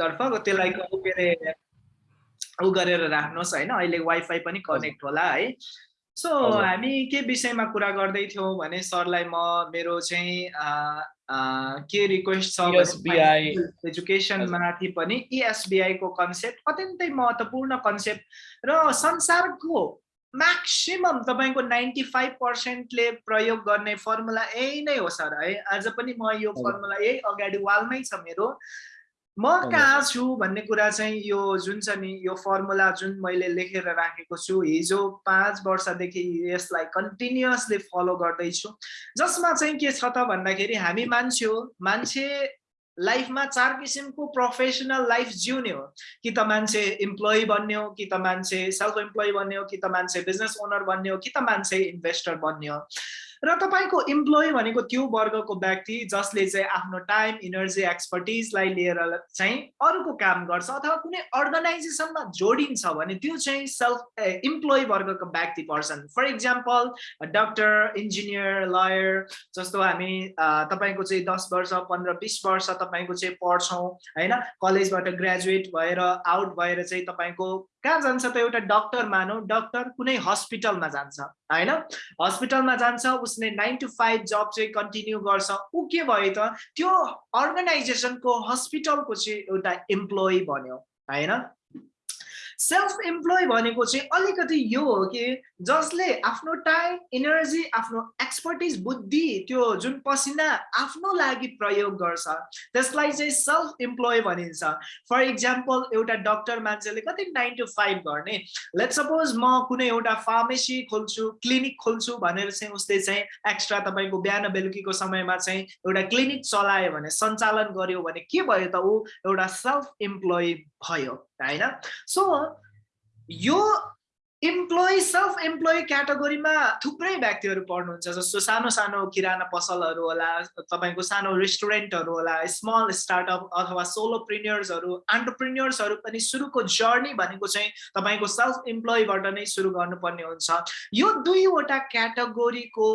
तर्फ त्यसलाई के अरे ऊ गरेर राख्नुहोस् होइन। अहिले वाइफाई पनि कनेक्ट होला है। सो हामी के विषयमा कुरा गर्दै थियौँ भने सरलाई म मेरो चाहिँ के रिक्वेस्ट छ एजुकेसन माथि पनि इएसबिआईको कन्सेप्ट अत्यन्तै महत्त्वपूर्ण कन्सेप्ट र संसारको म्याक्सिमम तपाईँको नाइन्टी फाइभ पर्सेन्टले प्रयोग गर्ने फर्मुला यही नै हो सर है। आज पनि म यो फर्मुला यही अगाडि वालमै छ मेरो। म कहाँ छु भन्ने कुरा चाहिँ यो जुन छ नि यो फर्मुला जुन मैले लेखेर राखेको छु हिजो पाँच वर्षदेखि यसलाई कन्टिन्युसली फलो गर्दैछु। जसमा चाहिँ के छ त भन्दाखेरि हामी मान्छे हो मान्छे लाइफमा चार किसिमको प्रोफेसनल लाइफ जिउने हो। कि त मान्छे इम्प्लोइ बन्ने हो कि त मान्छे सेल्फ इम्प्लोइ बन्ने हो कि त मान्छे बिजनेस ओनर बन्ने हो कि त मान्छे इन्भेस्टर बन्ने हो। र तपाईँको इम्प्लोइ भनेको त्यो वर्गको व्यक्ति जसले चाहिँ आफ्नो टाइम इनर्जी एक्सपर्टिजलाई लिएर चाहिँ अरूको काम गर्छ अथवा कुनै अर्गनाइजेसनमा जोडिन्छ भने त्यो चाहिँ सेल्फ इम्प्लोइ वर्गको व्यक्ति पर्छन्। For example doctor engineer lawyer जस्तो हामी तपाईँको चाहिँ दस वर्ष पन्ध्र बिस वर्ष तपाईँको चाहिँ पढ्छौँ होइन? कलेजबाट ग्रेजुएट भएर आउट भएर चाहिँ तपाईँको कहाँ जान्छ त एउटा डक्टर मानौ? डक्टर कुनै हस्पिटलमा जान्छ होइन? हस्पिटलमा जान्छ उसले नाइन टु फाइभ जब चाहिँ कन्टिन्यू गर्छ। ऊ के भयो त? त्यो अर्गनाइजेसनको हस्पिटलको चाहिँ एउटा इम्प्लोइ बन्यो होइन? सेल्फ इम्प्लोइ भनेको चाहिँ अलिकति यो हो कि जसले आफ्नो टाइम इनर्जी आफ्नो एक्सपर्टिज बुद्धि त्यो जुन पसिना आफ्नो लागि प्रयोग गर्छ त्यसलाई चाहिँ सेल्फ इम्प्लोइ भनिन्छ। फर इक्जाम्पल एउटा डक्टर मान्छेले कति नाइन टु फाइभ गर्ने। लेट सपोज म कुनै एउटा फार्मेसी खोल्छु क्लिनिक खोल्छु भनेर चाहिँ उसले चाहिँ एक्स्ट्रा तपाईँको बिहान बेलुकीको समयमा चाहिँ एउटा क्लिनिक चलायो भने सञ्चालन गर्यो भने के भयो त ऊ एउटा सेल्फ इम्प्लोइ भयो होइन? सो यो इम्प्लोइ सेल्फ इम्प्लोइ क्याटेगोरीमा थुप्रै व्यक्तिहरू पर्नुहुन्छ जस्तो सानो सानो किराना पसलहरू होला तपाईँको सानो रेस्टुरेन्टहरू होला स्मल स्टार्टअप अथवा सोलो प्रिन्यर्सहरू अन्टरप्रिन्यर्सहरू पनि सुरुको जर्नी भनेको चाहिँ तपाईँको सेल्फ इम्प्लोइबाट नै सुरु गर्नुपर्ने हुन्छ। यो दुईवटा क्याटेगोरीको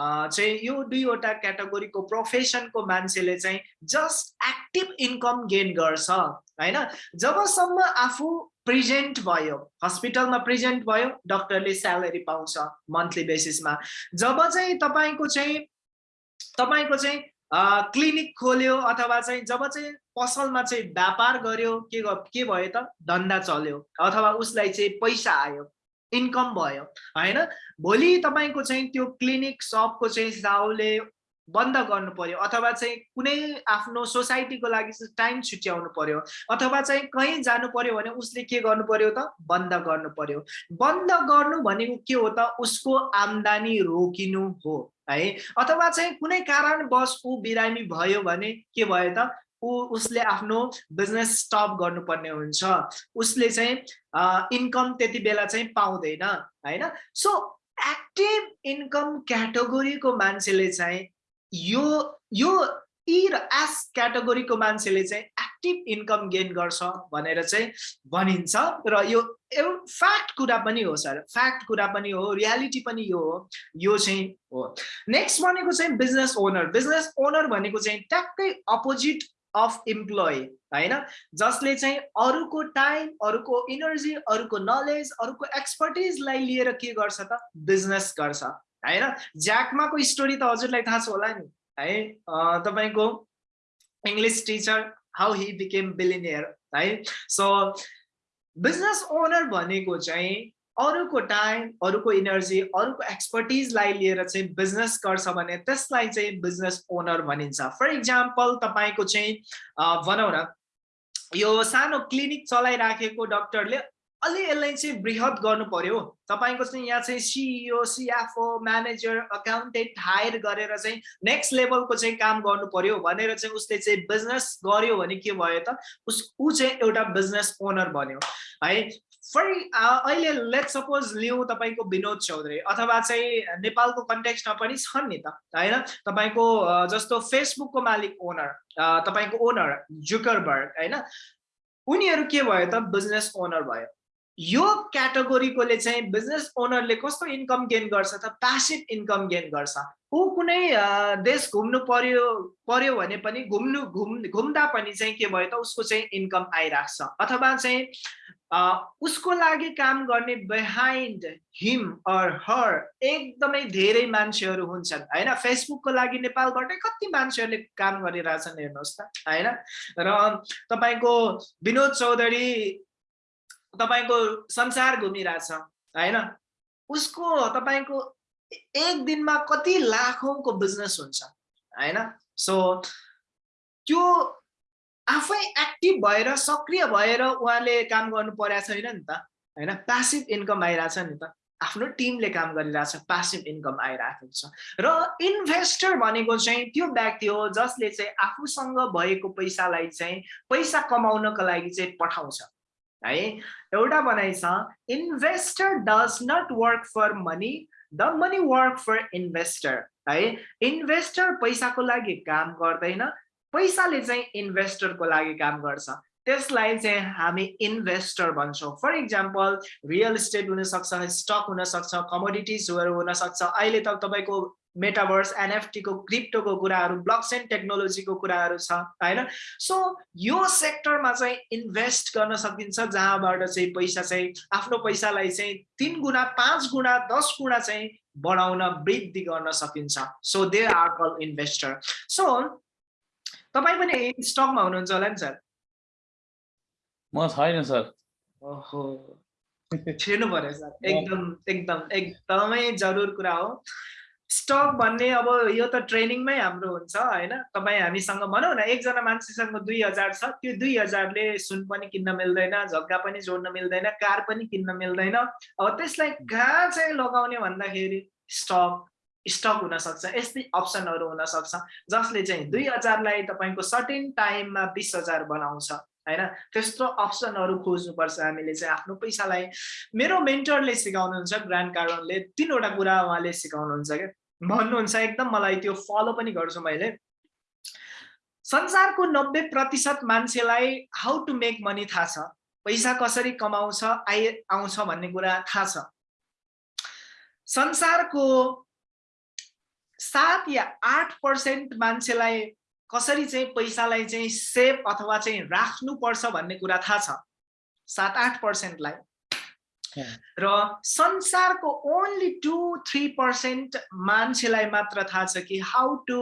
चाहिँ यो दुईवटा क्याटेगोरीको प्रोफेसनको मान्छेले चाहिँ जस्ट एक्टिभ इन्कम गेन गर्छ होइन? जबसम्म आफू प्रेजेन्ट भयो। हस्पिटलमा प्रेजेन्ट भयो डक्टरले स्यालेरी पाउँछ मन्थली बेसिसमा। जब चाहिँ तपाईँको चाहिँ तपाईँको चाहिँ क्लिनिक खोल्यो अथवा चाहिँ जब चाहिँ पसलमा चाहिँ व्यापार गर्यो के के भयो त? धन्दा चल्यो अथवा उसलाई चाहिँ पैसा आयो इन्कम भयो होइन? भोलि तपाईँको चाहिँ त्यो क्लिनिक सपको चाहिँ साउले बन्द गर्नु पर्यो अथवा चाहिँ कुनै आफ्नो सोसाइटीको लागि चाहिँ टाइम छुट्याउनु पर्यो अथवा चाहिँ कहीँ जानु पर्यो भने उसले के गर्नु पर्यो त? बन्द गर्नु पर्यो। बन्द गर्नु भनेको के हो त? उसको आम्दानी रोकिनु हो है? अथवा चाहिँ कुनै कारणवश ऊ बिरामी भयो भने के भयो त? ऊ उसले आफ्नो बिजनेस स्टप गर्नुपर्ने हुन्छ। उसले चाहिँ इन्कम त्यति बेला चाहिँ पाउँदैन होइन? सो एक्टिभ इन्कम क्याटेगोरीको मान्छेले चाहिँ यो यो ई र एस क्याटेगोरीको मान्छेले चाहिँ एक्टिभ इन्कम गेन गर्छ भनेर चाहिँ भनिन्छ र यो फ्याक्ट कुरा पनि हो सर। फ्याक्ट कुरा पनि हो रियालिटी पनि यो हो यो चाहिँ हो। नेक्स्ट भनेको चाहिँ बिजनेस ओनर। बिजनेस ओनर भनेको चाहिँ ट्याक्कै अपोजिट अफ इम्प्लोइ होइन? जसले चाहिँ अरूको टाइम अरूको इनर्जी अरूको नलेज अरूको एक्सपर्टिजलाई लिएर के गर्छ त? बिजनेस गर्छ। होइन ज्याकमाको स्टोरी त हजुरलाई थाहा छ होला नि है? तपाईँको English teacher how he became billionaire है? सो बिजनेस ओनर भनेको चाहिँ अरूको टाइम अरूको इनर्जी अरूको एक्सपर्टिजलाई लिएर चाहिँ बिजनेस गर्छ भने त्यसलाई चाहिँ बिजनेस ओनर भनिन्छ। फर इक्जाम्पल तपाईँको चाहिँ भनौँ न यो सानो क्लिनिक चलाइराखेको डक्टरले अलि यसलाई चाहिँ बृहत गर्नु पर्यो। तपाईँको चाहिँ यहाँ चाहिँ CEO CFO manager accountant hire गरेर चाहिँ नेक्स्ट लेभलको चाहिँ काम गर्नु पर्यो भनेर चाहिँ उसले चाहिँ बिजनेस गर्यो भने के भयो त? उस ऊ चाहिँ एउटा बिजनेस ओनर बन्यो। है फर अहिले लेट सपोज लिउँ तपाईँको विनोद चौधरी अथवा चाहिँ नेपालको कन्टेक्स्टमा पनि छन् नि त होइन? तपाईँको जस्तो फेसबुकको मालिक ओनर तपाईँको ओनर जुकरबर्ग होइन? उनीहरू के भयो त? बिजनेस ओनर भयो। यो क्याटेगोरीकोले चाहिँ बिजनेस ओनरले कस्तो इन्कम गेन गर्छ त प्यासिभ इन्कम गेन गर्छ? ऊ कुनै देश घुम्नु पर्यो पर्यो भने पनि घुम्नु घुम् घुम्दा पनि चाहिँ के भयो त उसको चाहिँ इन्कम आइरहेको छ अथवा चाहिँ उसको लागि काम गर्ने बिहाइन्ड हिम अर हर एकदमै धेरै मान्छेहरू हुन्छन् होइन? फेसबुकको लागि नेपालबाटै कति मान्छेहरूले काम गरिरहेछन् हेर्नुहोस् त होइन? र तपाईँको विनोद चौधरी तपाईँको संसार घुमिरहेछ होइन? उसको तपाईँको एक दिनमा कति लाखौँको बिजनेस हुन्छ होइन? सो त्यो आफै एक्टिभ भएर सक्रिय भएर उहाँले काम गर्नु परेको छैन नि त होइन? प्यासिभ इन्कम आइरहेछ नि त। आफ्नो टिमले काम गरिरहेछ प्यासिभ इन्कम आइरहेको छ र इन्भेस्टर भनेको चाहिँ त्यो व्यक्ति हो जसले चाहिँ आफूसँग भएको पैसालाई चाहिँ पैसा कमाउनको लागि चाहिँ पठाउँछ। है? एउटा भनाइ छ investor does not work for money the money work for investor है? इन्भेस्टर पैसाको लागि काम गर्दैन पैसाले चाहिँ इन्भेस्टरको लागि काम गर्छ। त्यसलाई चाहिँ हामी इन्भेस्टर भन्छौँ। फर इक्जाम्पल रियल इस्टेट हुनसक्छ स्टक हुनसक्छ कमोडिटिजहरू हुनसक्छ। अहिले त तपाईँको मेटाभर्स एनएफटीको क्रिप्टोको कुराहरू ब्लकचेन टेक्नोलोजीको कुराहरू छ होइन? सो यो सेक्टरमा चाहिँ इन्भेस्ट गर्न सकिन्छ जहाँबाट चाहिँ पैसा चाहिँ आफ्नो पैसालाई चाहिँ तिन गुणा पाँच गुणा दस गुणा चाहिँ बढाउन वृद्धि गर्न सकिन्छ। So they are call investor so तपाईँ पनि स्टकमा हुनुहुन्छ होला नि सर? म छैन सर। ओहो। छिर्नु पर्यो सर। एकदम एकदम एकदमै जरुर कुरा हो। स्टक भन्ने अब यो त ट्रेनिङमै हाम्रो हुन्छ होइन? तपाईँ हामीसँग भनौँ न एकजना मान्छेसँग दुई हजार छ त्यो दुई हजारले सुन पनि किन्न मिल्दैन झग्गा पनि जोड्न मिल्दैन कार पनि किन्न मिल्दैन। अब त्यसलाई कहाँ चाहिँ लगाउने भन्दाखेरि स्टक स्टक हुनसक्छ यस्तै अप्सनहरू हुनसक्छ जसले चाहिँ दुई हजारलाई तपाईँको सर्टेन टाइममा बिस हजार बनाउँछ। होइन त्यस्तो अप्सनहरू खोज्नुपर्छ हामीले चाहिँ आफ्नो पैसालाई। मेरो मेन्टरले सिकाउनुहुन्छ ग्रान्ड कार्डनले तिनवटा कुरा उहाँले सिकाउनुहुन्छ क्या। भन्नुहुन्छ एकदम मलाई त्यो फलो पनि गर्छु मैले। संसारको नब्बे प्रतिशत मान्छेलाई हाउ टु मेक मनी थाहा छ। पैसा कसरी कमाउँछ आइ आउँछ भन्ने कुरा थाहा छ। संसारको सात या आठ पर्सेन्ट मान्छेलाई कसरी चाहिँ पैसालाई चाहिँ सेभ अथवा चाहिँ राख्नुपर्छ भन्ने कुरा थाहा छ। सात आठ पर्सेन्टलाई। र संसारको ओन्ली टु थ्री पर्सेन्ट मान्छेलाई मात्र थाहा छ कि हाउ टु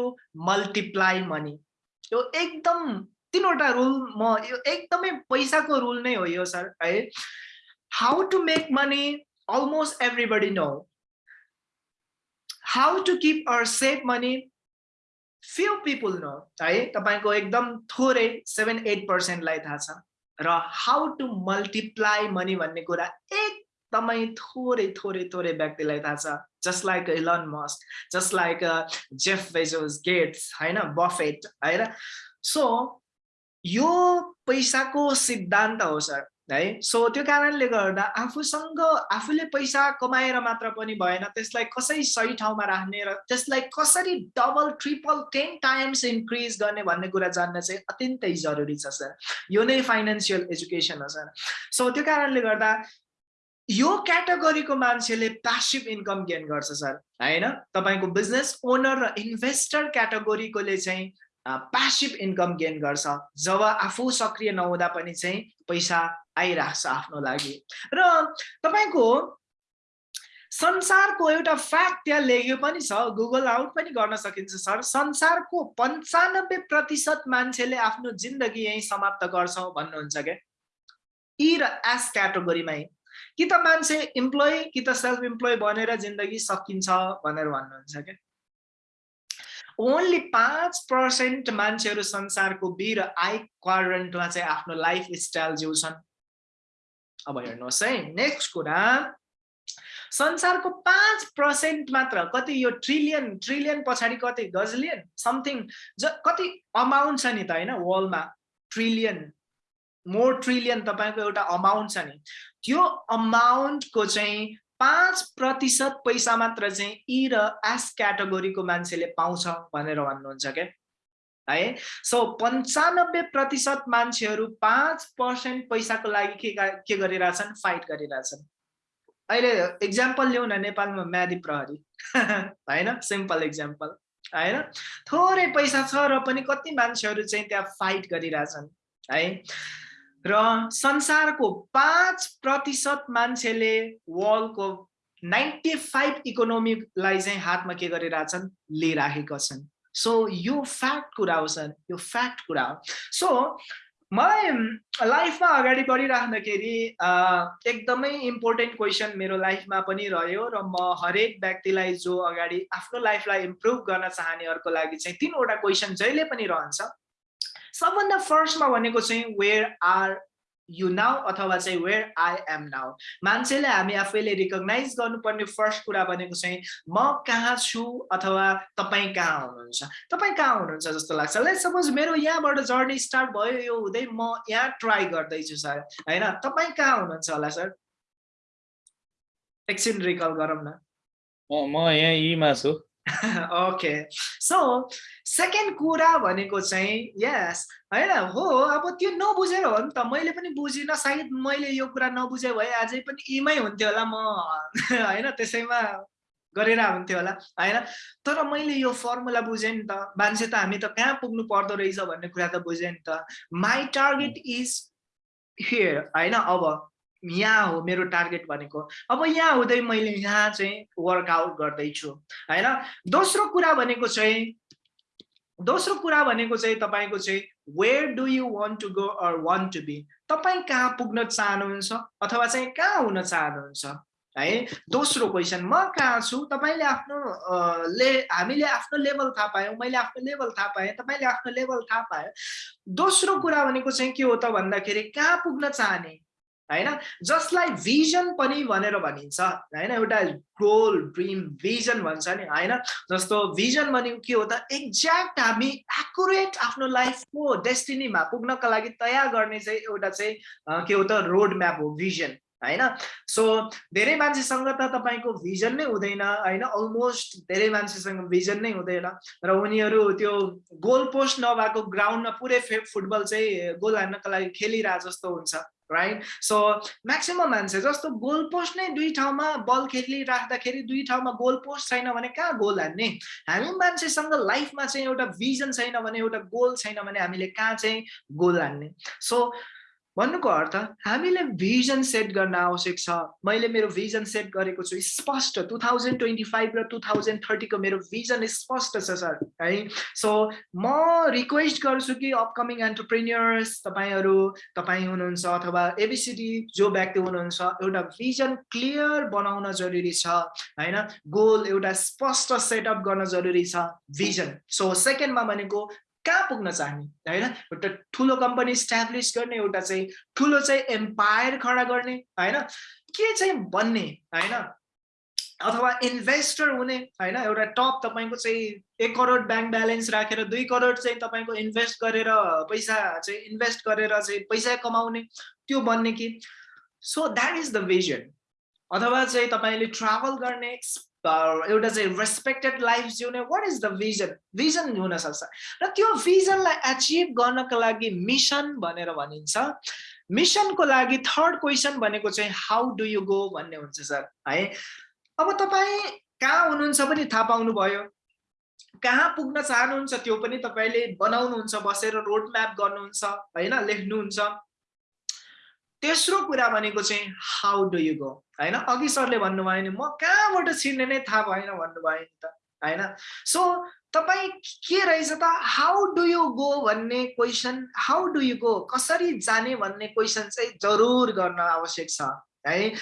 मल्टिप्लाई मनी यो एकदम तिनवटा रुल म यो एकदमै पैसाको रुल नै हो यो सर है। How to make money almost everybody know how to keep or save money few people know है? तपाईँको एकदम थोरै सेभेन एट पर्सेन्टलाई थाहा छ। र हाउ टु मल्टिप्लाई मनी भन्ने कुरा एकदमै थोरै थोरै थोरै व्यक्तिलाई थाहा छ। Just like Elon Musk just like Jeff Bezos Gates होइन? बफेट होइन? सो यो पैसाको सिद्धान्त हो सर है? सो त्यो कारणले गर्दा आफूसँग आफूले पैसा कमाएर मात्र पनि भएन त्यसलाई कसरी सही ठाउँमा राख्ने र त्यसलाई कसरी double triple ten times increase गर्ने भन्ने कुरा जान्न चाहिँ अत्यन्तै जरुरी छ सर यो नै फाइनेन्सियल एजुकेसन हो सर सो त्यो कारणले गर्दा यो क्याटेगोरीको मान्छेले प्यासिभ इन्कम गेन गर्छ सर होइन? तपाईँको बिजनेस ओनर र इन्भेस्टर क्याटेगोरीकोले चाहिँ प्यासिभ इन्कम गेन गर्छ। जब आफू सक्रिय नहुँदा पनि चाहिँ पैसा आइरहेको छ आफ्नो लागि। र तपाईँको संसारको एउटा फ्याक्ट त्यहाँ लेख्यो पनि छ गुगल आउट पनि गर्न सकिन्छ सर। संसारको पन्चानब्बे प्रतिशत मान्छेले आफ्नो जिन्दगी यहीँ समाप्त गर्छौँ भन्नुहुन्छ क्या? यी र एस क्याटेगोरीमै कि त मान्छे इम्प्लोइ कि त सेल्फ इम्प्लोइ बनेर जिन्दगी सकिन्छ भनेर भन्नुहुन्छ क्या? ओन्ली पाँच पर्सेन्ट मान्छेहरू संसारको बी र आई चाहिँ आफ्नो लाइफ स्टाइल जिउँछन्। अब हेर्नुहोस् है नेक्स्ट कुरा संसारको पाँच पर्सेन्ट मात्र कति यो ट्रिलियन ट्रिलियन पछाडि कति गजलियन समथिङ ज कति अमाउन्ट छ नि त होइन वर्ल्डमा ट्रिलियन मोर ट्रिलियन तपाईँको एउटा अमाउन्ट छ नि। त्यो अमाउन्टको चाहिँ पाँच प्रतिशत पैसा मात्र चाहिँ ई र एस क्याटेगोरीको मान्छेले पाउँछ भनेर भन्नुहुन्छ क्या। है? सो पन्चानब्बे प्रतिशत मान्छेहरू पाँच पर्सेन्ट पैसाको लागि के के गरिरहेछन्? फाइट गरिरहेछन्। अहिले इक्जाम्पल लिउँ न नेपालमा म्यादी प्रहरी होइन? सिम्पल इक्जाम्पल होइन? थोरै पैसा छ र पनि कति मान्छेहरू चाहिँ त्यहाँ फाइट गरिरहेछन्। है? र संसारको पाँच प्रतिशत मान्छेले वर्ल्डको नाइन्टी फाइभ इकोनोमीलाई चाहिँ हातमा के गरिरहेछन्? लिइराखेका छन्। सो यो फ्याक्ट कुरा हो सर। यो फ्याक्ट कुरा हो। सो मलाई लाइफमा अगाडि बढिराख्दाखेरि एकदमै इम्पोर्टेन्ट क्वेसन मेरो लाइफमा पनि रह्यो र म हरेक व्यक्तिलाई जो अगाडि आफ्नो लाइफलाई इम्प्रुभ गर्न चाहनेहरूको लागि चाहिँ तिनवटा क्वेसन जहिले पनि रहन्छ। सबभन्दा फर्स्टमा भनेको चाहिँ वेयर आर यु नाउ अथवा चाहिँ वेयर आई एम नाउ मान्छेले हामी आफैले रिकगनाइज गर्नुपर्ने फर्स्ट कुरा भनेको चाहिँ म कहाँ छु? अथवा तपाईँ कहाँ हुनुहुन्छ? तपाईँ कहाँ हुनुहुन्छ जस्तो लाग्छ। लाइक सपोज मेरो यहाँबाट जर्नी स्टार्ट भयो यो हुँदै म यहाँ ट्राई गर्दैछु सर होइन? तपाईँ कहाँ हुनुहुन्छ होला सर एकछिन रिकल गरौँ न। म यहाँ यीमा छु। ओके सो सेकेन्ड कुरा भनेको चाहिँ यस होइन? हो अब त्यो नबुझेर हो नि त। मैले पनि बुझिनँ सायद मैले यो कुरा नबुझे भए अझै पनि इमै हुन्थ्यो होला म। होइन? त्यसैमा गरेर हुन्थ्यो होला होइन? तर मैले यो फर्मुला बुझेँ नि त। मान्छे त हामी त कहाँ पुग्नु पर्दो रहेछ भन्ने कुरा त बुझेँ नि त। माई टार्गेट इज हियर होइन? अब यहाँ हो मेरो टार्गेट भनेको। अब यहाँ हुँदै मैले यहाँ चाहिँ वर्कआउट गर्दैछु होइन? दोस्रो कुरा भनेको चाहिँ दोस्रो कुरा भनेको चाहिँ तपाईँको चाहिँ where do you want to go or want to be तपाईँ कहाँ पुग्न चाहनुहुन्छ अथवा चाहिँ कहाँ हुन चाहनुहुन्छ है? दोस्रो क्वेसन म कहाँ छु? तपाईँले आफ्नो ले हामीले आफ्नो लेभल थाहा पायौँ मैले आफ्नो लेभल थाहा पाएँ तपाईँले आफ्नो लेभल थाहा पायो। दोस्रो कुरा भनेको चाहिँ के हो त भन्दाखेरि कहाँ पुग्न चाहने? होइन? जसलाई भिजन पनि भनेर भनिन्छ होइन? एउटा गोल ड्रिम भिजन भन्छ नि होइन? जस्तो भिजन भनेको के हो त? एक्ज्याक्ट हामी एकुरेट आफ्नो लाइफको डेस्टिनीमा पुग्नका लागि तयार गर्ने चाहिँ एउटा चाहिँ के हो त? रोड म्याप हो भिजन होइन? सो धेरै मान्छेसँग त तपाईँको भिजन नै हुँदैन होइन? अलमोस्ट धेरै मान्छेसँग भिजन नै हुँदैन र उनीहरू त्यो गोल पोस्ट नभएको ग्राउन्डमा पुरै फुटबल चाहिँ गोल हान्नको लागि खेलिरहे जस्तो हुन्छ। राइट सो म्याक्सिमम् मान्छे जस्तो गोल पोस्ट नै दुई ठाउँमा बल खेलिराख्दाखेरि दुई ठाउँमा गोल पोस्ट छैन भने कहाँ गोल हान्ने? हामी मान्छेसँग लाइफमा चाहिँ एउटा भिजन छैन भने एउटा गोल छैन भने हामीले कहाँ चाहिँ गोल हान्ने? सो भन्नुको अर्थ हामीले भिजन सेट गर्न आवश्यक छ। मैले मेरो भिजन सेट गरेको छु। स्पष्ट टु थाउजन्ड ट्वेन्टी फाइभ र टु थाउजन्ड थर्टीको मेरो भिजन स्पष्ट छ सर है? सो म रिक्वेस्ट गर्छु कि अपकमिङ एन्टरप्रेन्यर्स तपाईँहरू तपाईँ हुनुहुन्छ अथवा एबिसिडी जो व्यक्ति हुनुहुन्छ एउटा भिजन क्लियर बनाउन जरुरी छ होइन? गोल एउटा स्पष्ट सेटअप गर्न जरुरी छ भिजन सो सेकेन्डमा भनेको कहाँ पुग्न चाहने? होइन? एउटा ठुलो कम्पनी इस्टाब्लिस गर्ने एउटा चाहिँ ठुलो चाहिँ एम्पायर खडा गर्ने होइन? के चाहिँ बन्ने होइन? अथवा इन्भेस्टर हुने होइन? एउटा टप तपाईँको चाहिँ एक करोड ब्याङ्क ब्यालेन्स राखेर दुई करोड चाहिँ तपाईँको इन्भेस्ट गरेर पैसा चाहिँ इन्भेस्ट गरेर चाहिँ पैसा कमाउने त्यो बन्ने कि? So that is the vision अथवा चाहिँ तपाईँले ट्राभल गर्ने एउटा चाहिँ रेस्पेक्टेड लाइफ जिउने what is the vision vision हुनसक्छ र त्यो भिजनलाई एचिभ गर्नको लागि मिसन भनेर भनिन्छ. मिसनको लागि थर्ड क्वेसन भनेको चाहिँ हाउ डु यु गो भन्ने हुन्छ सर है? अब तपाईँ कहाँ हुनुहुन्छ पनि थाहा पाउनु भयो कहाँ पुग्न चाहनुहुन्छ त्यो पनि तपाईँले बनाउनुहुन्छ बसेर रोड म्याप गर्नुहुन्छ होइन? लेख्नुहुन्छ। तेस्रो कुरा भनेको चाहिँ हाउ डु यु गो होइन? अघि सरले भन्नुभयो नि म कहाँबाट छिर्ने नै थाहा भएन भन्नुभयो नि त होइन? सो तपाईँ के रहेछ त? हाउ डु यु गो भन्ने question how do you go कसरी जाने भन्ने क्वेसन चाहिँ जरुर गर्न आवश्यक छ है?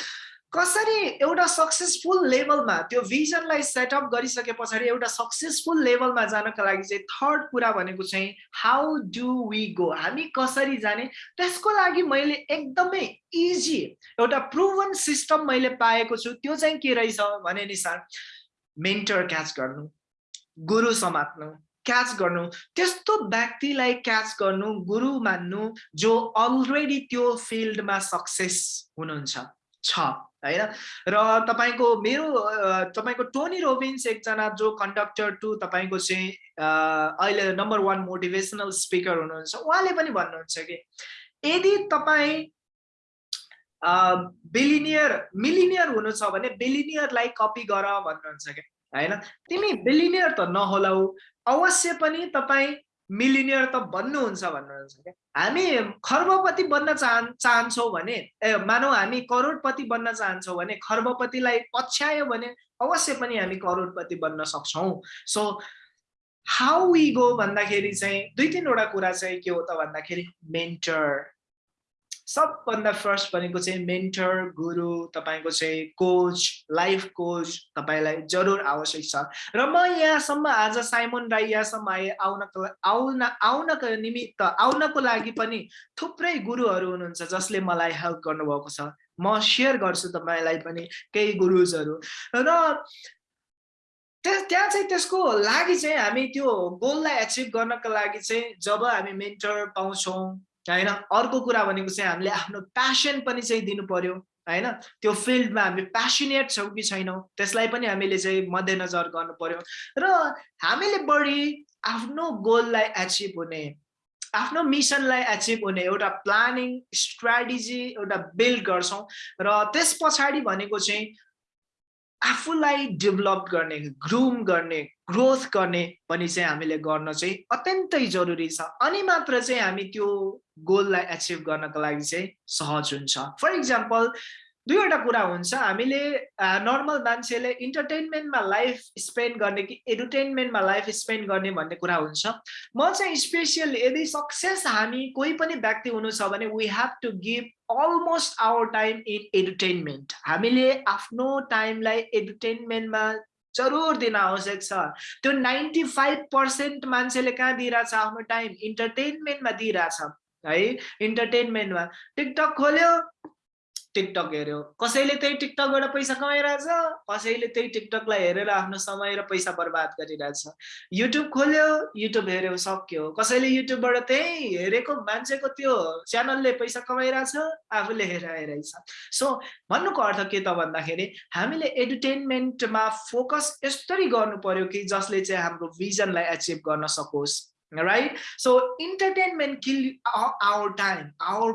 कसरी एउटा सक्सेसफुल लेभलमा त्यो भिजनलाई सेटअप गरिसके पछाडि एउटा सक्सेसफुल लेभलमा जानको लागि चाहिँ थर्ड कुरा भनेको चाहिँ हाउ डु वी गो हामी कसरी जाने? त्यसको लागि मैले एकदमै इजी एउटा प्रुभन सिस्टम मैले पाएको छु। त्यो चाहिँ के रहेछ भने नि सर मेन्टर क्याच गर्नु गुरु समात्नु क्याच गर्नु। त्यस्तो व्यक्तिलाई क्याच गर्नु गुरु मान्नु जो अलरेडी त्यो फिल्डमा सक्सेस हुनुहुन्छ। छ। होइन र तपाईँको मेरो तपाईँको टोनी रोबिन्स एकजना जो कन्डक्टर टु तपाईँको चाहिँ अहिले नम्बर वान मोटिभेसनल स्पिकर हुनुहुन्छ उहाँले पनि भन्नुहुन्छ कि यदि तपाईँ बिलिनियर मिलिनियर हुनु छ भने बिलिनियरलाई कपी गर भन्नुहुन्छ क्या होइन तिमी बिलिनियर त नहोलाउ अवश्य पनि तपाईँ मिलिनियर त बन्नुहुन्छ भन्नुहुन्छ क्या। हामी खर्बपति बन्न चाहन् चाहन्छौँ भने ए मानौ हामी करोडपति बन्न चाहन्छौँ भने खर्बपतिलाई पछ्यायो भने अवश्य पनि हामी करोडपति बन्न सक्छौँ। सो हाउ वी गो भन्दाखेरि चाहिँ दुई तिनवटा कुरा चाहिँ के हो त भन्दाखेरि मेन्टर सबभन्दा फर्स्ट भनेको चाहिँ मेन्टर गुरु तपाईँको चाहिँ कोच लाइफ कोच तपाईँलाई जरुर आवश्यक छ। र म यहाँसम्म आज साइमन राई यहाँसम्म आए आउनको आउन आउनको निमित्त आउनको लागि पनि थुप्रै गुरुहरू हुनुहुन्छ जसले मलाई हेल्प गर्नुभएको छ। म सेयर गर्छु तपाईँलाई पनि केही गुरुजहरू। र त्यहाँ चाहिँ त्यसको लागि चाहिँ हामी त्यो गोललाई एचिभ गर्नको लागि चाहिँ जब हामी मेन्टर पाउँछौँ होइन? अर्को कुरा भनेको चाहिँ हामीले आफ्नो प्यासन पनि चाहिँ दिनु पर्यो होइन? त्यो फिल्डमा हामी प्यासनेट छौँ कि छैनौँ त्यसलाई पनि हामीले चाहिँ मध्यनजर गर्नु पर्यो र हामीले बढी आफ्नो गोललाई एचिभ हुने आफ्नो मिसनलाई एचिभ हुने एउटा प्लानिङ स्ट्राटेजी एउटा बिल्ड गर्छौँ। र त्यस पछाडि भनेको चाहिँ आफूलाई डेभलप गर्ने ग्रुम गर्ने ग्रोथ गर्ने पनि चाहिँ हामीले गर्न चाहिँ अत्यन्तै जरुरी छ। अनि मात्र चाहिँ हामी त्यो गोललाई एचिभ गर्नको लागि चाहिँ सहज हुन्छ। फर इक्जाम्पल दुईवटा कुरा हुन्छ। हामीले नर्मल मान्छेले इन्टरटेनमेन्टमा लाइफ स्पेन्ड गर्ने कि एन्टरटेनमेन्टमा लाइफ स्पेन्ड गर्ने भन्ने कुरा हुन्छ। म चाहिँ स्पेसियल यदि सक्सेस हामी कोही पनि व्यक्ति हुनु छ भने we have to give almost our time in entertainment हामीले आफ्नो टाइमलाई एन्टरटेनमेन्टमा जरुर दिन आवश्यक छ। त्यो नाइन्टी फाइभ पर्सेन्ट मान्छेले कहाँ दिइरहेछ आफ्नो टाइम इन्टरटेनमेन्टमा दिइरहेछ। है इन्टरटेनमेन्टमा टिकटक खोल्यो टिकटक हेऱ्यो। कसैले त्यही टिकटकबाट पैसा कमाइरहेछ? कसैले त्यही टिकटकलाई हेरेर आफ्नो समय र पैसा बर्बाद गरिरहेछ। युट्युब खोल्यो युट्युब हेऱ्यो सक्यो। कसैले युट्युबबाट त्यही हेरेको मान्छेको त्यो च्यानलले पैसा कमाइरहेछ आफूले हेराइरहेछ सो भन्नुको अर्थ के त भन्दाखेरि हामीले एन्टरटेनमेन्टमा फोकस यस्तरी गर्नु पर्यो कि जसले चाहिँ हाम्रो भिजनलाई एचिभ गर्न सकोस् right? So entertainment kill our, our time our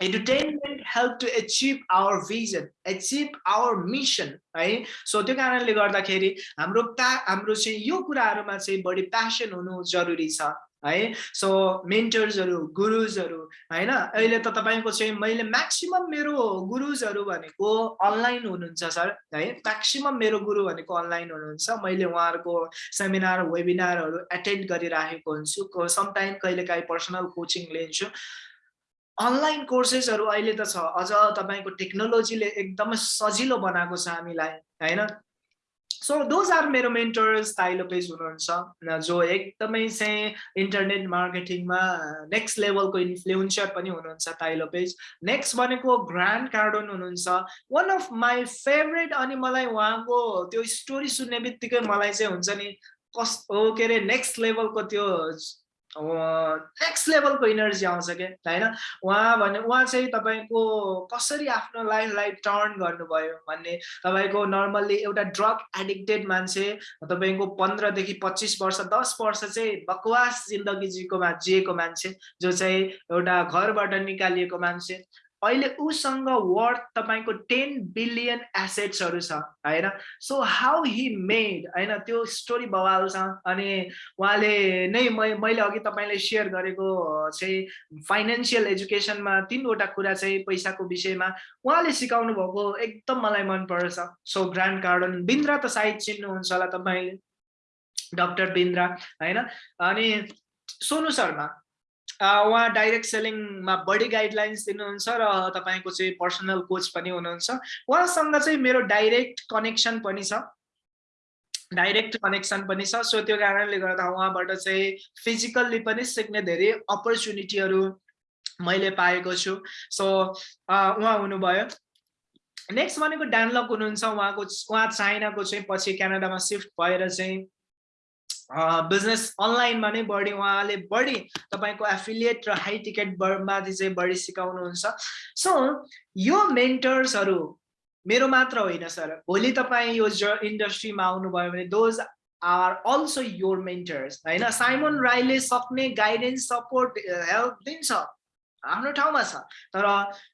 entertainment help to achieve our vision achieve our mission है? सो त्यो कारणले गर्दाखेरि हाम्रो प्या हाम्रो चाहिँ यो कुराहरूमा चाहिँ बढी प्यासन हुनु जरुरी छ है? सो मेन्टर्सहरू गुरुजहरू होइन? अहिले त तपाईँको चाहिँ मैले म्याक्सिमम् मेरो गुरुजहरू भनेको अनलाइन हुनुहुन्छ सर है? म्याक्सिमम् मेरो गुरु भनेको अनलाइन हुनुहुन्छ। मैले उहाँहरूको सेमिनार वेबिनारहरू एटेन्ड गरिराखेको हुन्छु। समटाइम कहिलेकाहीँ पर्सनल कोचिङ लिन्छु। अनलाइन कोर्सेसहरू अहिले त छ। अझ तपाईँको टेक्नोलोजीले एकदमै सजिलो बनाएको छ हामीलाई होइन? सो दोज आर मेरो मेन्टर्स ताइलोपेज हुनुहुन्छ। जो एकदमै चाहिँ इन्टरनेट मार्केटिङमा नेक्स्ट लेभलको इन्फ्लुएन्सर पनि हुनुहुन्छ ताइलोपेज नेक्स्ट भनेको ग्रान्ड कार्डन हुनुहुन्छ। वान अफ माई फेभरेट अनि मलाई उहाँको त्यो स्टोरी सुन्ने बित्तिकै मलाई चाहिँ हुन्छ नि कस के अरे नेक्स्ट लेभलको त्यो नेक्स्ट लेभलको इनर्जी आउँछ क्या होइन? उहाँ भने उहाँ चाहिँ तपाईँको कसरी आफ्नो लाइफलाई टर्न गर्नुभयो भन्ने तपाईँको नर्मल्ली एउटा ड्रग एडिक्टेड मान्छे तपाईँको पन्ध्रदेखि पच्चिस वर्ष दस वर्ष चाहिँ बकवास जिन्दगी जिएको जिएको मान्छे जो चाहिँ एउटा घरबाट निकालिएको मान्छे। अहिले उसँग वर्थ तपाईँको टेन बिलियन एसेट्सहरू छ होइन? सो हाउ हि मेड होइन? त्यो स्टोरी बवाल छ अनि उहाँले नै मैले अघि तपाईँले सेयर गरेको चाहिँ फाइनेन्सियल एजुकेसनमा तिनवटा कुरा चाहिँ पैसाको विषयमा उहाँले सिकाउनु भएको एकदम मलाई मनपर्छ सो ग्रान्ड कार्डन बिन्द्रा त सायद चिन्नुहुन्छ होला तपाईँले डक्टर बिन्द्रा होइन? अनि सोनु शर्मा उहाँ डाइरेक्ट सेलिङमा बढी गाइडलाइन्स दिनुहुन्छ र तपाईँको चाहिँ पर्सनल कोच पनि हुनुहुन्छ। उहाँसँग चाहिँ मेरो डाइरेक्ट कनेक्सन पनि छ। डाइरेक्ट कनेक्सन पनि छ। सो त्यो कारणले गर्दा उहाँबाट चाहिँ फिजिकल्ली पनि सिक्ने धेरै अपर्च्युनिटीहरू मैले पाएको छु। सो उहाँ हुनुभयो। नेक्स्ट भनेको डानलक हुनुहुन्छ। उहाँको उहाँ चाइनाको चाहिँ पछि क्यानाडामा सिफ्ट भएर चाहिँ बिजनेस अनलाइनमा नै बढी उहाँले बढी तपाईँको एफिलिएट र हाई टिकट माथि चाहिँ बढी सिकाउनुहुन्छ। सो यो मेन्टर्सहरू मेरो मात्र होइन सर भोलि तपाईँ यो ज इन्डस्ट्रीमा आउनुभयो भने those are also your mentors होइन? साइमन राईले सक्ने गाइडेन्स सपोर्ट हेल्प दिन्छ। आफ्नो ठाउँमा छ। तर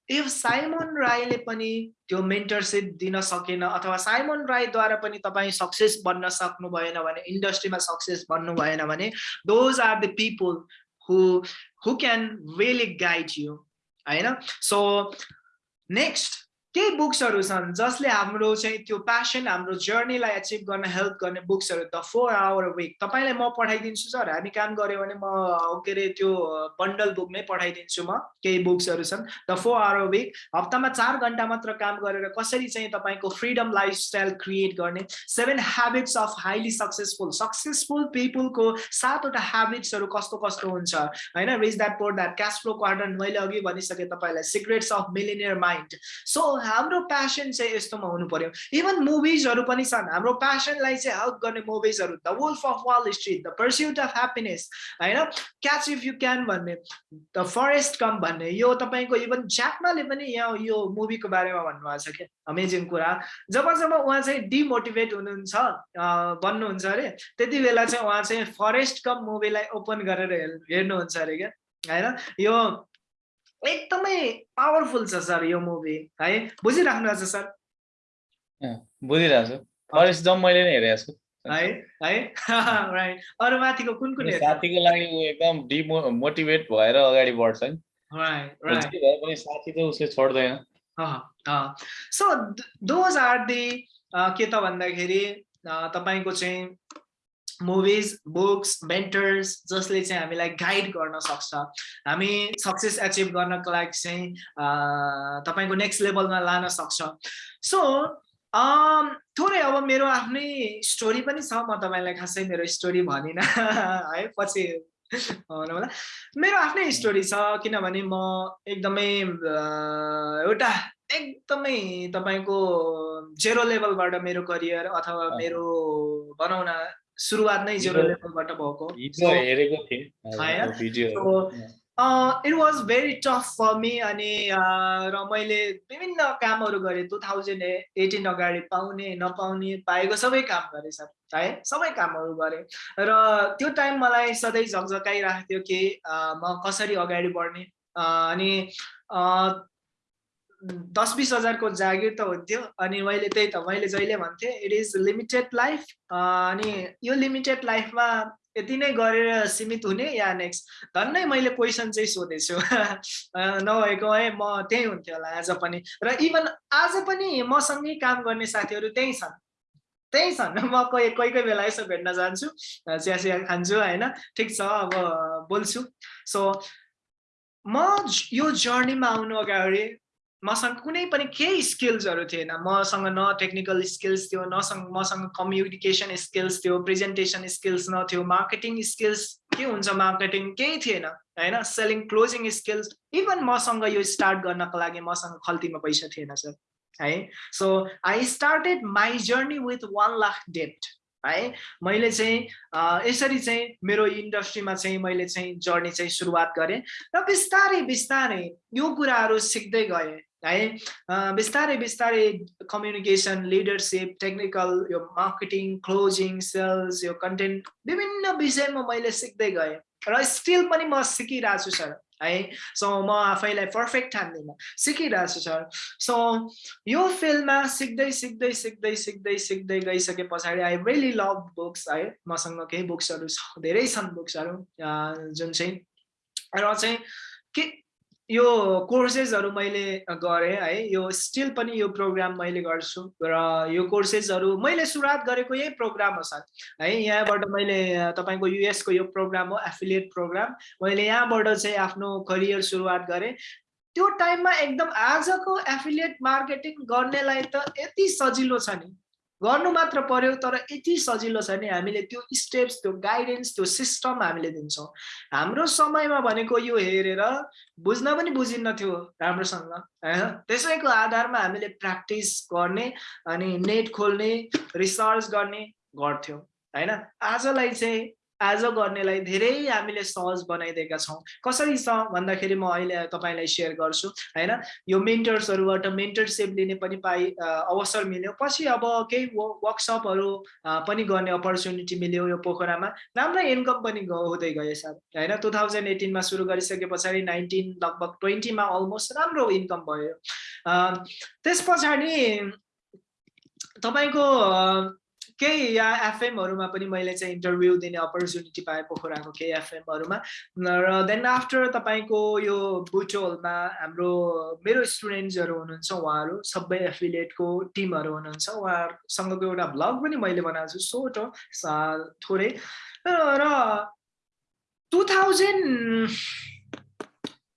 इफ साइमन राईले पनि त्यो मेन्टरसिप दिन सकेन अथवा साइमन राईद्वारा पनि तपाईँ सक्सेस बन्न सक्नु भएन भने इन्डस्ट्रीमा सक्सेस बन्नु भएन भने those are the people who who can really guide you होइन? सो नेक्स्ट केही बुक्सहरू छन् जसले हाम्रो चाहिँ त्यो प्यासन हाम्रो जर्नीलाई एचिभ गर्न हेल्प गर्ने बुक्सहरू द फोर आवर विक तपाईँलाई म पठाइदिन्छु सर हामी काम गऱ्यो भने म के अरे त्यो बन्डल बुक नै पठाइदिन्छु म केही बुक्सहरू छन्। द फोर आवर विक हप्तामा चार घन्टा मात्र काम गरेर कसरी चाहिँ तपाईँको फ्रिडम लाइफस्टाइल क्रिएट गर्ने? Seven habits of highly successful successful पिपुलको सातवटा ह्याबिट्सहरू कस्तो कस्तो हुन्छ? होइन rich dad poor dad cash flow quarter मैले अघि भनिसकेँ तपाईँलाई। Secrets of millionaire mind so हाम्रो प्यासन चाहिँ यस्तोमा हुनु पर्यो। इभन मुभिजहरू पनि छन्। हाम्रो प्यासनलाई चाहिँ हेल्प गर्ने मुभिजहरू the wolf of Wall Street the pursuit of happiness होइन? क्याच इफ यु क्यान भन्ने द फरेस्ट कम भन्ने यो तपाईँको इभन ज्याकमाले पनि यहाँ यो मुभीको बारेमा भन्नुभएको छ क्या। अमेजिङ कुरा। जब जब उहाँ चाहिँ डिमोटिभेट हुनुहुन्छ बन्नुहुन्छ अरे त्यति बेला चाहिँ उहाँ चाहिँ फरेस्ट कम मुभीलाई ओपन गरेर हेर्नुहुन्छ अरे क्या। होइन? यो एकदमै पावरफुल छ सर यो मुभी है? बुझिराख्नु भएको छ सर बुझिरहेको छु। फरेस्ट जम मैले नै हेरेको छु। है? है? राइट अरू माथिको कुन कुन साथीको लागि ऊ एकदम डिमोटिभेट भएर अगाडि बढ्छ नि। पनि साथी त उसले छोड्दैन। सो दोज आर दि के त भन्दाखेरि तपाईँको चाहिँ मुभिज बुक्स मेन्टर्स जसले चाहिँ हामीलाई गाइड गर्न सक्छ। हामी सक्सेस एचिभ गर्नको लागि चाहिँ तपाईँको नेक्स्ट लेभलमा लान सक्छ। सो थोरै अब मेरो आफ्नै स्टोरी पनि छ। म तपाईँलाई खासै मेरो स्टोरी भनिनँ। है पछि होला। मेरो आफ्नै स्टोरी छ किनभने म एकदमै एउटा एकदमै तपाईँको जेरो लेभलबाट मेरो करियर अथवा मेरो भनौँ न सुरुवात नै जिरो लेभलबाट भएको। It was very tough for me अनि र मैले विभिन्न कामहरू गरेँ। टु थाउजन्ड एटिन अगाडि पाउने नपाउने पाएको सबै काम गरेँ सर है? सबै कामहरू गरेँ। र त्यो टाइम मलाई सधैँ झकझकाइरहेको थियो कि म कसरी अगाडि बढ्ने अनि दस बिस हजारको जागिर त हुन्थ्यो। अनि मैले त्यही त मैले जहिले भन्थेँ इट इज लिमिटेड लाइफ अनि यो लिमिटेड लाइफमा यति नै गरेर सीमित हुने या नेक्स्ट धन्नै मैले क्वेसन चाहिँ सोधेछु। नभएको है म त्यही हुन्थ्यो होला आज पनि। र इभन आज पनि मसँगै काम गर्ने साथीहरू त्यही छन्। त्यही छन्। म कोही कोही कोही बेला यसो भेट्न जान्छु चिया चिया खान्छु होइन? ठिक छ अब बोल्छु। सो म यो जर्नीमा आउनु अगाडि मसँग कुनै पनि केही स्किल्सहरू थिएन। मसँग न टेक्निकल स्किल्स थियो नसँग मसँग कम्युनिकेसन स्किल्स थियो प्रेजेन्टेसन स्किल्स नथ्यो मार्केटिङ स्किल्स के हुन्छ मार्केटिङ केही थिएन होइन? सेलिङ क्लोजिङ स्किल्स इभन मसँग यो स्टार्ट गर्नको लागि मसँग खल्तीमा पैसा थिएन सर है? So I started my journey with one lakh डेप्ट है? मैले चाहिँ यसरी चाहिँ मेरो इन्डस्ट्रीमा चाहिँ मैले चाहिँ जर्नी चाहिँ सुरुवात गरेँ। र बिस्तारै बिस्तारै यो कुराहरू सिक्दै गएँ। है बिस्तारै बिस्तारै कम्युनिकेसन लिडरसिप टेक्निकल यो मार्केटिङ क्लोजिङ सेल्स यो कन्टेन्ट विभिन्न विषयमा मैले सिक्दै गएँ र स्टिल पनि म सिकिरहेको छु सर है सो म आफैलाई पर्फेक्ट ठान्दिनँ सिकिरहेको छु सर सो यो फिल्डमा सिक्दै सिक्दै सिक्दै सिक्दै सिक्दै गइसके पछाडि आई रियली लभ बुक्स है मसँग केही बुक्सहरू छ धेरै छन् बुक्सहरू जुन चाहिँ र चाहिँ के यो कोर्सेसहरू मैले गरेँ है। यो स्टिल पनि यो प्रोग्राम मैले गर्छु। र यो कोर्सेसहरू मैले सुरुवात गरेको यही प्रोग्राम हो सर। है यहाँबाट मैले तपाईँको युएसको यो प्रोग्राम हो एफिलिएट प्रोग्राम मैले यहाँबाट चाहिँ आफ्नो करियर सुरुवात गरेँ। त्यो टाइममा एकदम आजको एफिलिएट मार्केटिङ गर्नेलाई त यति सजिलो छ नि। गर्नु मात्र पर्यो तर यति सजिलो छ नि हामीले त्यो स्टेप्स त्यो गाइडेन्स त्यो सिस्टम हामीले दिन्छौँ। हाम्रो समयमा भनेको यो हेरेर बुझ्न पनि बुझिन्न थियो राम्रोसँग त्यसैको आधारमा हामीले प्र्याक्टिस गर्ने अनि नेट खोल्ने रिसर्च गर्ने गर्थ्यौँ होइन? आजलाई चाहिँ आज गर्नेलाई धेरै हामीले सहज बनाइदिएका छौँ। कसरी छ भन्दाखेरि म अहिले तपाईँलाई सेयर गर्छु होइन? यो मेन्टर्सहरूबाट मेन्टरसिप लिने पनि पाइ अवसर मिल्यो। पछि अब केही वर्कसपहरू पनि गर्ने अपर्च्युनिटी मिल्यो यो पोखरामा। राम्रै इन्कम पनि हुँदै गयो सर होइन? टु थाउजन्ड एटिनमा सुरु गरिसके पछाडि नाइन्टिन लगभग ट्वेन्टीमा अलमोस्ट राम्रो इन्कम भयो। त्यस पछाडि तपाईँको केही एफएमहरूमा पनि मैले चाहिँ इन्टरभ्यू दिने अपर्च्युनिटी पाएँ पोखराको केही एफएमहरूमा। र देन आफ्टर तपाईँको यो बुटोलमा हाम्रो मेरो स्टुडेन्ट्सहरू हुनुहुन्छ उहाँहरू सबै एफिलिएटको टिमहरू हुनुहुन्छ उहाँहरूसँगको एउटा भ्लग पनि मैले बनाएको छु सोट हो थोरै। र टु थाउजन्ड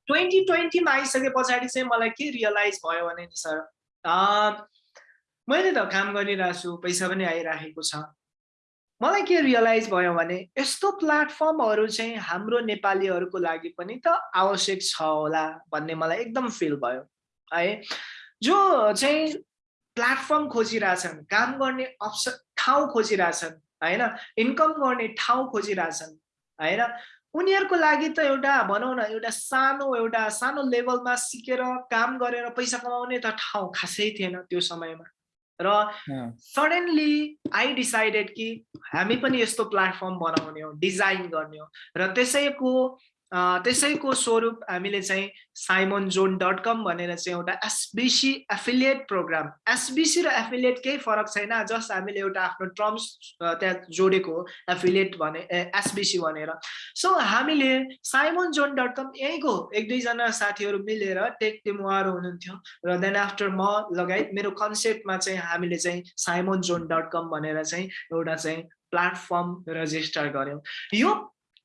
ट्वेन्टी ट्वेन्टीमा आइसके पछाडि चाहिँ मलाई के रियलाइज भयो भने नि सर मैले त काम गरिरहेको छु पैसा पनि आइराखेको छ। मलाई के रियलाइज भयो भने यस्तो प्लेटफर्महरू चाहिँ हाम्रो नेपालीहरूको लागि पनि त आवश्यक छ होला भन्ने मलाई एकदम फिल भयो। है जो चाहिँ प्लेटफर्म खोजिरहेछन् काम गर्ने अप्सन ठाउँ खोजिरहेछन् होइन इन्कम गर्ने ठाउँ खोजिरहेछन् होइन उनीहरूको लागि त एउटा भनौँ न एउटा सानो एउटा सानो लेभलमा सिकेर काम गरेर पैसा कमाउने त ठाउँ खासै थिएन त्यो समयमा। र सडनली आई डिसाइडेड कि हामी पनि यस्तो प्लेटफर्म बनाउने हो डिजाइन गर्ने हो। र त्यसैको त्यसैको स्वरूप हामीले चाहिँ साइमन जोन डट कम भनेर चाहिँ एउटा एसबिसी एफिलिएट प्रोग्राम एसबिसी र एफिलिएट केही फरक छैन जस्ट हामीले एउटा आफ्नो टर्म्स त्यहाँ जोडेको हो एफिलिएट भने एसबिसी भनेर। सो हामीले साइमन जोन डट कम यहीँको एक दुईजना साथीहरू मिलेर टेक टिम उहाँहरू हुनुहुन्थ्यो र देन आफ्टर म लगायत मेरो कन्सेप्टमा चाहिँ हामीले चाहिँ साइमन जोन डट कम भनेर चाहिँ एउटा चाहिँ प्लेटफर्म रजिस्टर गऱ्यौँ। यो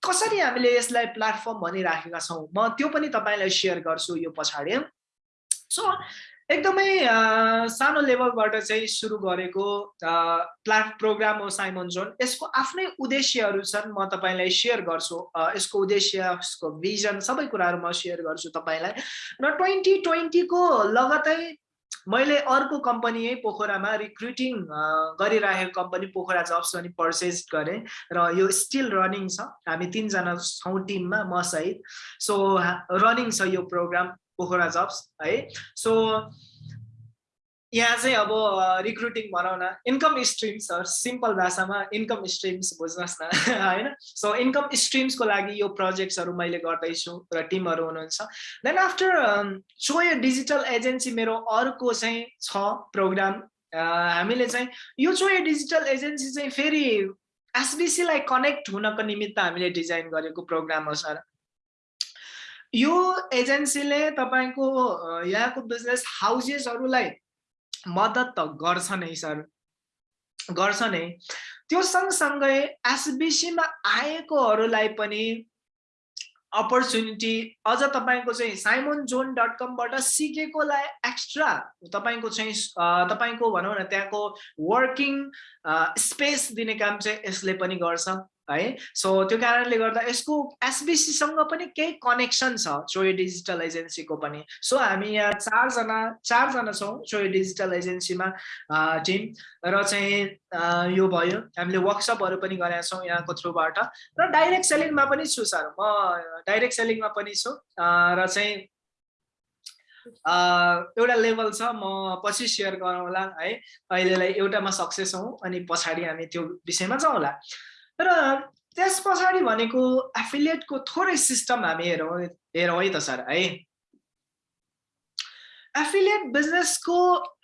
कसरी हामीले यसलाई प्लेटफर्म भनिराखेका छौँ? म त्यो पनि तपाईँलाई सेयर गर्छु यो पछाडि। सो एकदमै सानो लेभलबाट चाहिँ सुरु गरेको प्लाट प्रोग्राम हो साइमन जोन। यसको आफ्नै उद्देश्यहरू छन् म तपाईँलाई सेयर गर्छु। यसको उद्देश्य यसको भिजन सबै कुराहरू म सेयर गर्छु तपाईँलाई। र ट्वेन्टी ट्वेन्टीको लगतै मैले अर्को कम्पनी है पोखरामा रिक्रुटिङ गरिरहेको कम्पनी पोखरा जब्स पनि पर्चेज गरेँ र यो स्टिल रनिङ छ। हामी तिनजना छौँ टिममा म सहित। सो रनिङ छ यो प्रोग्राम पोखरा जब्स है। सो यहाँ चाहिँ अब रिक्रुटिङ भनौँ न इन्कम स्ट्रिम्स सिम्पल भाषामा इन्कम स्ट्रिम्स बुझ्नुहोस् न होइन? सो इन्कम स्ट्रिम्सको लागि यो प्रोजेक्ट्सहरू मैले गर्दैछु र टिमहरू हुनुहुन्छ। देन आफ्टर चोय डिजिटल एजेन्सी मेरो अर्को चाहिँ छ प्रोग्राम हामीले चाहिँ यो चोय डिजिटल एजेन्सी चाहिँ फेरि एसबिसीलाई कनेक्ट हुनको निमित्त हामीले डिजाइन गरेको प्रोग्राम हो सर। यो एजेन्सीले तपाईँको यहाँको बिजनेस हाउसेसहरूलाई मद्दत त गर्छ नै सर। गर्छ नै। त्यो सँगसँगै एसबिसीमा आएकोहरूलाई पनि अपर्च्युनिटी अझ तपाईँको चाहिँ साइमन जोन डट कमबाट सिकेकोलाई एक्स्ट्रा तपाईँको चाहिँ तपाईँको भनौँ न त्यहाँको वर्किङ स्पेस दिने काम चाहिँ यसले पनि गर्छ। है? सो त्यो कारणले गर्दा यसको एसबिसीसँग पनि केही कनेक्सन छ चोय डिजिटल एजेन्सीको पनि। सो हामी यहाँ चारजना चारजना छौँ चोय डिजिटल एजेन्सीमा टिम। र चाहिँ यो भयो। हामीले वर्कसपहरू पनि गरेका छौँ यहाँको थ्रुबाट र डाइरेक्ट सेलिङमा पनि छु सर। म डाइरेक्ट सेलिङमा पनि छु। र चाहिँ एउटा लेभल छ। म पछि सेयर गरौँला है। अहिलेलाई एउटामा सक्सेस हौँ अनि पछाडि हामी त्यो विषयमा जाउँला। र त्यस पछाडि भनेको एफिलिएटको थोरै सिस्टम हामी हेरौँ हेरौँ है त सर है। एफिलिएट बिजनेसको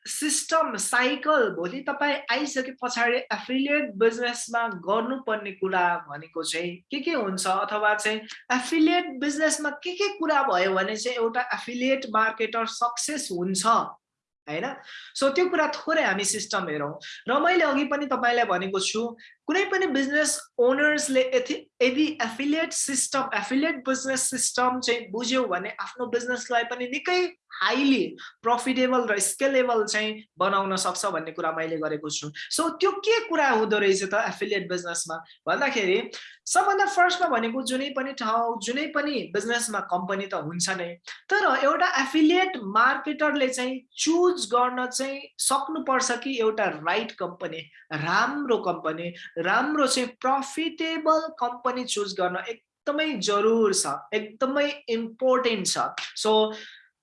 सिस्टम साइकल भोलि तपाईँ आइसके पछाडि एफिलिएट बिजनेसमा गर्नुपर्ने कुरा भनेको चाहिँ के के हुन्छ अथवा चाहिँ एफिलिएट बिजनेसमा के के कुरा भयो भने चाहिँ एउटा एफिलिएट मार्केटर सक्सेस हुन्छ होइन? सो त्यो कुरा थोरै हामी सिस्टम हेरौँ। र मैले अघि पनि तपाईँलाई भनेको छु कुनै पनि बिजनेस ओनर्सले यदि affiliate system affiliate business system चाहिँ बुझ्यौ भने आफ्नो बिजनेसलाई पनि निकै हाइली प्रफिटेबल र स्केलेबल चाहिँ बनाउन सक्छ भन्ने कुरा मैले गरेको छु। सो त्यो के कुरा हुँदो रहेछ त एफिलिएट बिजनेसमा भन्दाखेरि सबभन्दा फर्स्टमा भनेको जुनै पनि ठाउँ जुनै पनि बिजनेसमा कम्पनी त हुन्छ नै तर एउटा एफिलिएट मार्केटरले चाहिँ चुज गर्न चाहिँ सक्नुपर्छ कि एउटा राइट कम्पनी राम्रो कम्पनी राम्रो चाहिँ प्रफिटेबल कम्पनी चुज गर्न एकदमै जरुर छ एकदमै इम्पोर्टेन्ट छ। सो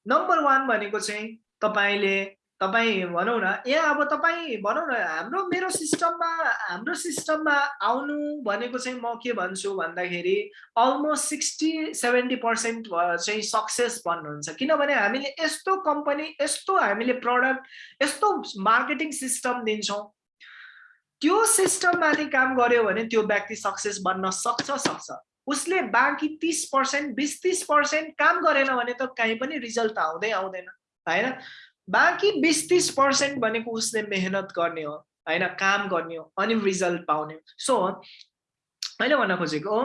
नम्बर वान भनेको चाहिँ तपाईँले तपाईँ भनौँ न यहाँ अब तपाईँ भनौँ न हाम्रो मेरो सिस्टममा हाम्रो सिस्टममा आउनु भनेको चाहिँ म के भन्छु भन्दाखेरि अलमोस्ट सिक्सटी सेभेन्टी पर्सेन्ट चाहिँ सक्सेस भन्नुहुन्छ। किनभने हामीले यस्तो कम्पनी यस्तो हामीले प्रडक्ट यस्तो मार्केटिङ सिस्टम दिन्छौँ। त्यो सिस्टममाथि काम गर्यो भने त्यो व्यक्ति सक्सेस बन्न सक्छ सक्छ। उसले बाँकी तिस पर्सेन्ट बिस तिस पर्सेन्ट काम गरेन भने त कहीँ पनि रिजल्ट आउँदै आउँदैन होइन? बाँकी बिस तिस पर्सेन्ट भनेको उसले मेहनत गर्ने हो होइन? काम गर्ने हो अनि रिजल्ट पाउने सो मैले भन्न खोजेको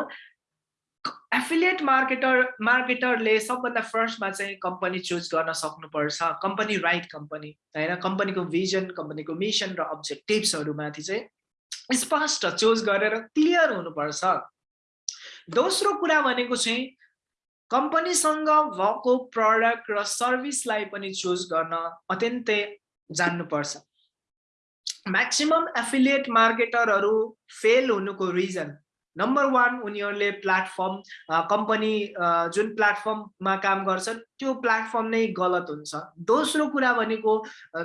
एफिलिएट मार्केटर मार्केटरले सबभन्दा फर्स्टमा चाहिँ कम्पनी चुज गर्न सक्नुपर्छ। कम्पनी राइट कम्पनी होइन? कम्पनीको भिजन कम्पनीको मिसन र अब्जेक्टिभ्सहरूमाथि चाहिँ स्पष्ट चुज गरेर क्लियर हुनुपर्छ। दोस्रो कुरा भनेको चाहिँ कम्पनीसँग भएको प्रडक्ट र सर्भिसलाई पनि चुज गर्न अत्यन्तै जान्नुपर्छ। म्याक्सिमम् एफिलिएट मार्केटरहरू फेल हुनुको रिजन नम्बर वान उनीहरूले प्लेटफर्म कम्पनी जुन प्लेटफर्ममा काम गर्छन् त्यो प्लेटफर्म नै गलत हुन्छ। दोस्रो कुरा भनेको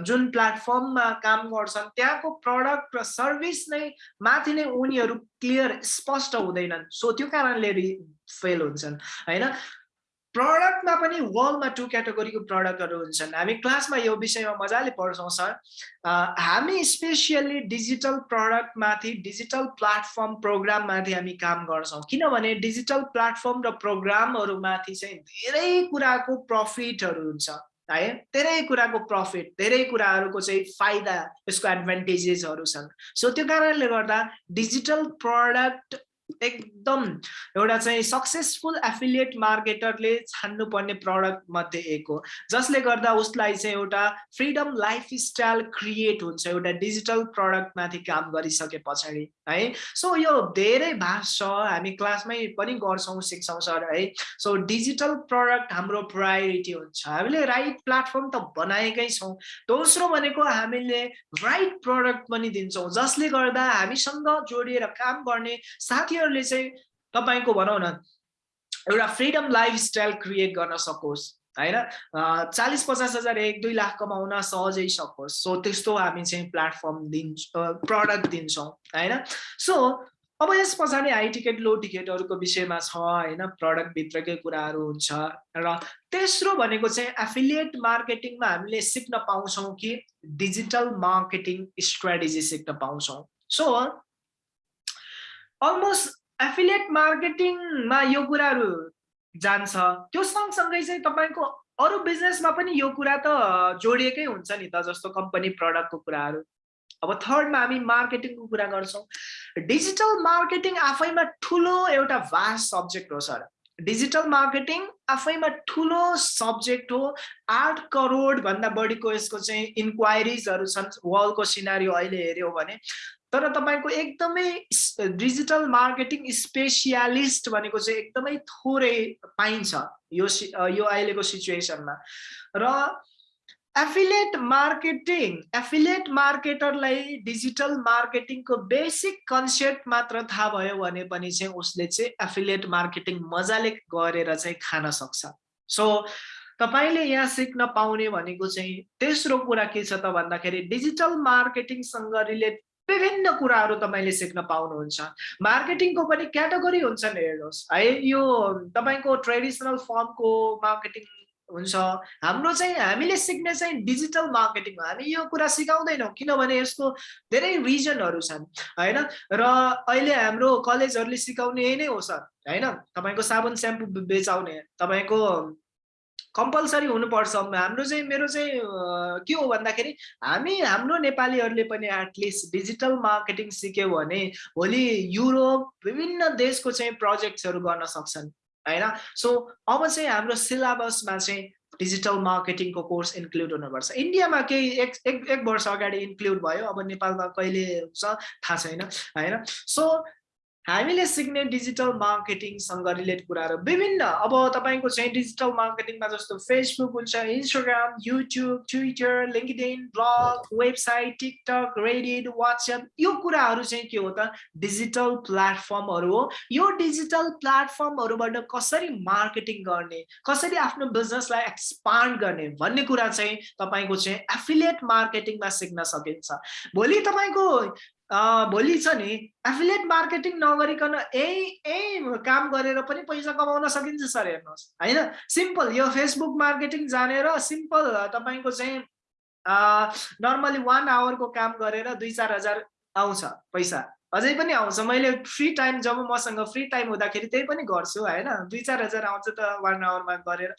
जुन प्लेटफर्ममा काम गर्छन् त्यहाँको प्रडक्ट र सर्भिस नै माथि नै उनीहरू क्लियर स्पष्ट हुँदैनन्। सो त्यो कारणले फेल हुन्छन् होइन? प्रडक्टमा पनि वर्ल्डमा टु क्याटेगोरीको प्रडक्टहरू हुन्छन्। हामी क्लासमा यो विषयमा मजाले पढ्छौँ सर हामी स्पेसियल्ली डिजिटल प्रडक्टमाथि डिजिटल प्लेटफर्म प्रोग्राममाथि हामी काम गर्छौँ। किनभने डिजिटल प्लेटफर्म र प्रोग्रामहरूमाथि चाहिँ धेरै कुराको प्रफिटहरू हुन्छ है? धेरै कुराको प्रफिट धेरै कुराहरूको चाहिँ फाइदा यसको एडभान्टेजेसहरू छन्। सो त्यो कारणले गर्दा डिजिटल प्रडक्ट एकदम एउटा चाहिँ सक्सेसफुल एफिलिएट मार्केटरले छान्नुपर्ने प्रडक्ट मध्ये एक हो। जसले गर्दा उसलाई चाहिँ एउटा फ्रिडम लाइफ स्टाइल क्रिएट हुन्छ एउटा डिजिटल प्रडक्टमाथि काम गरिसके पछाडि है। सो यो धेरै भाष छ हामी क्लासमै पनि गर्छौँ सिक्छौँ सर है। सो डिजिटल प्रडक्ट हाम्रो प्रायोरिटी हुन्छ। हामीले राइट प्लेटफर्म त बनाएकै छौँ। दोस्रो भनेको हामीले राइट प्रडक्ट पनि दिन्छौँ। जसले गर्दा हामीसँग जोडिएर काम गर्ने साथी साथीहरूले चाहिँ तपाईँको भनौँ न एउटा फ्रिडम लाइफस्टाइल क्रिएट गर्न सकोस् होइन? चालिस पचास हजार एक दुई लाख कमाउन सहजै सकोस्। सो त्यस्तो हामी चाहिँ प्लेटफर्म दिन्छौँ प्रडक्ट दिन्छौँ होइन? सो अब यस पछाडि हाई टिकट लो टिकटहरूको विषयमा छ होइन? प्रडक्टभित्रकै कुराहरू हुन्छ र तेस्रो भनेको चाहिँ एफिलिएट मार्केटिङमा हामीले सिक्न पाउँछौँ कि डिजिटल मार्केटिङ स्ट्राटेजी सिक्न पाउँछौँ। सो अलमोस्ट एफिलिएट मार्केटिङमा यो कुराहरू जान्छ। त्यो सँगसँगै चाहिँ तपाईँको अरू बिजनेसमा पनि यो कुरा त जोडिएकै हुन्छ नि त जस्तो कम्पनी प्रडक्टको कुराहरू। अब थर्डमा हामी मार्केटिङको कुरा गर्छौँ। डिजिटल मार्केटिङ आफैमा ठुलो एउटा भास्ट सब्जेक्ट हो सर डिजिटल मार्केटिङ आफैमा ठुलो सब्जेक्ट हो। आठ करोड भन्दा बढीको यसको चाहिँ इन्क्वायरिजहरू छन्। वर्ल्डको सिनारी अहिले हेऱ्यौँ भने तर तपाईँको एकदमै डिजिटल मार्केटिङ स्पेसियालिस्ट भनेको चाहिँ एकदमै थोरै पाइन्छ यो यो अहिलेको सिचुएसनमा। र एफिलेट मार्केटिङ एफिलेट मार्केटरलाई डिजिटल मार्केटिङको बेसिक कन्सेप्ट मात्र थाहा भयो भने पनि चाहिँ उसले चाहिँ एफिलेट मार्केटिङ मजाले गरेर चाहिँ खान सक्छ। सो तपाईँले यहाँ सिक्न पाउने भनेको चाहिँ तेस्रो कुरा के छ त भन्दाखेरि डिजिटल मार्केटिङसँग रिलेट विभिन्न कुराहरू तपाईँले सिक्न पाउनुहुन्छ। मार्केटिङको पनि क्याटेगोरी हुन्छन् हेर्नुहोस्। है यो तपाईँको ट्रेडिसनल फर्मको मार्केटिङ हुन्छ। हाम्रो चाहिँ हामीले सिक्ने चाहिँ डिजिटल मार्केटिङ हामी यो कुरा सिकाउँदैनौँ किनभने यसको धेरै रिजनहरू छन् होइन? र अहिले हाम्रो कलेजहरूले सिकाउने नै हो सर होइन? तपाईँको साबुन स्याम्पू बेचाउने तपाईँको कम्पलसरी हुनुपर्छ। हाम्रो चाहिँ मेरो चाहिँ के हो भन्दाखेरि हामी हाम्रो नेपालीहरूले पनि एटलिस्ट डिजिटल मार्केटिङ सिक्यो भने भोलि युरोप विभिन्न देशको चाहिँ प्रोजेक्ट्सहरू गर्न सक्छन् होइन? सो अब चाहिँ हाम्रो सिलेबसमा चाहिँ डिजिटल मार्केटिङको कोर्स इन्क्लुड हुनुपर्छ। इन्डियामा केही एक एक एक वर्ष अगाडि इन्क्लुड भयो अब नेपालमा कहिले हुन्छ थाहा छैन होइन? सो हामीले सिक्ने डिजिटल मार्केटिङसँग रिलेट कुराहरू विभिन्न। अब तपाईँको चाहिँ डिजिटल मार्केटिङमा जस्तो फेसबुक हुन्छ Instagram YouTube Twitter LinkedIn blog website TikTok Reddit WhatsApp यो कुराहरू चाहिँ के हो त? डिजिटल प्लेटफर्महरू हो। यो डिजिटल प्लेटफर्महरूबाट कसरी मार्केटिङ गर्ने कसरी आफ्नो बिजनेसलाई एक्सपान्ड गर्ने भन्ने कुरा चाहिँ तपाईँको चाहिँ एफिलिएट मार्केटिङमा सिक्न सकिन्छ। भोलि तपाईँको भोलि छ नि एफिलिएट मार्केटिङ नगरिकन यही यही काम गरेर पनि पैसा कमाउन सकिन्छ सर हेर्नुहोस्। होइन? सिम्पल यो फेसबुक मार्केटिङ जानेर सिम्पल तपाईँको चाहिँ नर्मली वान आवरको काम गरेर दुई चार हजार आउँछ पैसा। अझै पनि आउँछ। मैले फ्री टाइम जब मसँग फ्री टाइम हुँदाखेरि त्यही पनि गर्छु होइन? दुई चार हजार आउँछ त वान आवरमा गरेर।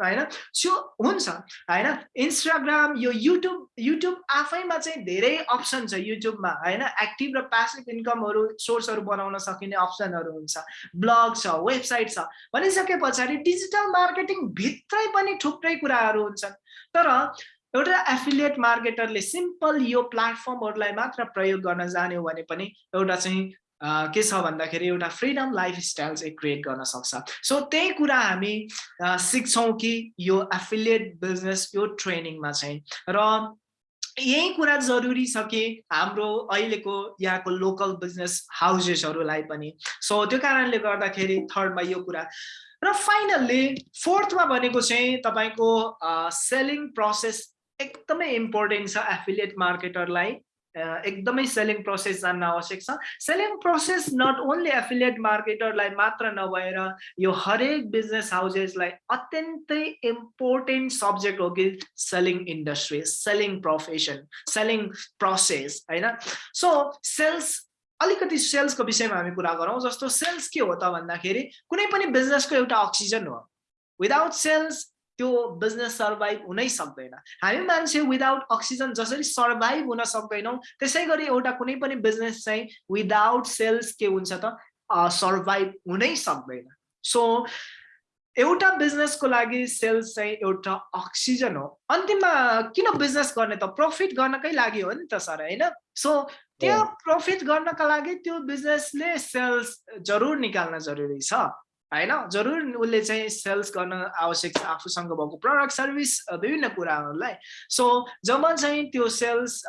होइन? सो हुन्छ। होइन? इन्स्टाग्राम यो युट्युब युट्युब आफैमा चाहिँ धेरै अप्सन छ युट्युबमा होइन? एक्टिभ र प्यासिभ इन्कमहरू सोर्सहरू बनाउन सकिने अप्सनहरू हुन्छ। ब्लग छ वेबसाइट छ। भनिसके पछाडि डिजिटल मार्केटिङ भित्रै पनि थुप्रै कुराहरू हुन्छन्। तर एउटा एफिलिएट मार्केटरले सिम्पल यो प्लेटफर्महरूलाई मात्र प्रयोग गर्न जाने हो भने पनि एउटा चाहिँ के छ भन्दाखेरि एउटा फ्रिडम लाइफस्टाइल चाहिँ क्रिएट गर्न सक्छ। सो त्यही कुरा हामी सिक्छौँ कि यो एफिलिएट बिजनेस यो ट्रेनिङमा चाहिँ। र यही कुरा जरुरी छ कि हाम्रो अहिलेको यहाँको लोकल बिजनेस हाउसेसहरूलाई पनि। सो त्यो कारणले गर्दाखेरि थर्डमा यो कुरा। र फाइनल्ली फोर्थमा भनेको चाहिँ तपाईँको सेलिङ प्रोसेस एकदमै इम्पोर्टेन्ट छ एफिलिएट मार्केटरलाई एकदमै सेलिङ प्रोसेस जान्न आवश्यक छ। Selling process not only affiliate मार्केटरलाई मात्र नभएर यो हरेक बिजनेस हाउसेसलाई अत्यन्तै इम्पोर्टेन्ट सब्जेक्ट हो कि selling industry selling profession selling process होइन? सो सेल्स अलिकति सेल्सको विषयमा हामी कुरा गरौँ। जस्तो सेल्स के हो त भन्दाखेरि कुनै पनि बिजनेसको एउटा अक्सिजन हो। विदाउट सेल्स त्यो बिजनेस सर्भाइभ हुनै सक्दैन। हामी मान्छे विदाउट अक्सिजन जसरी सर्भाइभ हुन सक्दैनौँ त्यसै गरी एउटा कुनै पनि बिजनेस चाहिँ विदाउट सेल्स के हुन्छ त? सर्भाइभ हुनै सक्दैन। सो एउटा बिजनेसको लागि सेल्स चाहिँ एउटा अक्सिजन हो। अन्तिममा किन बिजनेस गर्ने त? प्रफिट गर्नकै लागि हो नि त सर होइन? सो त्यो प्रफिट गर्नका लागि त्यो बिजनेसले सेल्स जरुर निकाल्न जरुरी छ। होइन? जरुर उसले चाहिँ सेल्स गर्न आवश्यक छ आफूसँग भएको प्रडक्ट सर्भिस विभिन्न कुराहरूलाई। सो जब चाहिँ त्यो सेल्स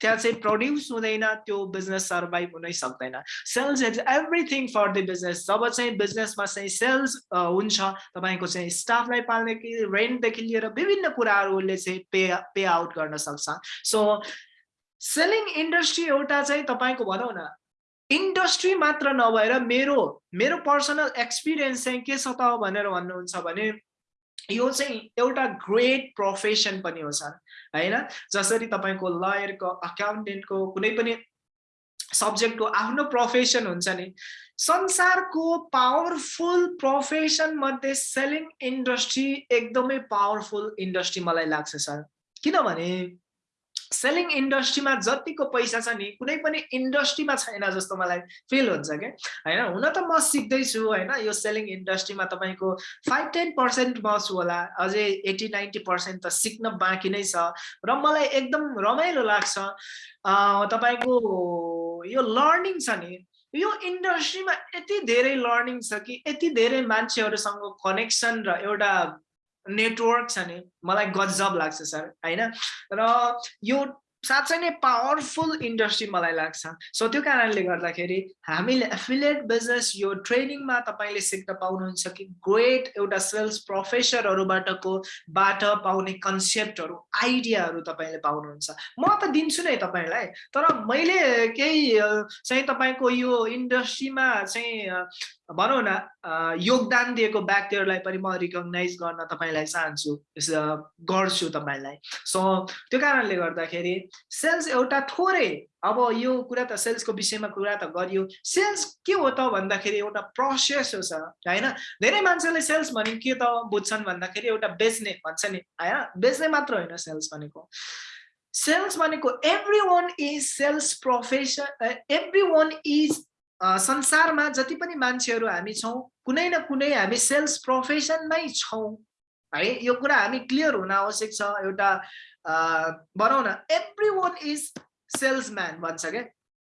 त्यहाँ चाहिँ प्रड्युस हुँदैन त्यो बिजनेस सर्भाइभ हुनै सक्दैन। Sales is everything for the business जब चाहिँ बिजनेसमा चाहिँ सेल्स हुन्छ तपाईँको चाहिँ स्टाफलाई पाल्ने कि रेन्टदेखि लिएर विभिन्न कुराहरूले चाहिँ पे पे आउट गर्न सक्छ। सो सेलिङ इन्डस्ट्री एउटा चाहिँ तपाईँको भनौँ न इन्डस्ट्री मात्र नभएर मेरो मेरो पर्सनल एक्सपिरियन्स चाहिँ के छ त भनेर भन्नुहुन्छ भने यो चाहिँ एउटा ग्रेट प्रोफेसन पनि हो सर होइन? जसरी तपाईँको लयरको अकाउन्टेन्टको कुनै पनि सब्जेक्टको आफ्नो प्रोफेसन हुन्छ नि संसारको पावरफुल प्रोफेसन मध्ये सेलिङ इन्डस्ट्री एकदमै पावरफुल इन्डस्ट्री मलाई लाग्छ सर। किनभने सेलिङ इन्डस्ट्रीमा जतिको पैसा छ नि कुनै पनि इन्डस्ट्रीमा छैन जस्तो मलाई फिल हुन्छ क्या होइन हुन त म सिक्दैछु होइन यो सेलिङ इन्डस्ट्रीमा तपाईँको फाइभ टेन पर्सेन्ट बस्छु होला अझै एट्टी नाइन्टी पर्सेन्ट त सिक्न बाँकी नै छ र मलाई एकदम रमाइलो लाग्छ। तपाईँको यो लर्निङ छ नि यो इन्डस्ट्रीमा यति धेरै लर्निङ छ कि यति धेरै मान्छेहरूसँग कनेक्सन र एउटा नेटवर्क छ नि मलाई गजब लाग्छ सर होइन? र यो साँच्चै नै पावरफुल इन्डस्ट्री मलाई लाग्छ। सो त्यो कारणले गर्दाखेरि हामीले एफिलिएट बिजनेस यो ट्रेनिङमा तपाईँले सिक्न पाउनुहुन्छ कि ग्रेट एउटा सेल्स प्रोफेसरहरूबाटको बाट पाउने कन्सेप्टहरू आइडियाहरू तपाईँले पाउनुहुन्छ। म त दिन्छु नै तपाईँलाई तर मैले केही चाहिँ तपाईँको यो इन्डस्ट्रीमा चाहिँ भनौँ न योगदान दिएको व्यक्तिहरूलाई पनि म रिकगनाइज गर्न तपाईँलाई चाहन्छु गर्छु तपाईँलाई। सो त्यो कारणले गर्दाखेरि सेल्स एउटा थोरै अब यो कुरा त सेल्सको विषयमा कुरा त गरियो। सेल्स के हो त भन्दाखेरि एउटा प्रोसेस हो सर होइन? धेरै मान्छेले सेल्स भने के त बुझ्छन् भन्दाखेरि एउटा बेच्ने भन्छ नि होइन? बेच्ने मात्र होइन सेल्स भनेको। सेल्स भनेको everyone is sales profession everyone is संसारमा जति पनि मान्छेहरू हामी छौँ कुनै न कुनै हामी सेल्स प्रोफेसनमै छौँ। है यो कुरा हामी क्लियर हुन आवश्यक छ एउटा भनौँ न एभ्री वान इज सेल्सम्यान भन्छ क्या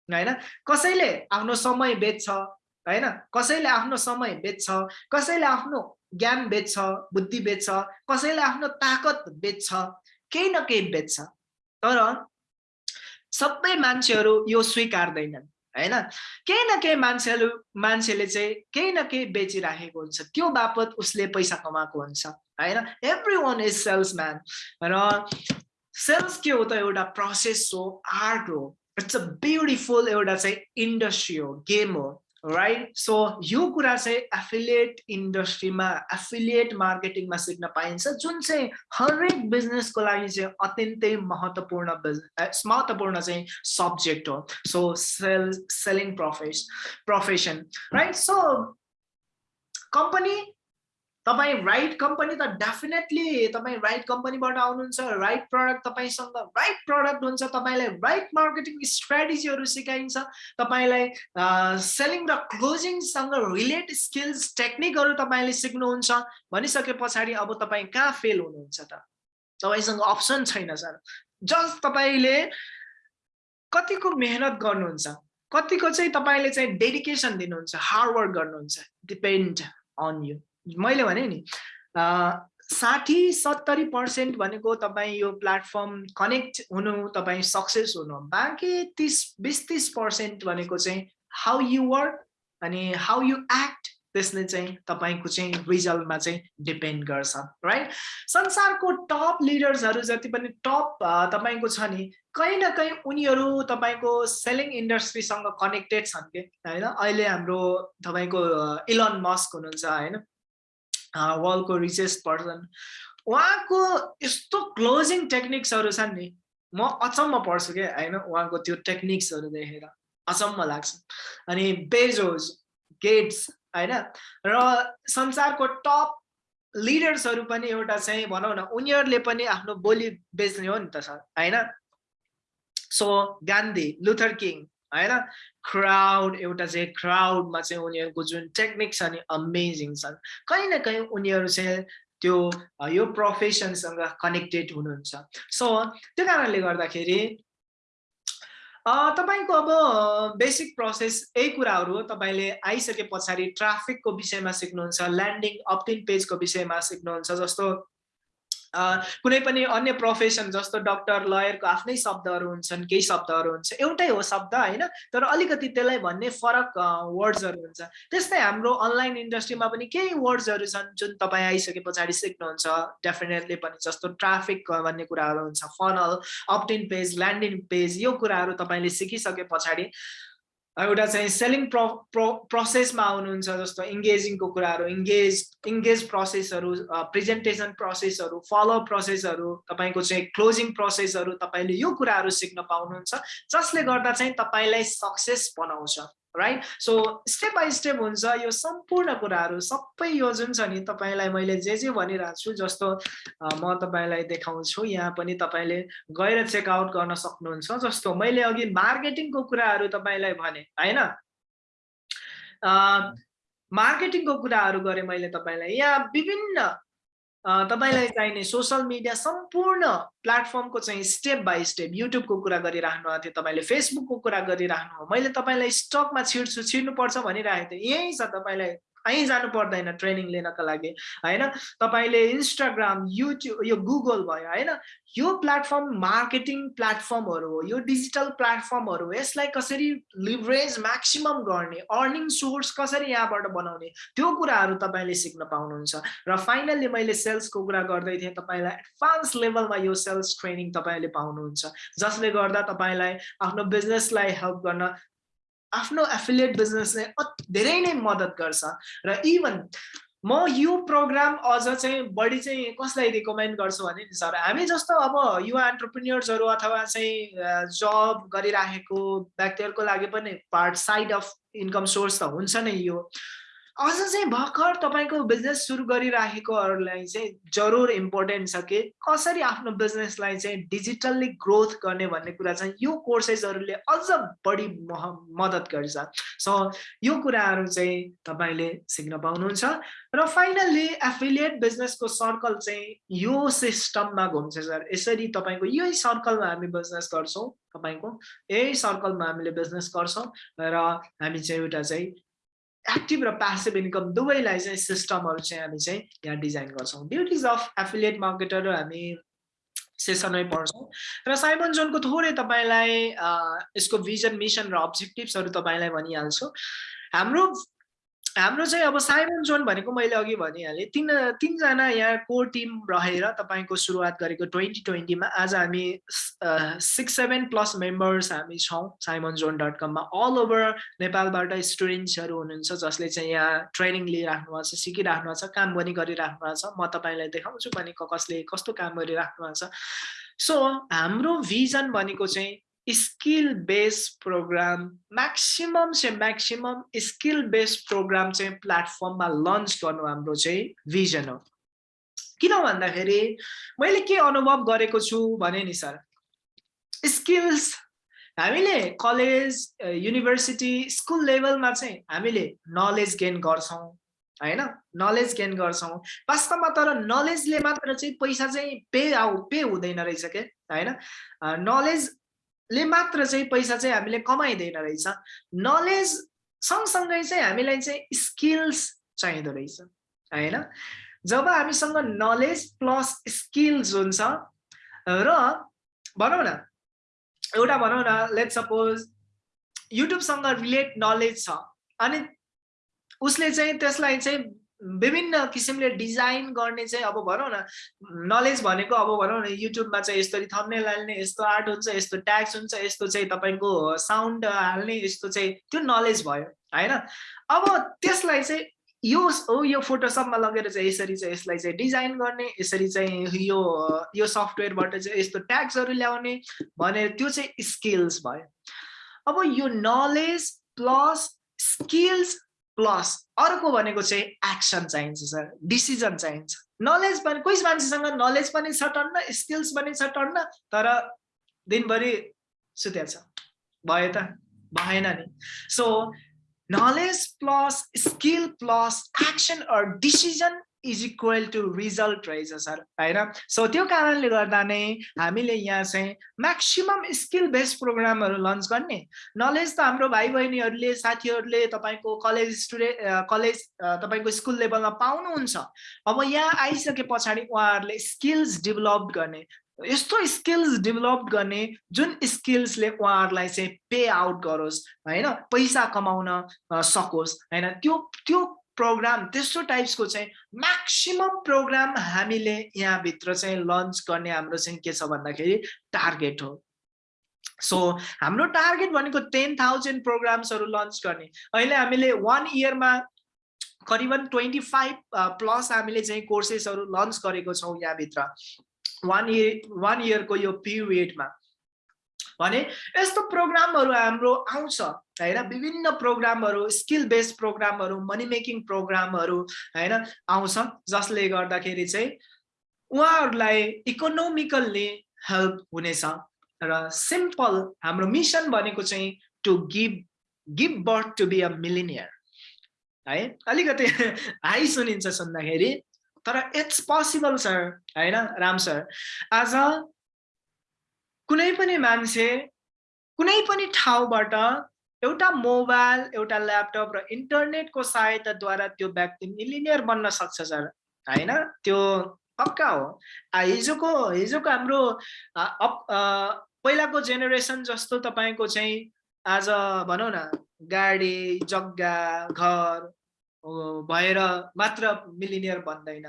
होइन? कसैले आफ्नो समय बेच्छ होइन? कसैले आफ्नो समय बेच्छ कसैले आफ्नो ज्ञान बेच्छ बुद्धि बेच्छ कसैले आफ्नो ताकत बेच्छ केही न केही बेच्छ। तर सबै मान्छेहरू यो स्वीकार्दैनन्। होइन? केही न केही मान्छेहरू मान्छेले चाहिँ केही न केही बेचिराखेको हुन्छ। त्यो बापत उसले पैसा कमाएको हुन्छ होइन? एभ्री वान इज सेल्सम्यान र सेल्स के हो त एउटा प्रोसेस हो आर्ट हो। इट्स अ ब्युटिफुल एउटा चाहिँ इन्डस्ट्री हो गेम हो। राइट सो यो कुरा चाहिँ एफिलिएट इन्डस्ट्रीमा एफिलिएट मार्केटिङमा सिक्न पाइन्छ जुन चाहिँ हरेक बिजनेसको लागि चाहिँ अत्यन्तै महत्त्वपूर्ण बिजनेस महत्त्वपूर्ण चाहिँ सब्जेक्ट हो so sale selling profess profession right so company तपाईँ राइट कम्पनी त डेफिनेटली तपाईँ राइट कम्पनीबाट आउनुहुन्छ राइट प्रडक्ट तपाईँसँग राइट प्रडक्ट हुन्छ तपाईँलाई राइट मार्केटिङ स्ट्राटेजीहरू सिकाइन्छ तपाईँलाई सेलिङ र क्लोजिङसँग रिलेट स्किल्स टेक्निकहरू तपाईँले सिक्नुहुन्छ भनिसके पछाडि अब तपाईँ कहाँ फेल हुनुहुन्छ त? तपाईँसँग अप्सन छैन सर। जस्ट तपाईँले कतिको मेहनत गर्नुहुन्छ कतिको चाहिँ तपाईँले चाहिँ डेडिकेसन दिनुहुन्छ हार्डवर्क गर्नुहुन्छ डिपेन्ड अन यु मैले भने नि साठी सत्तरी पर्सेन्ट भनेको तपाईँ यो प्लेटफर्म कनेक्ट हुनु तपाईँ सक्सेस हुनु बाँकी तिस बिस तिस पर्सेन्ट भनेको चाहिँ हाउ यु वर्क अनि हाउ यु एक्ट त्यसले चाहिँ तपाईँको चाहिँ रिजल्टमा चाहिँ डिपेन्ड गर्छ राइट संसारको टप लिडर्सहरू जति पनि टप तपाईँको छ नि कहीँ न कहीँ उनीहरू तपाईँको सेलिङ इन्डस्ट्रीसँग कनेक्टेड छन् कि होइन? अहिले हाम्रो तपाईँको इलन मस्क हुनुहुन्छ होइन? वर्ल्डको रिचेस्ट पर्सन उहाँको यस्तो क्लोजिङ टेक्निक्सहरू छन् नि म अचम्म पर्छु क्या होइन? उहाँको त्यो टेक्निक्सहरू देखेर अचम्म लाग्छ। अनि बेजोज गेट्स होइन? र संसारको टप लिडर्सहरू पनि एउटा चाहिँ भनौँ न उनीहरूले पनि आफ्नो बोली बेच्ने हो नि त सर होइन? सो गान्धी लुथर किङ होइन? क्राउड एउटा चाहिँ क्राउडमा चाहिँ उनीहरूको जुन टेक्निक छ नि अमेजिङ छन्। कहीँ न कहीँ उनीहरू चाहिँ त्यो यो प्रोफेसनसँग कनेक्टेड हुनुहुन्छ। सो त्यो कारणले गर्दाखेरि तपाईँको अब बेसिक प्रोसेस यही कुराहरू हो। तपाईँले आइसके पछाडि ट्राफिकको विषयमा सिक्नुहुन्छ ल्यान्डिङ अपटिन पेजको विषयमा सिक्नुहुन्छ जस्तो कुनै पनि अन्य प्रोफेसन जस्तो डक्टर लयरको आफ्नै शब्दहरू हुन्छन् केही शब्दहरू हुन्छ। एउटै हो शब्द होइन? तर अलिकति त्यसलाई भन्ने फरक वर्ड्सहरू हुन्छ। त्यस्तै हाम्रो अनलाइन इन्डस्ट्रीमा पनि केही वर्ड्सहरू छन् जुन तपाईँ आइसके पछाडि सिक्नुहुन्छ। डेफिनेटली पनि जस्तो ट्राफिक भन्ने कुराहरू हुन्छ। Funnel opt in page landing page यो कुराहरू तपाईँले सिकिसके पछाडि एउटा चाहिँ सेलिङ प्रो प्रो प्रोसेसमा आउनुहुन्छ जस्तो इङ्गेजिङको कुराहरू इङ्गेज इङ्गेज प्रोसेसहरू प्रेजेन्टेसन प्रोसेसहरू फलो प्रोसेसहरू तपाईँको चाहिँ क्लोजिङ प्रोसेसहरू तपाईँले यो कुराहरू सिक्न पाउनुहुन्छ जसले गर्दा चाहिँ तपाईँलाई सक्सेस बनाउँछ। Right so step by step हुन्छ यो सम्पूर्ण कुराहरू सबै यो जुन छ नि तपाईँलाई मैले जे जे भनिरहेको छु जस्तो म तपाईँलाई देखाउँछु यहाँ पनि तपाईँले गएर चेकआउट गर्न सक्नुहुन्छ जस्तो मैले अघि मार्केटिङको कुराहरू तपाईँलाई भने होइन? मार्केटिङको कुराहरू गरेँ मैले तपाईँलाई। यहाँ विभिन्न तपाईँलाई चाहिने सोसल मिडिया सम्पूर्ण प्लेटफर्मको चाहिँ स्टेप बाई स्टेप युट्युबको कुरा गरिराख्नु भएको थियो तपाईँले फेसबुकको कुरा गरिराख्नु हो। मैले तपाईँलाई स्टकमा छिर्छु छिर्नुपर्छ भनिरहेको थिएँ। यहीँ छ तपाईँलाई कहीँ जानु पर्दैन ट्रेनिङ लिनको लागि होइन? तपाईँले इन्स्टाग्राम युट्युब यो गुगल भयो होइन? यो प्लेटफर्म मार्केटिङ प्लेटफर्महरू हो यो डिजिटल प्लेटफर्महरू हो यसलाई कसरी लिभरेज म्याक्सिमम गर्ने अर्निङ सोर्स कसरी यहाँबाट बनाउने त्यो कुराहरू तपाईँले सिक्न पाउनुहुन्छ। र फाइनल्ली मैले सेल्सको कुरा गर्दै थिएँ तपाईँलाई एडभान्स लेभलमा यो सेल्स ट्रेनिङ तपाईँले पाउनुहुन्छ जसले गर्दा तपाईँलाई आफ्नो बिजनेसलाई हेल्प गर्न आफ्नो एफिलिएट बिजनेसले धेरै नै मद्दत गर्छ। र इभन म यो प्रोग्राम अझ चाहिँ बढी चाहिँ कसलाई रिकमेन्ड गर्छु भने नि सर हामी जस्तो अब युवा एन्टरप्रिन्यर्सहरू अथवा चाहिँ जब गरिराखेको व्यक्तिहरूको लागि पनि part side of income source त हुन्छ नै यो। अझ चाहिँ भर्खर तपाईँको बिजनेस सुरु गरिराखेकोहरूलाई चाहिँ जरुर इम्पोर्टेन्ट छ कि कसरी आफ्नो बिजनेसलाई चाहिँ डिजिटल्ली ग्रोथ गर्ने भन्ने कुरा चाहिँ यो कोर्सेसहरूले अझ बढी मद्दत गर्छ। सो यो कुराहरू चाहिँ तपाईँले सिक्न पाउनुहुन्छ। र फाइनल्ली एफिलिएट बिजनेसको सर्कल चाहिँ यो सिस्टममा घुम्छ सर। यसरी तपाईँको यही सर्कलमा हामी बिजनेस गर्छौँ। तपाईँको यही सर्कलमा हामीले बिजनेस गर्छौँ। र हामी चाहिँ एउटा चाहिँ एक्टिभ र प्यासिभ इन्कम दुवैलाई चाहिँ सिस्टमहरू चाहिँ हामी चाहिँ यहाँ डिजाइन गर्छौँ। ड्युटिज अफ एफिलिएट मार्केटर हामी सेसनै पढ्छौँ। र साइमन जोनको थोरै तपाईँलाई यसको भिजन मिसन र अब्जेक्टिभ्सहरू तपाईँलाई भनिहाल्छु। हाम्रो हाम्रो चाहिँ अब साइमन जोन भनेको मैले अघि भनिहालेँ। तिन तिनजना यहाँ कोर टिम रहेर तपाईँको सुरुवात गरेको ट्वेन्टी ट्वेन्टीमा आज हामी सिक्स सेभेन प्लस मेम्बर्स हामी छौँ साइमन जोन डट कममा। अल ओभर नेपालबाट स्टुडेन्ट्सहरू हुनुहुन्छ जसले चाहिँ यहाँ ट्रेनिङ लिइराख्नु भएको छ सिकिराख्नु भएको छ काम पनि गरिराख्नु भएको छ। म तपाईँलाई देखाउँछु भने कसले कस्तो काम गरिराख्नु भएको छ। सो हाम्रो भिजन भनेको चाहिँ स्किल बेस्ड प्रोग्राम म्याक्सिमम चाहिँ म्याक्सिमम स्किल बेस्ड प्रोग्राम चाहिँ प्लेटफर्ममा लन्च गर्नु हाम्रो चाहिँ भिजन हो। किन भन्दाखेरि मैले के अनुभव गरेको छु भने नि सर स्किल्स हामीले कलेज युनिभर्सिटी स्कुल लेभलमा चाहिँ हामीले नलेज गेन गर्छौँ होइन? नलेज गेन गर्छौँ। वास्तवमा तर नलेजले मात्र चाहिँ पैसा चाहिँ पे आउ पे हुँदैन रहेछ क्या होइन? नलेज ले मात्र चाहिँ पैसा चाहिँ हामीले कमाइँदैन रहेछ। नलेज सँगसँगै चाहिँ हामीलाई चाहिँ स्किल्स चाहिँदो रहेछ होइन? जब हामीसँग नलेज प्लस स्किल्स हुन्छ र भनौँ न एउटा भनौँ न लेट सपोज युट्युबसँग रिलेट नलेज छ अनि उसले चाहिँ त्यसलाई चाहिँ विभिन्न किसिमले डिजाइन गर्ने चाहिँ अब भनौँ न नलेज भनेको अब भनौँ न युट्युबमा चाहिँ यसरी थम्नेल हाल्ने यस्तो आर्ट हुन्छ यस्तो ट्याक्स हुन्छ यस्तो चाहिँ तपाईँको साउन्ड हाल्ने यस्तो चाहिँ त्यो नलेज भयो होइन? अब त्यसलाई चाहिँ यो हो यो फोटोसपमा लगेर चाहिँ यसरी चाहिँ यसलाई चाहिँ डिजाइन गर्ने यसरी चाहिँ यो यो सफ्टवेयरबाट चाहिँ यस्तो ट्याक्सहरू ल्याउने भनेर त्यो चाहिँ स्किल्स भयो। अब यो नलेज प्लस स्किल्स प्लस अर्को भनेको चाहिँ एक्सन चाहिन्छ सर डिसिजन चाहिन्छ। नलेज पनि कोही मान्छेसँग नलेज पनि छ टन्न स्किल्स पनि छ टन्न तर दिनभरि सुत्या छ भयो त भएन नि। So knowledge plus skill plus action or decision is equal to result रहेछ सर होइन सो त्यो कारणले गर्दा नै हामीले यहाँ चाहिँ म्याक्सिमम् स्किल बेस्ड प्रोग्रामहरू लन्च गर्ने। नलेज त हाम्रो भाइ बहिनीहरूले साथीहरूले तपाईँको कलेज स्टुडेन्ट कलेज तपाईँको स्कुल लेभलमा पाउनुहुन्छ। अब यहाँ आइसके पछाडि उहाँहरूले स्किल्स डेभलप गर्ने। यस्तो स्किल्स डेभलप गर्ने जुन स्किल्सले उहाँहरूलाई चाहिँ पे आउट गरोस् होइन? पैसा कमाउन सकोस् होइन? त्यो त्यो प्रोग्राम त्यस्तो टाइप्सको चाहिँ म्याक्सिमम् प्रोग्राम हामीले यहाँभित्र चाहिँ लन्च गर्ने हाम्रो चाहिँ के छ भन्दाखेरि टार्गेट हो। सो हाम्रो टार्गेट भनेको टेन थाउजन्ड प्रोग्राम्सहरू लन्च गर्ने। अहिले हामीले वान इयरमा करिबन ट्वेन्टी फाइभ प्लस हामीले चाहिँ कोर्सेसहरू लन्च गरेको छौँ यहाँभित्र। वान इयर वान इयरको यो पिरियडमा भने यस्तो प्रोग्रामहरू हाम्रो आउँछ होइन? विभिन्न प्रोग्रामहरू स्किल बेस्ड प्रोग्रामहरू मनी मेकिङ प्रोग्रामहरू होइन आउँछ जसले गर्दाखेरि चाहिँ उहाँहरूलाई इकोनोमिकल्ली हेल्प हुनेछ र सिम्पल हाम्रो मिसन भनेको चाहिँ to give give birth to be a millionaire है? अलिकति हाई सुनिन्छ सुन्दाखेरि तर इट्स पोसिबल सर होइन राम सर आज कुनै पनि मान्छे कुनै पनि ठाउँबाट एउटा मोबाइल एउटा ल्यापटप र इन्टरनेटको सहायताद्वारा त्यो व्यक्ति मिलिनियर बन्न सक्छ सर। होइन? त्यो पक्का हो। हिजोको हिजोको हाम्रो पहिलाको जेनेरेसन जस्तो तपाईँको चाहिँ आज भनौँ न गाडी जग्गा घर भएर मात्र मिलिनियर बन्दैन।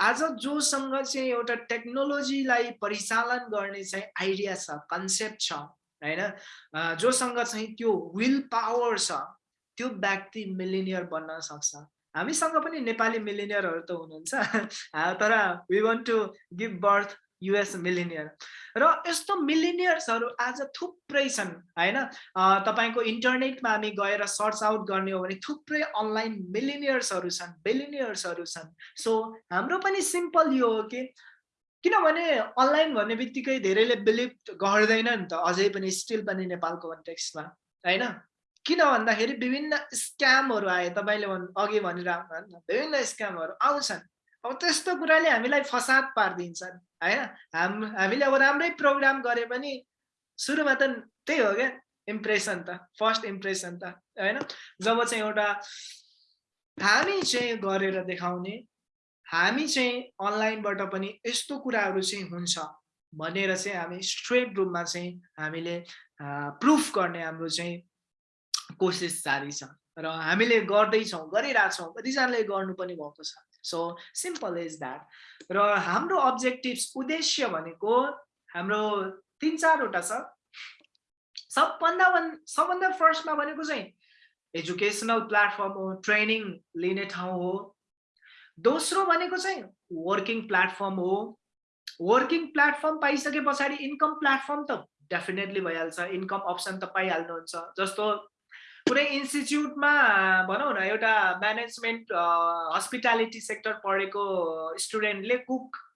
आज जोसँग चाहिँ एउटा टेक्नोलोजीलाई परिचालन गर्ने चाहिँ आइडिया छ कन्सेप्ट छ होइन? जोसँग चाहिँ त्यो विल पावर छ त्यो व्यक्ति मिलिनियर बन्न सक्छ। हामीसँग पनि नेपाली मिलिनियरहरू त हुनुहुन्छ। तर we want to give birth US millionaire र यस्तो मिलिनियर्सहरू आज थुप्रै छन् होइन? तपाईँको इन्टरनेटमा हामी गएर सर्च आउट गर्ने हो भने थुप्रै अनलाइन मिलिनियर्सहरू छन् बिलिनियर्सहरू छन्। सो हाम्रो पनि सिम्पल यो हो कि किनभने अनलाइन भन्ने बित्तिकै धेरैले बिलिभ गर्दैन नि त अझै पनि स्टिल पनि नेपालको कन्टेक्स्टमा होइन? किन भन्दाखेरि विभिन्न स्क्यामहरू आए तपाईँले भन् अघि भनिरहनु विभिन्न स्क्यामहरू आउँछन्। अब त्यस्तो कुराले हामीलाई फसाद पारिदिन्छन्। होइन? हाम हामीले अब राम्रै प्रोग्राम गरे पनि सुरुमा त त्यही हो क्या इम्प्रेसन त फर्स्ट इम्प्रेसन त होइन? जब चाहिँ एउटा हामी चाहिँ गरेर देखाउने हामी चाहिँ अनलाइनबाट पनि यस्तो कुराहरू चाहिँ हुन्छ भनेर चाहिँ हामी स्ट्रेट रूपमा चाहिँ हामीले प्रुफ गर्ने हाम्रो चाहिँ कोसिस जारी छ। र हामीले गर्दैछौँ गरिरहेछौँ कतिजनाले गर्नु पनि भएको छ। सो सिम्पल इज द्याट र हाम्रो अब्जेक्टिभ्स उद्देश्य भनेको हाम्रो तिन चारवटा छ। सबभन्दा सबभन्दा फर्स्टमा भनेको चाहिँ एजुकेसनल प्लेटफर्म हो ट्रेनिङ लिने ठाउँ हो। दोस्रो भनेको चाहिँ वर्किङ प्लेटफर्म हो। वर्किङ प्लेटफर्म पाइसके पछाडि इन्कम प्लेटफर्म त डेफिनेटली भइहाल्छ। इन्कम अप्सन त पाइहाल्नुहुन्छ। जस्तो कुनै इन्स्टिच्युटमा भनौँ न एउटा म्यानेजमेन्ट हस्पिटालिटी सेक्टर पढेको स्टुडेन्टले कुक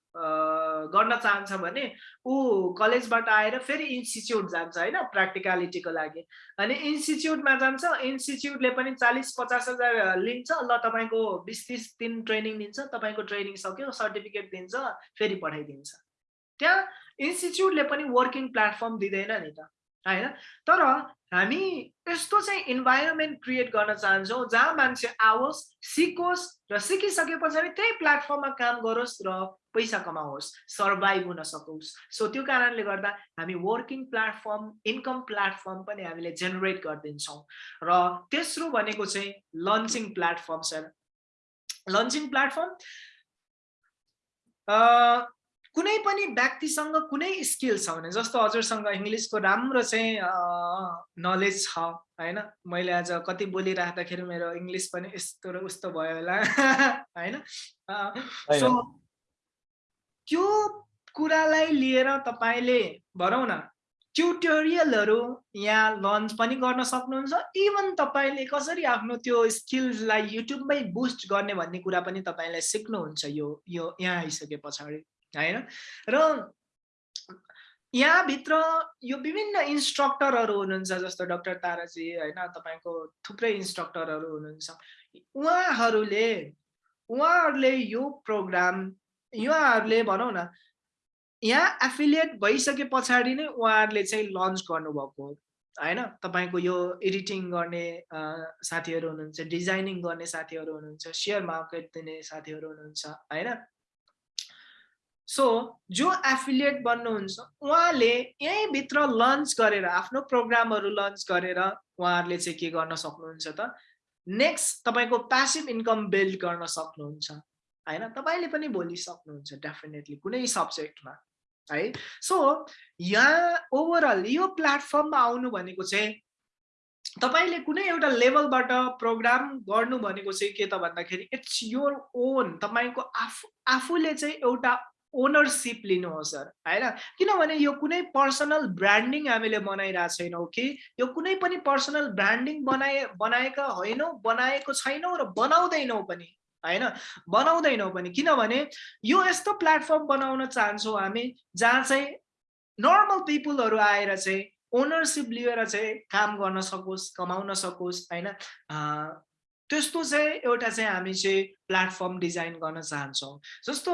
गर्न चाहन्छ भने ऊ कलेजबाट आएर फेरि इन्स्टिच्युट जान्छ होइन प्र्याक्टिकालिटीको लागि। अनि इन्स्टिच्युटमा जान्छ इन्स्टिच्युटले पनि चालिस पचास हजार लिन्छ ल तपाईँको बिस तिस दिन ट्रेनिङ दिन्छ तपाईँको ट्रेनिङ सक्यो सर्टिफिकेट दिन्छ फेरि पठाइदिन्छ। त्यहाँ इन्स्टिच्युटले पनि वर्किङ प्लेटफर्म दिँदैन नि त। होइन? तर हामी यस्तो चाहिँ इन्भाइरोमेन्ट क्रिएट गर्न चाहन्छौँ जहाँ मान्छे आओस् सिकोस् र सिकिसके पछाडि त्यही प्लेटफर्ममा काम गरोस् र पैसा कमाओस् सर्भाइभ हुन सकोस्। सो त्यो कारणले गर्दा हामी वर्किङ प्लेटफर्म इन्कम प्लेटफर्म पनि हामीले जेनेरेट गरिदिन्छौँ। र तेस्रो भनेको चाहिँ launching platform sir launching platform कुनै पनि व्यक्तिसँग कुनै स्किल छ भने जस्तो हजुरसँग इङ्ग्लिसको राम्रो चाहिँ नलेज छ होइन? मैले आज कति बोलिराख्दाखेरि मेरो इङ्ग्लिस पनि यस्तो र उस्तो भयो होला होइन? सो त्यो कुरालाई लिएर तपाईँले भनौँ न ट्युटोरियलहरू यहाँ लन्च पनि गर्न सक्नुहुन्छ इभन तपाईँले कसरी आफ्नो त्यो स्किल्सलाई युट्युबमै बुस्ट गर्ने भन्ने कुरा पनि तपाईँलाई सिक्नुहुन्छ यो यो यहाँ आइसके पछाडि। होइन? र यहाँभित्र यो विभिन्न इन्स्ट्रक्टरहरू हुनुहुन्छ जस्तो डक्टर ताराजी होइन तपाईँको थुप्रै इन्स्ट्रक्टरहरू हुनुहुन्छ। उहाँहरूले उहाँहरूले यो प्रोग्राम उहाँहरूले भनौँ न यहाँ एफिलिएट भइसके पछाडि नै उहाँहरूले चाहिँ लन्च गर्नुभएको होइन? तपाईँको यो एडिटिङ गर्ने साथीहरू हुनुहुन्छ डिजाइनिङ गर्ने साथीहरू हुनुहुन्छ सेयर मार्केट दिने साथीहरू हुनुहुन्छ होइन? सो जो एफिलिएट बन्नुहुन्छ उहाँले यहीँभित्र लन्च गरेर आफ्नो प्रोग्रामहरू लन्च गरेर उहाँहरूले चाहिँ के गर्न सक्नुहुन्छ त? नेक्स्ट तपाईँको प्यासिभ इन्कम बिल्ड गर्न सक्नुहुन्छ। होइन? तपाईँले पनि भोलि सक्नुहुन्छ डेफिनेटली कुनै सब्जेक्टमा है? सो यहाँ ओभरअल यो प्लेटफर्ममा आउनु भनेको चाहिँ तपाईँले कुनै एउटा लेभलबाट प्रोग्राम गर्नु भनेको चाहिँ के त भन्दाखेरि इट्स योर ओन तपाईँको आफू आफूले चाहिँ एउटा ओनरसिप लिनुहोस् सर होइन किनभने यो कुनै पर्सनल ब्रान्डिङ हामीले बनाइरहेको छैनौँ कि? यो कुनै पनि पर्सनल ब्रान्डिङ बनाए बनाएका होइनौँ बनाएको छैनौँ र बनाउँदैनौँ पनि होइन बनाउँदैनौँ पनि। किनभने यो यस्तो प्लेटफर्म बनाउन चाहन्छौँ हामी जहाँ चाहिँ नर्मल पिपुलहरू आएर चाहिँ ओनरसिप लिएर चाहिँ काम गर्न सकोस् कमाउन सकोस् होइन? त्यस्तो चाहिँ एउटा चाहिँ हामी चाहिँ प्लेटफर्म डिजाइन गर्न चाहन्छौँ। जस्तो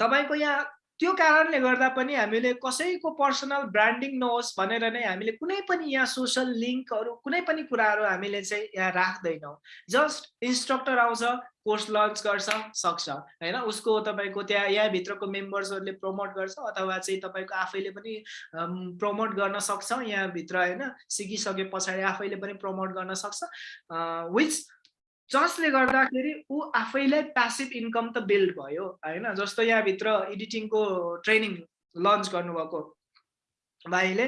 तपाईँको यहाँ त्यो कारणले गर्दा पनि हामीले कसैको पर्सनल ब्रान्डिङ नहोस् भनेर नै हामीले कुनै पनि यहाँ सोसल लिङ्कहरू कुनै पनि कुराहरू हामीले चाहिँ यहाँ राख्दैनौँ। जस्ट इन्स्ट्रक्टर आउँछ कोर्स लन्च गर्छ सक्छ। होइन? उसको तपाईँको त्यहाँ यहाँभित्रको मेम्बर्सहरूले प्रमोट गर्छ अथवा चाहिँ तपाईँको आफैले पनि प्रमोट गर्न सक्छ यहाँभित्र होइन? सिकिसके पछाडि आफैले पनि प्रमोट गर्न सक्छ। विच जसले गर्दाखेरि ऊ आफैलाई प्यासिभ इन्कम त बिल्ड भयो होइन? जस्तो यहाँभित्र एडिटिङको ट्रेनिङ लन्च गर्नुभएको भाइले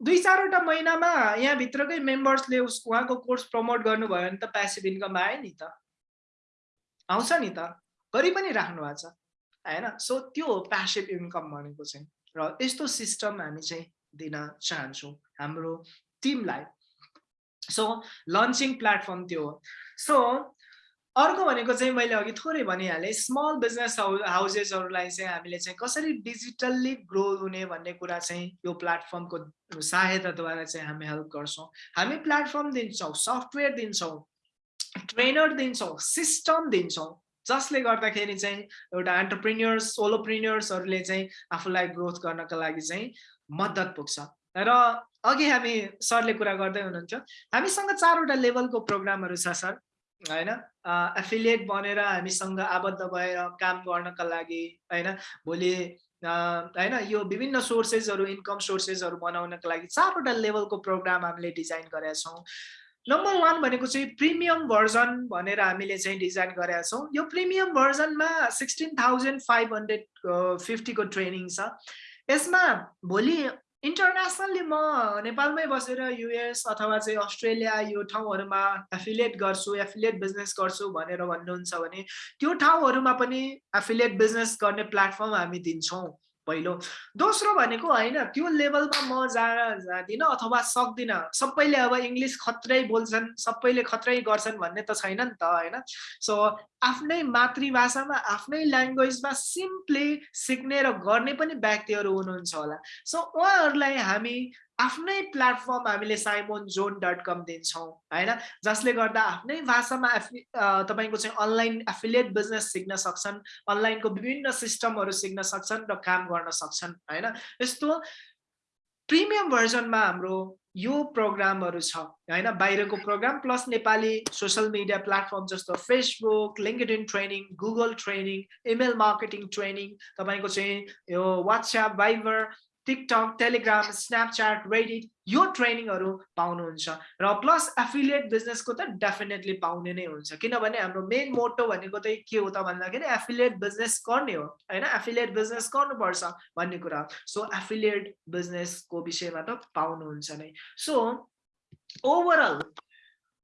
दुई चारवटा महिनामा यहाँभित्रकै मेम्बर्सले उस उहाँको कोर्स प्रमोट गर्नुभयो भने त प्यासिभ इन्कम आयो नि त। आउँछ नि त। गरि पनि राख्नु भएको छ होइन? सो त्यो हो प्यासिभ इन्कम भनेको चाहिँ। र यस्तो सिस्टम हामी चाहिँ दिन चाहन्छौँ हाम्रो टिमलाई सो लन्चिङ प्लेटफर्म त्यो हो. सो अर्को भनेको चाहिँ मैले अघि थोरै भनिहालेँ स्मल बिजनेस हाउ हाउसेसहरूलाई चाहिँ हामीले चाहिँ कसरी डिजिटल्ली ग्रो हुने भन्ने कुरा चाहिँ यो प्लेटफर्मको सहायताद्वारा चाहिँ हामी हेल्प गर्छौँ। हामी प्लेटफर्म दिन्छौँ सफ्टवेयर दिन्छौँ ट्रेनर दिन्छौँ सिस्टम दिन्छौँ जसले गर्दाखेरि चाहिँ एउटा एन्टरप्रिन्यर्स सोलोप्रिन्यर्सहरूले चाहिँ आफूलाई ग्रोथ गर्नको लागि चाहिँ मद्दत पुग्छ। र अघि हामी सरले कुरा गर्दै हुनुहुन्थ्यो हामीसँग चारवटा लेभलको प्रोग्रामहरू छ सर। होइन? एफिलिएट बनेर हामीसँग आबद्ध भएर काम गर्नका लागि होइन? भोलि होइन? यो विभिन्न सोर्सेसहरू इन्कम सोर्सेसहरू बनाउनको लागि चारवटा लेभलको प्रोग्राम हामीले डिजाइन गरेका छौँ। नम्बर वान भनेको चाहिँ प्रिमियम भर्जन भनेर हामीले चाहिँ डिजाइन गरेका छौँ। यो प्रिमियम भर्जनमा सिक्सटिन थाउजन्ड फाइभ हन्ड्रेड फिफ्टीको ट्रेनिङ छ। यसमा भोलि इन्टरनेसनल्ली म नेपालमै बसेर युएस अथवा चाहिँ अस्ट्रेलिया यो ठाउँहरूमा एफिलिएट गर्छु एफिलिएट बिजनेस गर्छु भनेर भन्नुहुन्छ भने त्यो ठाउँहरूमा पनि एफिलिएट बिजनेस गर्ने प्लेटफर्म हामी दिन्छौँ। पहिलो। दोस्रो भनेको होइन त्यो लेभलमा म जा जाँदिनँ अथवा सक्दिनँ। सबैले अब इङ्ग्लिस खत्रै बोल्छन् सबैले खत्रै गर्छन् भन्ने त छैन नि त होइन? सो आफ्नै मातृभाषामा आफ्नै ल्याङ्ग्वेजमा सिम्पली सिक्ने र गर्ने पनि व्यक्तिहरू हुनुहुन्छ होला। सो उहाँहरूलाई हामी आफ्नै प्लेटफर्म हामीले साइमोन जोन डट कम दिन्छौँ होइन? जसले गर्दा आफ्नै भाषामा एफि तपाईँको चाहिँ अनलाइन एफिलिएट बिजनेस सिक्न सक्छन् अनलाइनको विभिन्न सिस्टमहरू सिक्न सक्छन् र काम गर्न सक्छन् होइन? यस्तो प्रिमियम भर्जनमा हाम्रो यो प्रोग्रामहरू छ होइन? बाहिरको program plus Nepali social media platform जस्तो Facebook LinkedIn training Google training email marketing training तपाईँको चाहिँ यो WhatsApp Viber TikTok Telegram Snapchat Reddit यो ट्रेनिङहरू पाउनुहुन्छ। र प्लस एफिलिएट बिजनेसको त डेफिनेटली पाउने नै हुन्छ। किनभने हाम्रो मेन मोटो भनेको चाहिँ के हो त भन्दाखेरि एफिलिएट बिजनेस गर्ने हो होइन? एफिलिएट बिजनेस गर्नुपर्छ भन्ने कुरा सो एफिलिएट बिजनेसको विषयमा त पाउनुहुन्छ नै। सो ओभरअल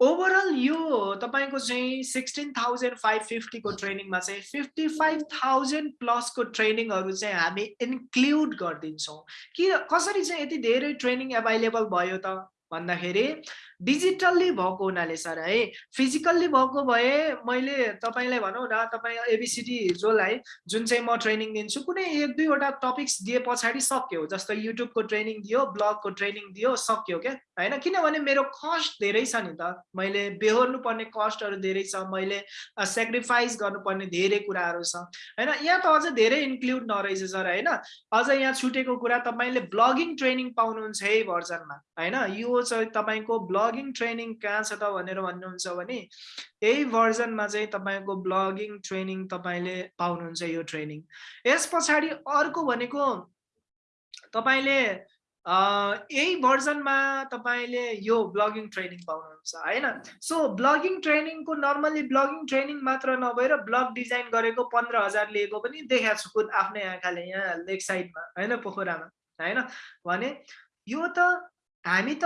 ओभरअल यो तपाईँको चाहिँ सिक्सटिन थाउजन्ड फाइभ फिफ्टीको ट्रेनिङमा चाहिँ फिफ्टी फाइभ थाउजन्ड प्लसको ट्रेनिङहरू चाहिँ हामी इन्क्लुड गरिदिन्छौँ। कि कसरी चाहिँ यति धेरै ट्रेनिङ एभाइलेबल भयो त भन्दाखेरि डिजिटल्ली भएको हुनाले सर है? फिजिकल्ली भएको भए मैले तपाईँलाई भनौँ न तपाईँ एबिसिडी जसलाई जुन चाहिँ म ट्रेनिङ दिन्छु कुनै एक दुईवटा टपिक्स दिए पछाडि सक्यो जस्तो युट्युबको ट्रेनिङ दियो ब्लगको ट्रेनिङ दियो सक्यो क्या? होइन? किनभने मेरो कस्ट धेरै छ नि त। मैले बेहोर्नु पर्ने कस्टहरू धेरै छ मैले सेक्रिफाइस गर्नुपर्ने धेरै कुराहरू छ। होइन? यहाँ त अझ धेरै इन्क्लुड नरहेछ सर होइन? अझ यहाँ छुटेको कुरा तपाईँले ब्लगिङ ट्रेनिङ पाउनुहुन्छ है भर्जनमा। होइन? यो चाहिँ तपाईँको ब्लग ब्लगिङ ट्रेनिङ कहाँ छ त भनेर भन्नुहुन्छ भने यही भर्जनमा चाहिँ तपाईँको ब्लगिङ ट्रेनिङ तपाईँले पाउनुहुन्छ यो ट्रेनिङ यस पछाडि अर्को भनेको तपाईँले यही भर्जनमा तपाईँले यो ब्लगिङ ट्रेनिङ पाउनुहुन्छ होइन? सो ब्लगिङ ट्रेनिङको नर्मली ब्लगिङ ट्रेनिङ मात्र नभएर ब्लग डिजाइन गरेको पन्ध्र हजार लिएको पनि देखाएको छु खुद आफ्नै आँखाले यहाँ लेक साइडमा होइन पोखरामा होइन? भने यो त हामी त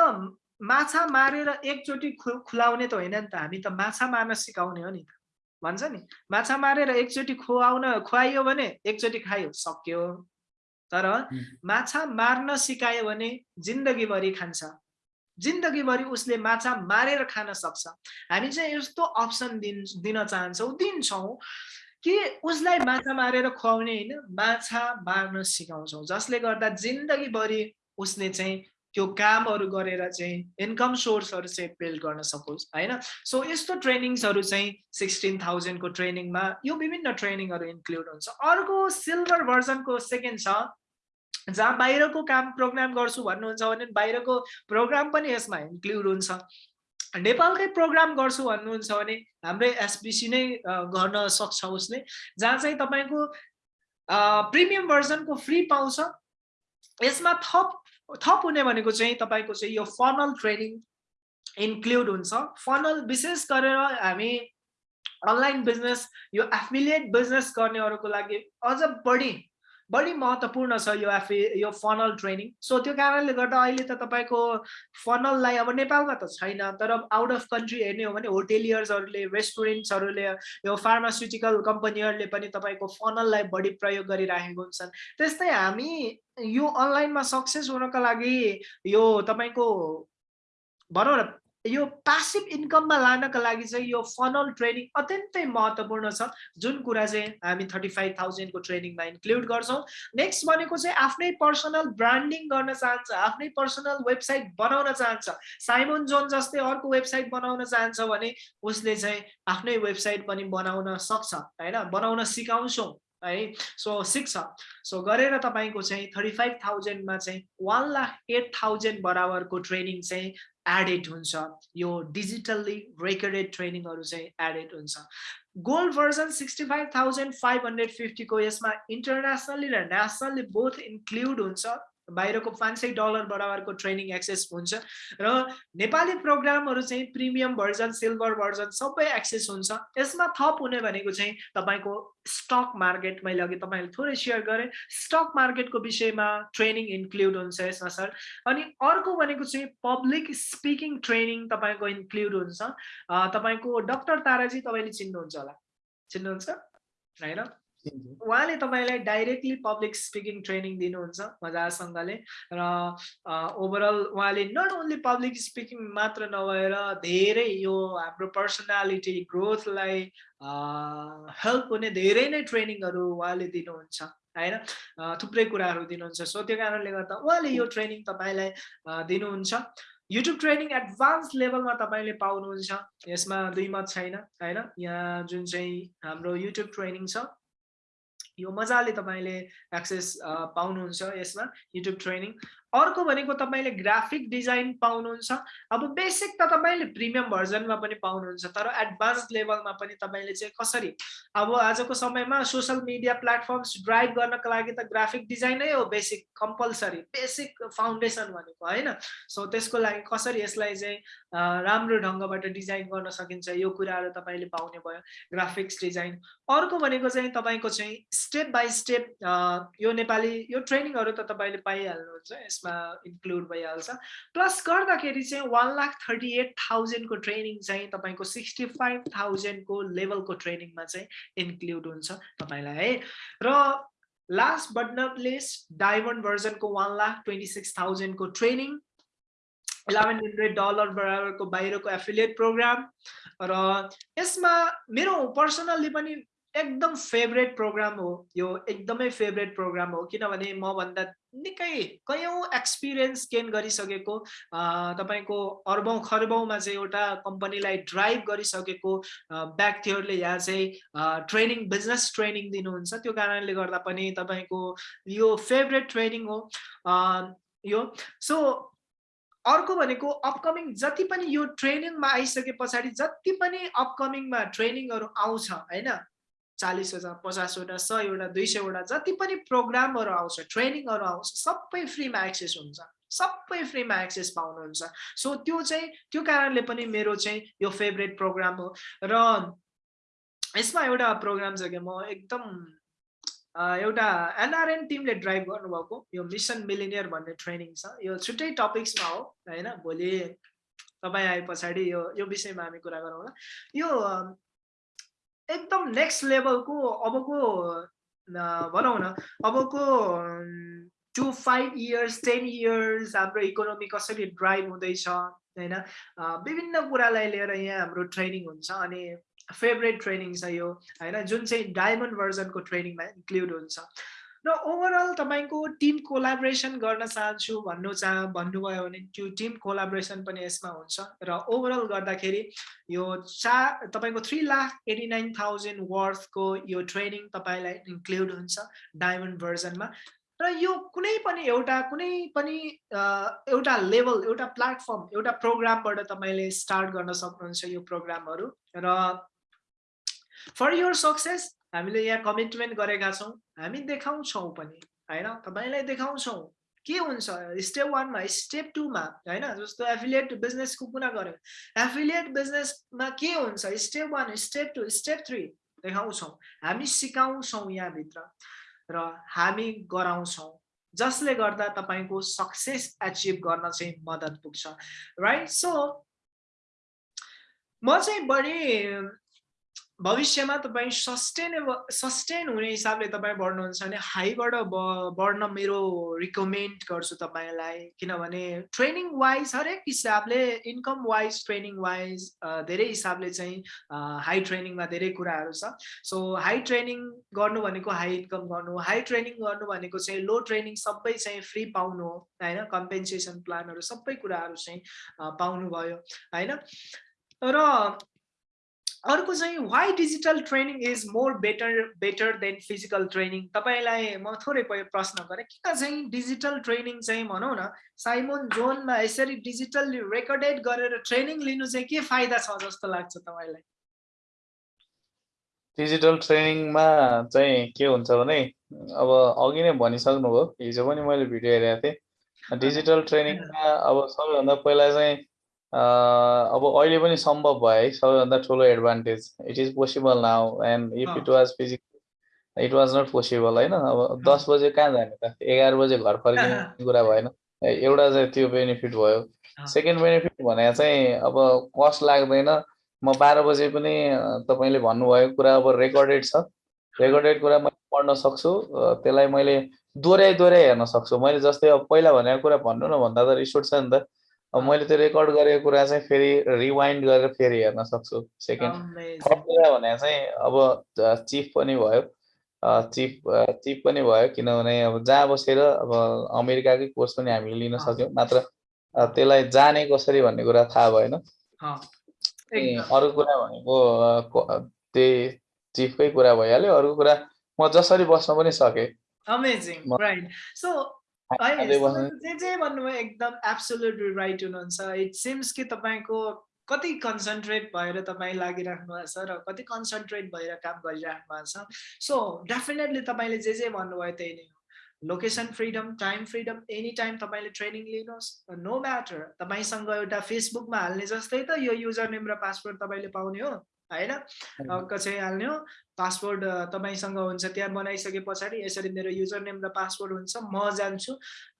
माछा मारेर एकचोटि खुलाउने त होइन नि त हामी त माछा मार्न सिकाउने हो नि त। भन्छ नि? माछा मारेर एकचोटि खुवाउन खुवाइयो भने एकचोटि खायो सक्यो। तर माछा मार्न सिकायो भने जिन्दगीभरि खान्छ। जिन्दगीभरि उसले माछा मारेर खान सक्छ। हामी चाहिँ यस्तो अप्सन दिन दिन चाहन्छौँ दिन्छौँ कि उसलाई माछा मारेर खुवाउने होइन माछा मार्न सिकाउँछौँ। जसले गर्दा जिन्दगीभरि उसले चाहिँ त्यो कामहरू गरेर चाहिँ इन्कम सोर्सहरू चाहिँ बिल्ड गर्न सकोस् होइन? सो यस्तो ट्रेनिङ्सहरू चाहिँ सिक्सटिन थाउजन्डको ट्रेनिङमा यो विभिन्न ट्रेनिङहरू इन्क्लुड हुन्छ। अर्को सिल्भर भर्जनको सेकेन्ड छ जहाँ बाहिरको काम प्रोग्राम गर्छु भन्नुहुन्छ भने बाहिरको प्रोग्राम पनि यसमा इन्क्लुड हुन्छ। नेपालकै प्रोग्राम गर्छु भन्नुहुन्छ भने हाम्रै एसबिसी नै गर्न सक्छ उसले जहाँ चाहिँ तपाईँको प्रिमियम भर्जनको फ्री पाउँछ। यसमा थप थप हुने भनेको चाहिँ तपाईँको चाहिँ यो फनल ट्रेनिङ इन्क्लुड हुन्छ। फनल विशेष गरेर हामी अनलाइन बिजनेस यो एफिलिएट बिजनेस गर्नेहरूको लागि अझ बढी बढी महत्त्वपूर्ण छ यो एफए यो फनल ट्रेनिङ सो त्यो कारणले गर्दा अहिले त तपाईँको फनललाई अब नेपालमा त छैन तर आउट अफ कन्ट्री हेर्ने हो भने होटेलियर्सहरूले रेस्टुरेन्ट्सहरूले यो फार्मास्युटिकल कम्पनीहरूले पनि तपाईँको फनललाई बढी प्रयोग गरिराखेको हुन्छन्। त्यस्तै हामी यो अनलाइनमा सक्सेस हुनको लागि यो तपाईँको भनौँ न यो पासिभ इन्कममा लानको लागि चाहिँ यो फनल ट्रेनिङ अत्यन्तै महत्त्वपूर्ण छ जुन कुरा चाहिँ हामी थर्टी फाइभ थाउजन्डको ट्रेनिङमा इन्क्लुड गर्छौँ नेक्स्ट भनेको चाहिँ आफ्नै पर्सनल ब्रान्डिङ गर्न चाहन्छ आफ्नै पर्सनल वेबसाइट बनाउन चाहन्छ साइमोन जोन जस्तै अर्को वेबसाइट बनाउन चाहन्छ भने उसले चाहिँ आफ्नै वेबसाइट पनि बनाउन सक्छ होइन बनाउन सिकाउँछौँ है सो सिक्छ सो गरेर तपाईँको चाहिँ थर्टी फाइभ थाउजन्डमा चाहिँ वान लाख एट थाउजन्ड बराबरको ट्रेनिङ चाहिँ एडेड हुन्छ यो डिजिटल्ली रेकर्डेड ट्रेनिङहरू चाहिँ एडेड हुन्छ। Gold version sixty five thousand five hundred फिफ्टीको यसमा इन्टरनेसनली र नेसनल्ली बोथ इन्क्लुड हुन्छ। बाहिरको पाँच सय डलर बराबरको ट्रेनिङ एक्सेस हुन्छ र नेपाली प्रोग्रामहरू चाहिँ प्रिमियम भर्जन सिल्भर भर्जन सबै एक्सेस हुन्छ। यसमा थप हुने भनेको चाहिँ तपाईँको स्टक मार्केट मैले अघि तपाईँले थोरै सेयर गरेँ। स्टक मार्केटको विषयमा ट्रेनिङ इन्क्लुड हुन्छ यसमा सर अनि अर्को भनेको चाहिँ पब्लिक स्पिकिङ ट्रेनिङ तपाईँको इन्क्लुड हुन्छ। तपाईँको डक्टर ताराजी तपाईँले चिन्नुहुन्छ होला। चिन्नुहुन्छ? होइन उहाँले तपाईँलाई डाइरेक्टली पब्लिक स्पिकिङ ट्रेनिङ दिनुहुन्छ मजासँगले र ओभरअल उहाँले नट ओन्ली पब्लिक स्पिकिङ मात्र नभएर धेरै यो हाम्रो पर्सनालिटी ग्रोथलाई हेल्प हुने धेरै नै ट्रेनिङहरू उहाँले दिनुहुन्छ होइन? थुप्रै कुराहरू दिनुहुन्छ। सो त्यो कारणले गर्दा उहाँले यो ट्रेनिङ तपाईँलाई दिनुहुन्छ। युट्युब ट्रेनिङ एडभान्स लेभलमा तपाईँले पाउनुहुन्छ। यसमा दुई मत छैन होइन? यहाँ जुन चाहिँ हाम्रो युट्युब ट्रेनिङ छ यो मजाले तपाईँले एक्सेस पाउनुहुन्छ यसमा युट्युब ट्रेनिङ अर्को भनेको तपाईँले ग्राफिक डिजाइन पाउनुहुन्छ। अब बेसिक त तपाईँले प्रिमियम भर्जनमा पनि पाउनुहुन्छ तर एडभान्स लेभलमा पनि तपाईँले चाहिँ कसरी? अब आजको समयमा सोसियल मिडिया प्लेटफर्म्स ड्राइभ गर्नको लागि त ग्राफिक डिजाइनै हो बेसिक कम्पलसरी बेसिक फाउन्डेसन भनेको होइन? सो त्यसको लागि कसरी यसलाई चाहिँ राम्रो ढङ्गबाट डिजाइन गर्न सकिन्छ यो कुराहरू तपाईँले पाउने भयो ग्राफिक्स डिजाइन अर्को भनेको चाहिँ तपाईँको चाहिँ स्टेप बाई स्टेप यो नेपाली यो ट्रेनिङहरू त तपाईँले पाइहाल्नुहुन्छ यसमा इन्क्लुड भइहाल्छ। प्लस गर्दाखेरि चाहिँ one lakh thirty eight थाउजन्डको training चाहिँ तपाईँको सिक्सटी फाइभ थाउजन्डको लेभलको ट्रेनिङमा चाहिँ इन्क्लुड हुन्छ तपाईँलाई है। र last but not least diamond भर्जनको one lakh twenty six थाउजन्डको ट्रेनिङ इलेभेन हन्ड्रेड डलर बराबरको बाहिरको एफिलिएट प्रोग्राम र यसमा मेरो पर्सनल्ली पनि एकदम फेभरेट प्रोग्राम हो। यो एकदमै फेभरेट प्रोग्राम हो किनभने मभन्दा निकै कयौँ एक्सपिरियन्स गेन गरिसकेको तपाईँको अर्बौँ खर्बौँमा चाहिँ एउटा कम्पनीलाई ड्राइभ गरिसकेको व्यक्तिहरूले यहाँ चाहिँ ट्रेनिङ बिजनेस ट्रेनिङ दिनुहुन्छ। त्यो कारणले गर्दा पनि तपाईँको यो फेभरेट ट्रेनिङ हो। यो। सो अर्को भनेको अपकमिङ जति पनि यो ट्रेनिङमा आइसके पछाडि जति पनि अपकमिङमा ट्रेनिङहरू आउँछ होइन? चालिस हजार पचासवटा सयवटा दुई सयवटा जति पनि प्रोग्रामहरू आउँछ ट्रेनिङहरू आउँछ सबै फ्रीमा एक्सेस हुन्छ। सबै फ्रीमा एक्सेस पाउनुहुन्छ। सो त्यो चाहिँ त्यो कारणले पनि मेरो चाहिँ यो फेभरेट प्रोग्राम हो। र यसमा एउटा प्रोग्राम छ कि म एकदम एउटा एनआरएन टिमले ड्राइभ गर्नुभएको। यो मिसन मिलिनियर भन्ने ट्रेनिङ छ। यो छुट्टै टपिक्समा हो होइन? भोलि तपाईँ आए पछाडि यो यो विषयमा हामी कुरा गरौँला। यो एकदम नेक्स्ट लेभलको अबको भनौँ न अबको two five years ten years हाम्रो इकोनोमी कसरी ड्राइभ हुँदैछ होइन? विभिन्न कुरालाई लिएर यहाँ हाम्रो ट्रेनिङ हुन्छ अनि फेभरेट ट्रेनिङ छ यो होइन? जुन चाहिँ डायमन्ड भर्जनको ट्रेनिङमा इन्क्लुड हुन्छ। र ओभरअल तपाईँको टिम कोलाब्रेसन गर्न चाहन्छु भन्नु चाह भन्नुभयो भने त्यो टिम कोलाब्रेसन पनि यसमा हुन्छ। र ओभरअल गर्दाखेरि यो चा तपाईँको three lakh eighty nine thousand वर्थको यो ट्रेनिङ तपाईँलाई इन्क्लुड हुन्छ डायमन्ड भर्जनमा र यो कुनै पनि एउटा कुनै पनि एउटा लेभल एउटा प्लेटफर्म एउटा प्रोग्रामबाट तपाईँले स्टार्ट गर्न सक्नुहुन्छ यो प्रोग्रामहरू र फर योर सक्सेस हामीले यहाँ कमिटमेन्ट गरेका छौँ। हामी देखाउँछौँ पनि होइन तपाईँलाई देखाउँछौँ के हुन्छ स्टेप वानमा स्टेप टूमा होइन जस्तो एफिलिएट बिजनेसको कुरा गऱ्यो एफिलिएट बिजनेसमा के हुन्छ step one step two step three देखाउँछौँ हामी सिकाउँछौँ यहाँभित्र र हामी गराउँछौँ जसले गर्दा तपाईँको सक्सेस एचिभ गर्न चाहिँ मद्दत पुग्छ राइट सो म चाहिँ बढी भविष्यमा तपाईँ सस्टेनेबल सस्टेन हुने हिसाबले तपाईँ बढ्नुहुन्छ भने हाईबाट ब बढ्न मेरो रिकमेन्ड गर्छु तपाईँलाई। किनभने ट्रेनिङ वाइज हरेक हिसाबले इन्कम वाइज ट्रेनिङ वाइज धेरै हिसाबले चाहिँ हाई ट्रेनिङमा धेरै कुराहरू छ। सो हाई ट्रेनिङ गर्नु भनेको हाई इन्कम गर्नु हाई ट्रेनिङ गर्नु भनेको चाहिँ लो ट्रेनिङ सबै चाहिँ फ्री पाउनु होइन? कम्पेन्सेसन प्लानहरू सबै कुराहरू चाहिँ पाउनुभयो होइन? र अर्को चाहिँ why digital training is more better better than physical training तपाईँलाई म थोरै प्रश्न गरेँ किन चाहिँ डिजिटल ट्रेनिङ चाहिँ भनौँ न साइमोन जोनमा यसरी डिजिटल रेकर्डेड गरेर ट्रेनिङ लिनु चाहिँ के फाइदा छ जस्तो लाग्छ तपाईँलाई? डिजिटल ट्रेनिङमा चाहिँ के हुन्छ भने अब अघि नै भनिसक्नुभयो हिजो पनि मैले भिडियो हेरेको थिएँ। डिजिटल ट्रेनिङमा अब सबैभन्दा पहिला चाहिँ अब अहिले पनि सम्भव भयो है सबैभन्दा ठुलो advantage it is possible now and if it was physical it was not possible होइन? अब दस बजे कहाँ जाने त? एघार बजे घर फर्किने कुरा भएन। एउटा चाहिँ त्यो बेनिफिट भयो। सेकेन्ड बेनिफिट भने चाहिँ अब कस्ट लाग्दैन। म बाह्र बजे पनि तपाईँले भन्नुभयो कुरा अब रेकर्डेड छ। रेकर्डेड कुरा मैले पढ्न सक्छु। त्यसलाई मैले दोहोऱ्याइ दोहोऱ्याइ हेर्न सक्छु। मैले जस्तै अब पहिला भनेको कुरा भन्नु न भन्दा त रिस उठ्छ नि त। अब मैले त्यो रेकर्ड गरेको कुरा चाहिँ फेरि रिवाइन्ड गरेर फेरि हेर्न सक्छु। सेकेन्ड थर्ड कुरा भने चाहिँ अब चिफ पनि भयो। चिफ चिफ पनि भयो किनभने अब जहाँ बसेर अब अमेरिकाकै कोर्स पनि हामीले लिन सक्यौँ। मात्र त्यसलाई जाने कसरी भन्ने कुरा थाहा भएन। अरू कुरा भनेको त्यही चिफकै कुरा भइहाल्यो। अरू कुरा म जसरी बस्न पनि सकेँ। जे जे भन्नुभयो एकदम एब्सोल्युटली राइट हुनुहुन्छ। इट सिम्स कि तपाईँको कति कन्सन्ट्रेट भएर तपाईँ लागिराख्नु भएको छ र कति कन्सन्ट्रेट भएर काम गरिराख्नु भएको छ। सो डेफिनेटली तपाईँले जे जे भन्नुभयो त्यही नै हो। Location freedom time freedom any time तपाईँले ट्रेनिङ लिनुहोस्। नो म्याटर तपाईँसँग एउटा फेसबुकमा हाल्ने जस्तै त यो युजर नेम र पासवर्ड तपाईँले पाउने हो। होइन? कसै हाल्ने हो पासवर्ड तपाईँसँग हुन्छ त्यहाँ बनाइसके पछाडि यसरी मेरो युजर नेम र पासवर्ड हुन्छ म जान्छु।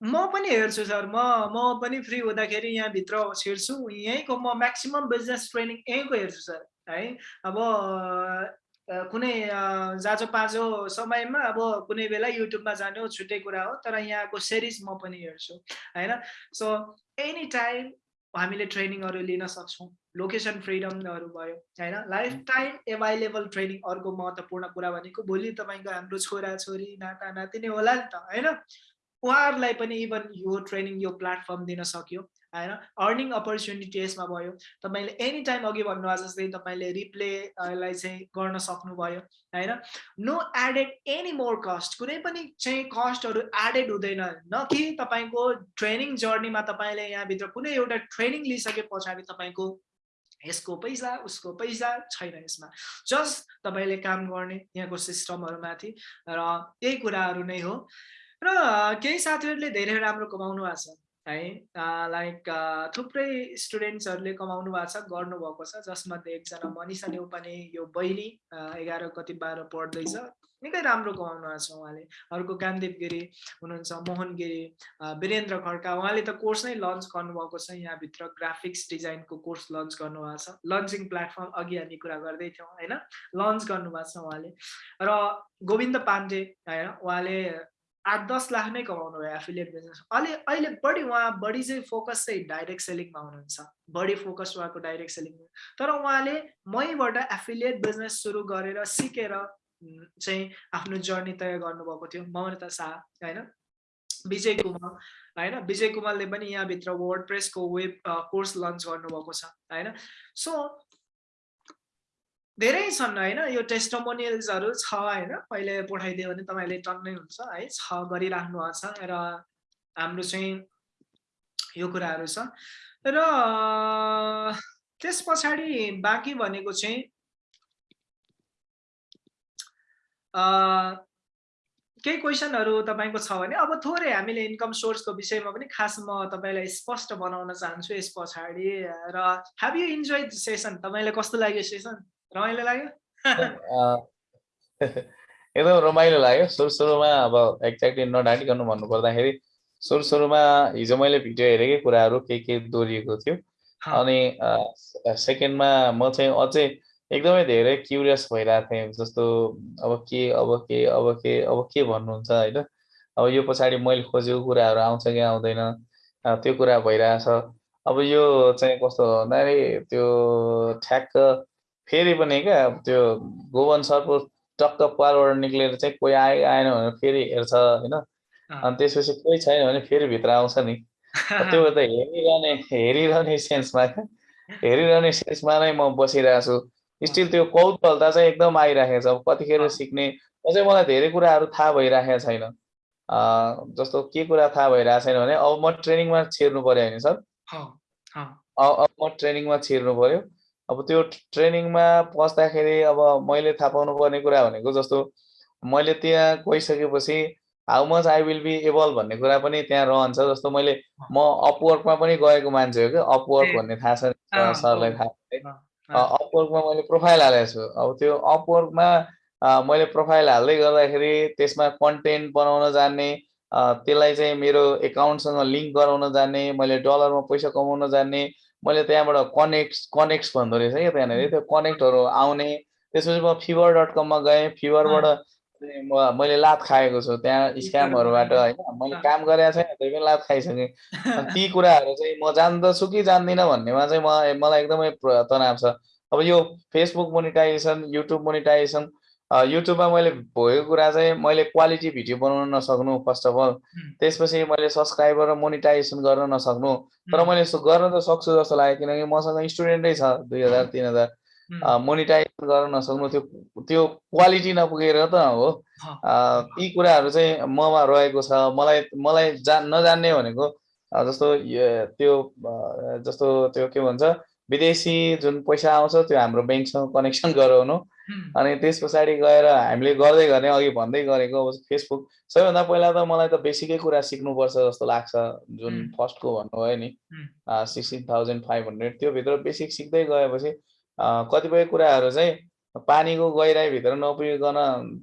म पनि हेर्छु सर म म पनि फ्री हुँदाखेरि यहाँभित्र छिर्छु यहीँको म म्याक्सिमम् बिजनेस ट्रेनिङ यहीँको हेर्छु सर है? अब कुनै जाँचो पाँचो समयमा अब कुनै बेला युट्युबमा जाने हो छुट्टै कुरा हो तर यहाँको सिरिज म पनि हेर्छु होइन? सो एनी टाइम हामीले ट्रेनिङहरू लिन सक्छौँ। लोकेसन फ्रिडमहरू भयो होइन? लाइफ टाइम एभाइलेबल ट्रेनिङ अर्को महत्त्वपूर्ण कुरा भनेको भोलि तपाईँको हाम्रो छोरा छोरी नाता नातिनी होला नि त होइन? उहाँहरूलाई पनि इभन यो ट्रेनिङ यो प्लेटफर्म दिन सक्यो होइन? अर्निङ अपर्च्युनिटी यसमा भयो। तपाईँले एनी टाइम अघि भन्नुभएको जस्तै तपाईँले रिप्लेलाई चाहिँ गर्न सक्नुभयो होइन? No added any more cost कुनै पनि चाहिँ कस्टहरू एडेड हुँदैन न कि तपाईँको ट्रेनिङ जर्नीमा तपाईँले यहाँभित्र कुनै एउटा ट्रेनिङ लिइसके पछाडि तपाईँको यसको पैसा उसको पैसा छैन यसमा। जस्ट तपाईँले काम गर्ने यहाँको सिस्टमहरूमाथि र त्यही कुराहरू नै हो। र केही साथीहरूले धेरै राम्रो कमाउनु भएको छ है। लाइक थुप्रै स्टुडेन्ट्सहरूले कमाउनु भएको छ गर्नुभएको छ। जसमध्ये एकजना मनिषा नेउपाने यो बहिनी एघार कति बाह्र पढ्दैछ। निकै राम्रो कमाउनु भएको छ उहाँले। अर्को कामदेव गिरी हुनुहुन्छ मोहन गिरी वीरेन्द्र खड्का उहाँले त कोर्स नै लन्च गर्नुभएको छ यहाँभित्र। ग्राफिक्स डिजाइनको कोर्स लन्च गर्नुभएको छ। लन्चिङ प्लेटफर्म अघि हामी कुरा गर्दै थियौँ होइन? लन्च गर्नुभएको छ उहाँले। र गोविन्द पाण्डे होइन? उहाँले आठ दस लाख नै कमाउनु भयो एफिलिएट बिजनेस। अहिले अहिले बढी उहाँ बढी चाहिँ फोकस चाहिँ डाइरेक्ट सेलिङमा हुनुहुन्छ। बढी फोकस उहाँको डाइरेक्ट सेलिङ तर उहाँले मैबाट एफिलिएट बिजनेस सुरु गरेर सिकेर चाहिँ आफ्नो जर्नी तय गर्नुभएको थियो। ममता शाह होइन? विजय कुमार होइन? विजय कुमारले पनि यहाँभित्र वर्ड प्रेसको वेब कोर्स लन्च गर्नुभएको छ होइन? सो धेरै छन् होइन? यो टेस्टोमोनियल्सहरू छ होइन? पहिले पठाइदियो भने तपाईँले टन्नै हुन्छ है? छ गरिराख्नु भएको छ र हाम्रो चाहिँ यो कुराहरू छ। र त्यस पछाडि बाँकी भनेको चाहिँ केही क्वेसनहरू तपाईँको छ भने अब थोरै हामीले इन्कम सोर्सको विषयमा पनि खास म तपाईँलाई स्पष्ट बनाउन चाहन्छु यस पछाडि र हेभ यु इन्जोय सेसन तपाईँलाई कस्तो लाग्यो सेसन रमाइलो लाग्यो? एकदम रमाइलो लाग्यो। सुरु सुरुमा अब एक्ज्याक्टली नढाँटिकन भन्नु पर्दाखेरि सुरु सुरुमा हिजो मैले भिडियो हेरेकै कुराहरू के के दोहोरिएको थियो। अनि सेकेन्डमा म चाहिँ अझै एकदमै धेरै क्युरियस भइरहेको थिएँ जस्तो अब के अब के अब के अब के भन्नुहुन्छ होइन? अब यो पछाडि मैले खोजेको कुराहरू आउँछ कि आउँदैन त्यो कुरा भइरहेछ। अब यो चाहिँ कस्तो भन्दाखेरि त्यो ठ्याक्क फेरि पनि क्या त्यो गोवन सरको टक्क पालबाट निक्लेर चाहिँ कोही आए आएन भने फेरि हेर्छ होइन? अनि त्यसपछि कोही छैन भने फेरि भित्र आउँछ नि। त्यो त हेरिरहने हेरिरहने सेन्समा क्या। हेरिरहने सेन्समा नै म बसिरहेको छु स्टिल त्यो कौतूहलता चाहिँ एकदम आइराखेको छ। अब कतिखेर। सिक्ने अझै मलाई धेरै कुराहरू थाहा भइराखेको छैन। जस्तो के कुरा थाहा भइरहेको छैन भने अब म ट्रेनिङमा छिर्नु पऱ्यो भने सर। अब म ट्रेनिङमा छिर्नु पऱ्यो अब त्यो ट्रेनिङमा पस्दाखेरि अब मैले थाहा पाउनु पर्ने कुरा भनेको जस्तो मैले त्यहाँ गइसकेपछि how much I will be able भन्ने कुरा पनि त्यहाँ रहन्छ। जस्तो मैले म अपवर्कमा पनि गएको मान्छे हो क्या अपवर्क भन्ने थाहा छ सरलाई। थाहा अपवर्कमा मैले प्रोफाइल हालेको छु। अब त्यो अपवर्कमा मैले प्रोफाइल हाल्दै गर्दाखेरि त्यसमा कन्टेन्ट बनाउन जान्ने त्यसलाई चाहिँ मेरो एकाउन्टसँग लिङ्क गराउन जान्ने मैले डलरमा पैसा कमाउन जान्ने मैले त्यहाँबाट कनेक्ट कनेक्ट्स भन्दो रहेछ क्या त्यहाँनिर। त्यो कनेक्टहरू आउने। त्यसपछि म फिभर डट कममा गएँ। फिभरबाट म मैले लात खाएको छु त्यहाँ स्क्यामहरूबाट होइन मैले काम गरेको छैन त्यही पनि लात खाइसकेँ। ती कुराहरू चाहिँ म जान्दछु कि जान्दिनँ भन्नेमा चाहिँ म मलाई एकदमै तनाव छ। अब यो फेसबुक मोनिटाइजेसन युट्युब मोनिटाइजेसन युट्युबमा मैले भएको कुरा चाहिँ मैले क्वालिटी भिडियो बनाउन नसक्नु फर्स्ट अफ अल त्यसपछि मैले सब्सक्राइबर र मोनिटाइजेसन गर्न नसक्नु। तर मैले गर्न त सक्छु जस्तो लाग्यो किनकि मसँग स्टुडेन्टै छ दुई हजार तिन हजार। मोनिटाइजेसन गर्न नसक्नु त्यो त्यो क्वालिटी नपुगेर त हो। यी कुराहरू चाहिँ ममा रहेको छ। मलाई मलाई जा नजान्ने भनेको जस्तो त्यो जस्तो त्यो के भन्छ विदेशी जुन पैसा आउँछ त्यो हाम्रो ब्याङ्कसँग कनेक्सन गराउनु। अनि त्यस पछाडि गएर हामीले गर्दै गर्ने अघि भन्दै गरेको अब फेसबुक सबैभन्दा पहिला त मलाई त बेसिकै कुरा सिक्नुपर्छ जस्तो लाग्छ जुन. फर्स्टको भन्नुभयो नि. सिक्सटिन थाउजन्ड फाइभ हन्ड्रेड त्योभित्र बेसिक सिक्दै गएपछि कतिपय कुराहरू चाहिँ पानीको गहिराइभित्र नपुगिकन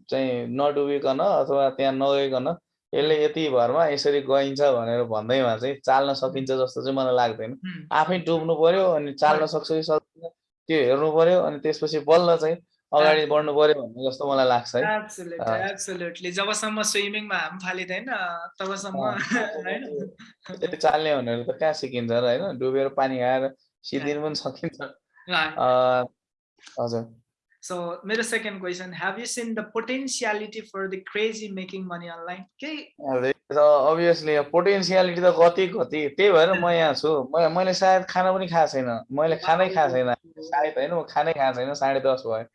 चाहिँ नडुबिकन अथवा त्यहाँ नगइकन यसले यति भरमा यसरी गइन्छ भनेर भन्दैमा चाहिँ चाल्न सकिन्छ जस्तो चाहिँ मलाई लाग्दैन। आफै डुब्नु पर्यो अनि चाल्न सक्छ कि सक्दैन त्यो हेर्नु पर्यो अनि त्यसपछि बल्ल चाहिँ अगाडि बढ्नु पर्यो भन्ने जस्तो मलाई लाग्छ है। जबसम्म स्विमिङमा हाम फालिँदैन तबसम्म चाल्ने भनेर त कहाँ सिकिन्छ र होइन? डुबेर पानी खाएर सिद्धिनु पनि सकिन्छ। अ, हजुर। सो मेरो second question have you seen the potentiality for the crazy making money online केही अभियसली पोटेन्सियालिटी त कति कति? त्यही भएर म यहाँ छु। मैले सायद खाना पनि खाएको छैन। मैले खानै खाएको छैन। सायद होइन म खानै खाएको छैन साढे दस भयो।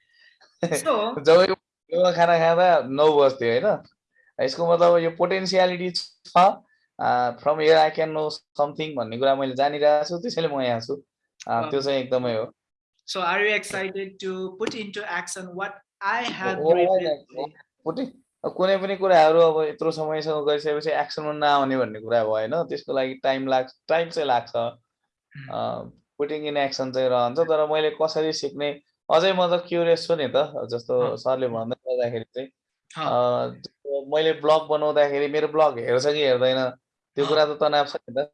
जब खाना खाँदा नौ बज्थ्यो होइन? यसको मतलब यो पोटेन्सियालिटी छ। From here I can know something भन्ने कुरा मैले जानिरहेको छु त्यसैले म यहाँ छु। त्यो चाहिँ एकदमै हो। So are you excited to put into action what I have होइन, written? पोटे अब कुनै पनि कुराहरू अब यत्रो समयसँग गरिसकेपछि एक्सनमा नआउने भन्ने कुरा भएन त्यसको लागि टाइम लाग्छ टाइम चाहिँ लाग्छ। पुटिङ इन एक्सन चाहिँ रहन्छ तर मैले कसरी सिक्ने अझै म त क्युरियस छु नि त जस्तो सरले भन्दै गर्दाखेरि चाहिँ। मैले ब्लग बनाउँदाखेरि मेरो ब्लग हेर्छ कि हेर्दैन त्यो कुरा त तनाव छ नि त।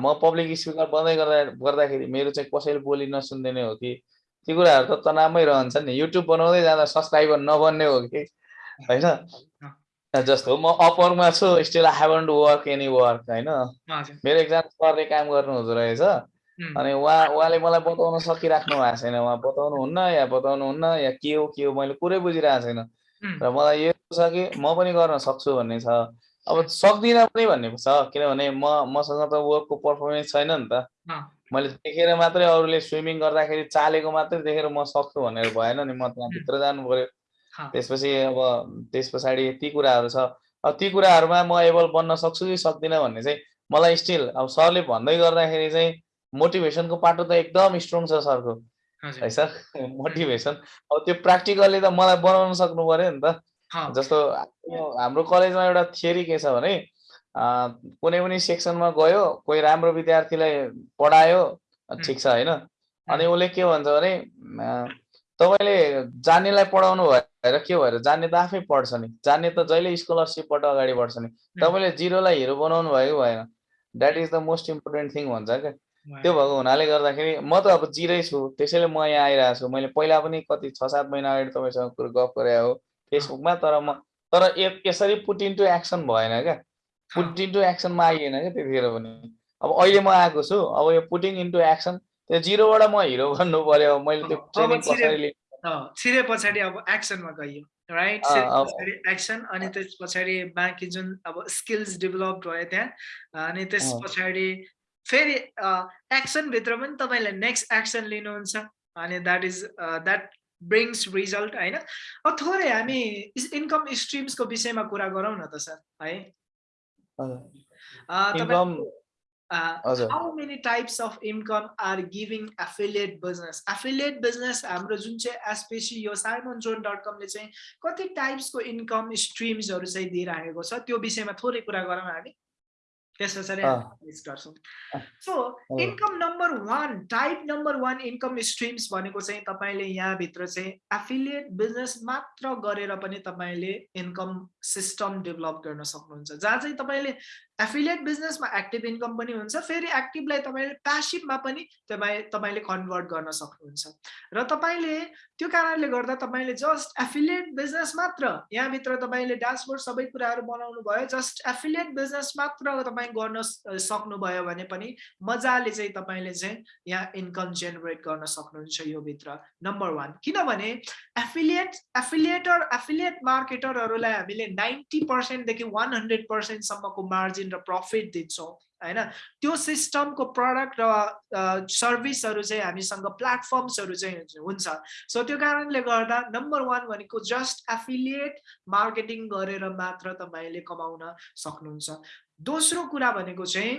म पब्लिक स्पिकर बन्दै गर्दा गर्दाखेरि मेरो चाहिँ कसैले बोली नसुनिदिने हो कि? ती कुराहरू त तनावमै रहन्छ नि। युट्युब बनाउँदै जाँदा सब्सक्राइबर नबन्ने हो कि? होइन? जस्तो म अपरमा छु still I haven't work any work होइन? मेरो एकजना सरले काम गर्नु हुँदो रहेछ। अनि उहाँ उहाँले मलाई बताउन सकिराख्नु भएको छैन। उहाँ बताउनु हुन्न या बताउनु हुन्न या के हो के हो मैले कुरै बुझिरहेको छैन। र मलाई यो छ कि म पनि गर्न सक्छु भन्ने छ। अब सक्दिनँ पनि भन्ने छ किनभने म मसँग त वर्कको पर्फर्मेन्स छैन नि त। मैले देखेर मात्रै अरूले स्विमिङ गर्दाखेरि चालेको मात्रै देखेर म सक्छु भनेर भएन नि म त्यहाँभित्र जानु पऱ्यो त्यसपछि अब त्यस पछाडि ती कुराहरू छ। अब ती कुराहरूमा म एबल बन्न सक्छु कि सक्दिनँ भन्ने चाहिँ मलाई स्टिल अब सरले भन्दै गर्दाखेरि चाहिँ मोटिभेसनको पाटो त एकदम स्ट्रङ छ सरको। है सर? मोटिभेसन अब त्यो प्र्याक्टिकल्ली त मलाई बनाउन सक्नु पऱ्यो नि त। जस्तो हाम्रो कलेजमा एउटा थियोरी के छ भने कुनै पनि सेक्सनमा गयो कोही राम्रो विद्यार्थीलाई पढायो ठिक छ होइन? अनि उसले के भन्छ भने तपाईँले जान्नेलाई पढाउनु भएर के भएर जान्ने त आफै पढ्छ नि। जान्ने त जहिले स्कलरसिपबाट अगाडि बढ्छ नि। तपाईँले जिरोलाई हिरो बनाउनु भएको भएन। That is the most important thing भन्छ क्या। त्यो भएको हुनाले गर्दाखेरि म त अब जिरै छु त्यसैले म यहाँ आइरहेको छु। मैले पहिला पनि कति छ सात महिना अगाडि तपाईँसँग कुरो गफ गरे हो। फेसबुकमा तर म तर यसरी पुट इन्टु एक्सन भएन क्या? पुट इन्टु एक्सनमा आइएन क्या त्यतिखेर पनि? अब अहिले म आएको छु अब यो पुटिङ इन्टु एक्सन त्यो जिरोबाट म हिरो भन्नु पर्यो मैले त्यो ट्रेनिङ कसरी छिरे पछाडि अब एक्सनमा गइयो राइट पछाडि एक्सन अनि त्यस पछाडि बाँकी जुन अब स्किल्स डेभलप भयो त्यहाँ अनि त्यस पछाडि फेरि एक्सनभित्र पनि तपाईँले नेक्स्ट एक्सन लिनुहुन्छ अनि that is that brings result होइन? अब थोरै हामी इन्कम स्ट्रिम्सको विषयमा कुरा गरौँ न त सर है? How many types of income are giving affiliate business affiliate business हाम्रो जुन चाहिँ एसपेसी यो साइमन जोन डट कमले चाहिँ कति टाइप्सको इन्कम स्ट्रिम्सहरू चाहिँ दिइराखेको छ त्यो विषयमा थोरै कुरा गरौँ हामी। त्यस पछाडि गर्छौँ so income number one type number one income streams भनेको चाहिँ तपाईँले यहाँभित्र चाहिँ एफिलिएट बिजनेस मात्र गरेर पनि तपाईँले इन्कम सिस्टम डेभलप गर्न सक्नुहुन्छ। जहाँ चाहिँ तपाईँले एफिलिएट बिजनेसमा एक्टिभ इन्कम पनि हुन्छ फेरि एक्टिभलाई तपाईँले प्यासिभमा पनि तपाईँ तपाईँले कन्भर्ट गर्न सक्नुहुन्छ। र तपाईँले त्यो कारणले गर्दा तपाईँले जस्ट एफिलिएट बिजनेस मात्र यहाँभित्र तपाईँले ड्यासबोर्ड सबै कुराहरू बनाउनु भयो जस्ट एफिलिएट बिजनेस मात्र तपाईँ गर्न सक्नुभयो भने पनि मजाले चाहिँ तपाईँले चाहिँ यहाँ इन्कम जेनेरेट गर्न सक्नुहुन्छ यो भित्र नम्बर वान किनभने एफिलिएट एफिलिएटर एफिलिएट मार्केटरहरूलाई हामीले नाइन्टी पर्सेन्टदेखि वान हन्ड्रेड पर्सेन्टसम्मको मार्जिन र प्रफिट दिन्छौँ होइन? त्यो सिस्टमको प्रडक्ट र सर्भिसहरू चाहिँ हामीसँग प्लेटफर्म्सहरू चाहिँ हुन्छ। सो त्यो कारणले गर्दा नम्बर वान भनेको जस्ट एफिलिएट मार्केटिङ गरेर मात्र तपाईँले कमाउन सक्नुहुन्छ। दोस्रो कुरा भनेको चाहिँ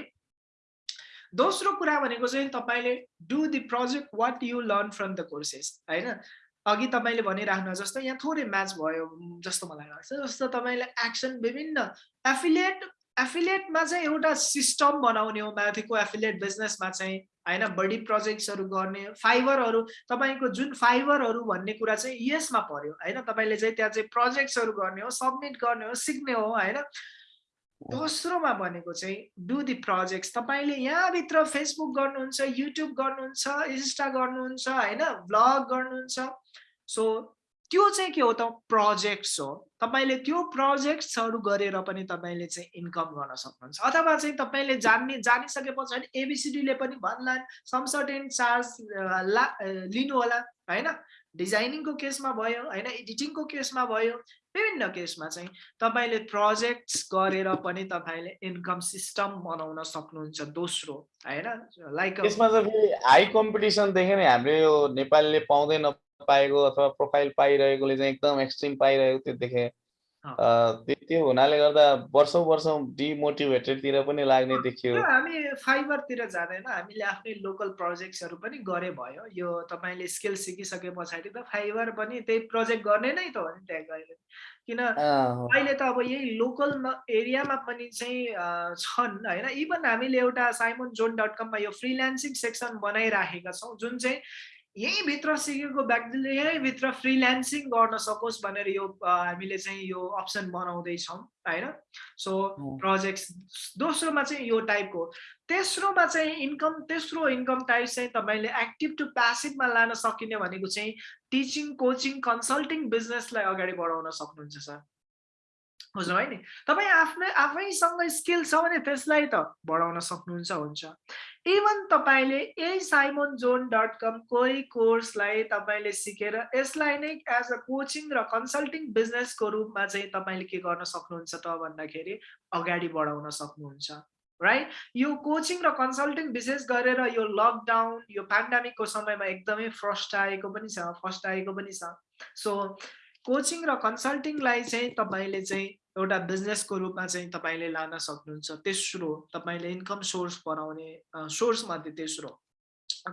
दोस्रो कुरा भनेको चाहिँ तपाईँले do the project what you learn from the courses होइन? अघि तपाईँले भनिराख्नु जस्तो यहाँ थोरै म्याच भयो जस्तो मलाई लाग्छ जस्तो तपाईँले एक्सन विभिन्न एफिलिएट एफिलिएटमा चाहिँ एउटा सिस्टम बनाउने हो माथिको एफिलिएट बिजनेसमा चाहिँ। होइन बढी प्रोजेक्ट्सहरू गर्ने फाइबरहरू तपाईँको जुन फाइबरहरू भन्ने कुरा चाहिँ यसमा पर्यो। होइन तपाईँले चाहिँ त्यहाँ चाहिँ प्रोजेक्ट्सहरू गर्ने हो सब्मिट गर्ने हो सिक्ने हो होइन। दोस्रोमा भनेको चाहिँ डु दि प्रोजेक्ट्स तपाईँले यहाँभित्र फेसबुक गर्नुहुन्छ युट्युब गर्नुहुन्छ इन्स्टा गर्नुहुन्छ होइन भ्लग गर्नुहुन्छ। सो त्यो चाहिँ के हो त? प्रोजेक्ट्स हो। तपाईँले त्यो प्रोजेक्ट्सहरू गरेर पनि तपाईँले चाहिँ इन्कम गर्न सक्नुहुन्छ। अथवा चाहिँ तपाईँले जान्ने जानिसके पछाडि एबिसिडीले पनि भन्ला सम सर्टेन चार्ज ला लिनु होला होइन? डिजाइनिङको केसमा भयो होइन? एडिटिङको केसमा भयो विभिन्न केसमा चाहिँ तपाईँले प्रोजेक्ट्स गरेर पनि तपाईँले इन्कम सिस्टम बनाउन सक्नुहुन्छ दोस्रो होइन? लाइक यसमा चाहिँ हाई कम्पिटिसनदेखि नै हाम्रो यो नेपालीले पाउँदै नपाएको अथवा प्रोफाइल पाइरहेकोले चाहिँ एकदम एक्सट्रिम पाइरहेको त्यो देखेँ त्यो हुनाले गर्दा वर्षौँ वर्षौँ डिमोटिभेटेडतिर पनि लाग्ने देखियो। हामी फाइबरतिर जाँदैन। हामीले आफ्नै लोकल प्रोजेक्ट्सहरू पनि गरे भयो। यो तपाईँले स्किल सिकिसके पछाडि त फाइबर पनि त्यही प्रोजेक्ट गर्ने नै त हो नि त्यहाँ गएर। किन अहिले त अब यही लोकल एरियामा पनि चाहिँ छन् होइन? इभन हामीले एउटा साइमन जोन डट कममा यो फ्रिल्यान्सिङ सेक्सन बनाइराखेका छौँ। जुन चाहिँ यहीँभित्र सिकेको व्यक्तिले यहीँभित्र फ्रिल्यान्सिङ गर्न सकोस् भनेर यो हामीले चाहिँ यो अप्सन बनाउँदैछौँ होइन? सो प्रोजेक्ट दोस्रोमा चाहिँ यो टाइपको तेस्रोमा चाहिँ इन्कम तेस्रो इन्कम टाइप चाहिँ तपाईँले एक्टिभ टु प्यासिभमा लान सकिने भनेको चाहिँ टिचिङ कोचिङ कन्सल्टिङ बिजनेसलाई अगाडि बढाउन सक्नुहुन्छ सर। बुझ्नु है नि तपाईँ आफ्नै आफैसँग स्किल छ भने त्यसलाई त बढाउन सक्नुहुन्छ हुन्छ। इभन तपाईँले यही साइमोन जोन डट कम कोही कोर्सलाई तपाईँले सिकेर यसलाई नै एज अ कोचिङ र कन्सल्टिङ बिजनेसको रूपमा चाहिँ तपाईँले के गर्न सक्नुहुन्छ त भन्दाखेरि अगाडि बढाउन सक्नुहुन्छ राइट यो कोचिङ र कन्सल्टिङ विशेष गरेर यो लकडाउन यो पेन्डामिकको समयमा एकदमै फर्स्ट आएको पनि छ फर्स्ट आएको पनि छ। सो कोचिङ र कन्सल्टिङलाई चाहिँ तपाईँले चाहिँ एउटा बिजनेसको रूपमा चाहिँ तपाईँले लान सक्नुहुन्छ तेस्रो तपाईँले इन्कम सोर्स बनाउने सोर्स मध्ये तेस्रो।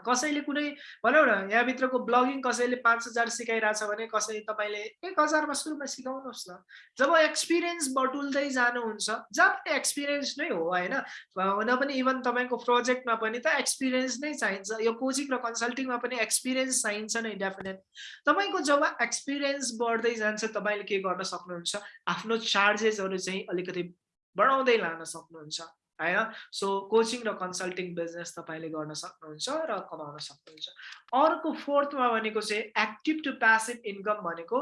कसैले कुनै भनौँ न यहाँभित्रको ब्लगिङ कसैले पाँच हजार सिकाइरहेछ भने कसै तपाईँले एक हजारमा सुरुमा सिकाउनुहोस् न। जब एक्सपिरियन्स बटुल्दै जानुहुन्छ जहाँ पनि एक्सपिरियन्स नै हो होइन? हुन पनि इभन तपाईँको प्रोजेक्टमा पनि त एक्सपिरियन्स नै चाहिन्छ। यो कोचिङ र कन्सल्टिङमा पनि एक्सपिरियन्स चाहिन्छ नै डेफिनेट तपाईँको जब एक्सपिरियन्स बढ्दै जान्छ तपाईँले के गर्न सक्नुहुन्छ? आफ्नो चार्जेसहरू चाहिँ अलिकति बढाउँदै लान सक्नुहुन्छ। होइन सो कोचिङ र कन्सल्टिङ बिजनेस तपाईँले गर्न सक्नुहुन्छ र कमाउन सक्नुहुन्छ। अर्को फोर्थमा भनेको चाहिँ एक्टिभ टु प्यासिभ इन्कम भनेको